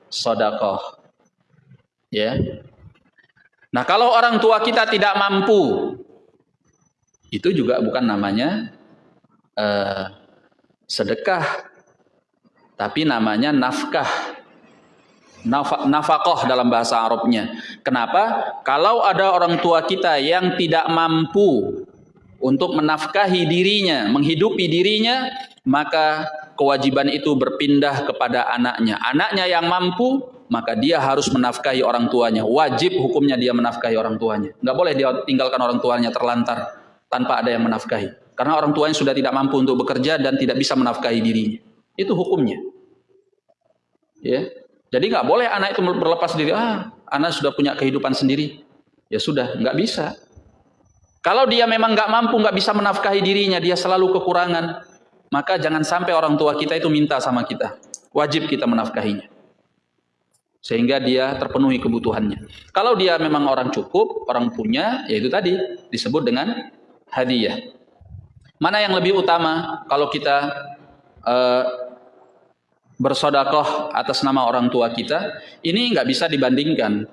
sodakoh. Ya. Nah, kalau orang tua kita tidak mampu, itu juga bukan namanya uh, sedekah, tapi namanya nafkah. Naf nafakoh dalam bahasa Arabnya. Kenapa? Kalau ada orang tua kita yang tidak mampu untuk menafkahi dirinya, menghidupi dirinya, maka kewajiban itu berpindah kepada anaknya. Anaknya yang mampu, maka dia harus menafkahi orang tuanya. Wajib hukumnya dia menafkahi orang tuanya. Nggak boleh dia tinggalkan orang tuanya terlantar tanpa ada yang menafkahi. Karena orang tuanya sudah tidak mampu untuk bekerja dan tidak bisa menafkahi dirinya. Itu hukumnya. Ya. Jadi nggak boleh anak itu berlepas diri. Ah, anak sudah punya kehidupan sendiri. Ya sudah, nggak bisa. Kalau dia memang nggak mampu, nggak bisa menafkahi dirinya, dia selalu kekurangan, maka jangan sampai orang tua kita itu minta sama kita. Wajib kita menafkahinya. Sehingga dia terpenuhi kebutuhannya. Kalau dia memang orang cukup, orang punya, yaitu tadi disebut dengan hadiah. Mana yang lebih utama kalau kita uh, bersodakoh atas nama orang tua kita? Ini nggak bisa dibandingkan.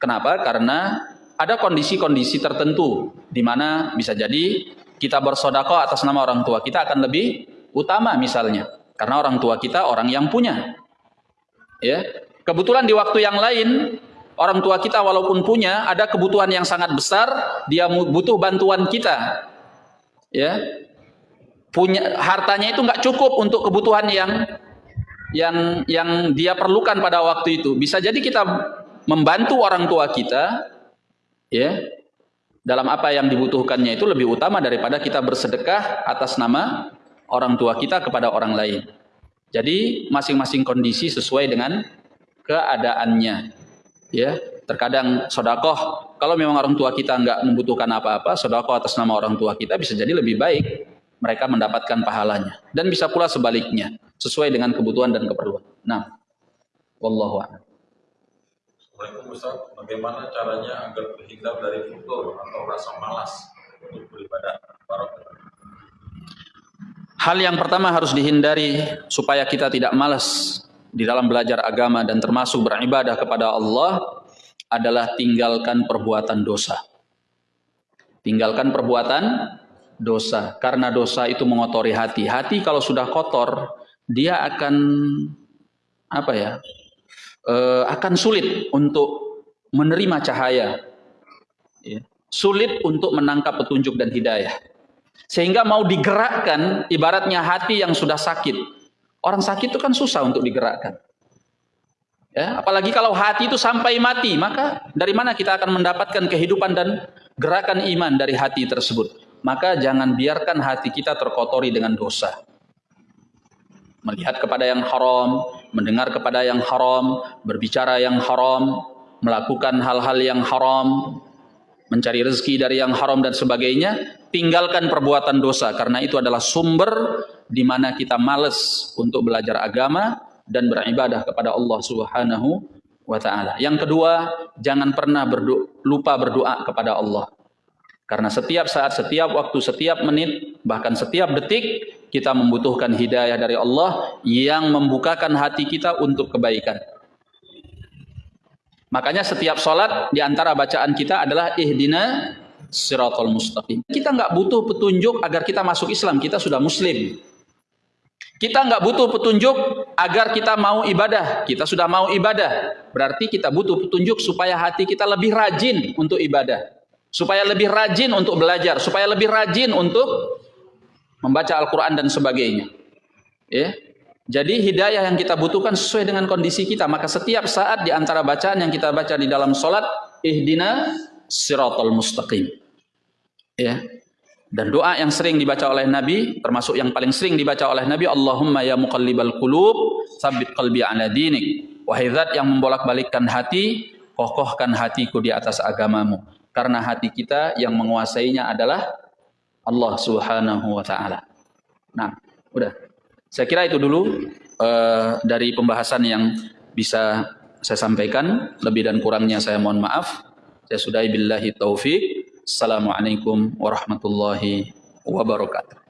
Kenapa? Karena ada kondisi-kondisi tertentu di mana bisa jadi kita bersodako atas nama orang tua kita akan lebih utama misalnya karena orang tua kita orang yang punya ya kebetulan di waktu yang lain orang tua kita walaupun punya ada kebutuhan yang sangat besar dia butuh bantuan kita ya punya hartanya itu nggak cukup untuk kebutuhan yang yang yang dia perlukan pada waktu itu bisa jadi kita membantu orang tua kita ya dalam apa yang dibutuhkannya itu lebih utama daripada kita bersedekah atas nama orang tua kita kepada orang lain. Jadi masing-masing kondisi sesuai dengan keadaannya. Ya, terkadang sodakoh kalau memang orang tua kita nggak membutuhkan apa-apa, sodakoh atas nama orang tua kita bisa jadi lebih baik mereka mendapatkan pahalanya. Dan bisa pula sebaliknya, sesuai dengan kebutuhan dan keperluan. Nah, wallahu a'lam. Assalamualaikum Ustaz, bagaimana caranya agar terhindar dari futur atau rasa malas untuk beribadah Hal yang pertama harus dihindari supaya kita tidak malas di dalam belajar agama dan termasuk beribadah kepada Allah adalah tinggalkan perbuatan dosa. Tinggalkan perbuatan dosa karena dosa itu mengotori hati. Hati kalau sudah kotor, dia akan apa ya? uh, akan sulit untuk menerima cahaya. Ya. Sulit untuk menangkap petunjuk dan hidayah. Sehingga mau digerakkan, ibaratnya hati yang sudah sakit. Orang sakit itu kan susah untuk digerakkan. Ya, apalagi kalau hati itu sampai mati, maka dari mana kita akan mendapatkan kehidupan dan gerakan iman dari hati tersebut? Maka jangan biarkan hati kita terkotori dengan dosa melihat kepada yang haram, mendengar kepada yang haram, berbicara yang haram, melakukan hal-hal yang haram, mencari rezeki dari yang haram dan sebagainya, tinggalkan perbuatan dosa karena itu adalah sumber di mana kita males untuk belajar agama dan beribadah kepada Allah Subhanahu wa taala. Yang kedua, jangan pernah berdoa, lupa berdoa kepada Allah. Karena setiap saat, setiap waktu, setiap menit, bahkan setiap detik kita membutuhkan hidayah dari Allah yang membukakan hati kita untuk kebaikan. Makanya setiap sholat di antara bacaan kita adalah ihdina siratul mustaqim. Kita nggak butuh petunjuk agar kita masuk Islam, kita sudah muslim. Kita nggak butuh petunjuk agar kita mau ibadah, kita sudah mau ibadah. Berarti kita butuh petunjuk supaya hati kita lebih rajin untuk ibadah. Supaya lebih rajin untuk belajar, supaya lebih rajin untuk membaca Al-Quran dan sebagainya. Ya. Jadi hidayah yang kita butuhkan sesuai dengan kondisi kita. Maka setiap saat di antara bacaan yang kita baca di dalam solat, ihdina siratul mustaqim. Ya. Dan doa yang sering dibaca oleh Nabi, termasuk yang paling sering dibaca oleh Nabi, Allahumma ya muqallibal qulub, sabit qalbi ala dinik. Wahai zat yang membolak-balikkan hati, kokohkan hatiku di atas agamamu. Karena hati kita yang menguasainya adalah Allah Subhanahu wa taala. Nah, udah. Saya kira itu dulu uh, dari pembahasan yang bisa saya sampaikan. Lebih dan kurangnya saya mohon maaf. Saya sudahi billahi taufik. Assalamualaikum warahmatullahi wabarakatuh.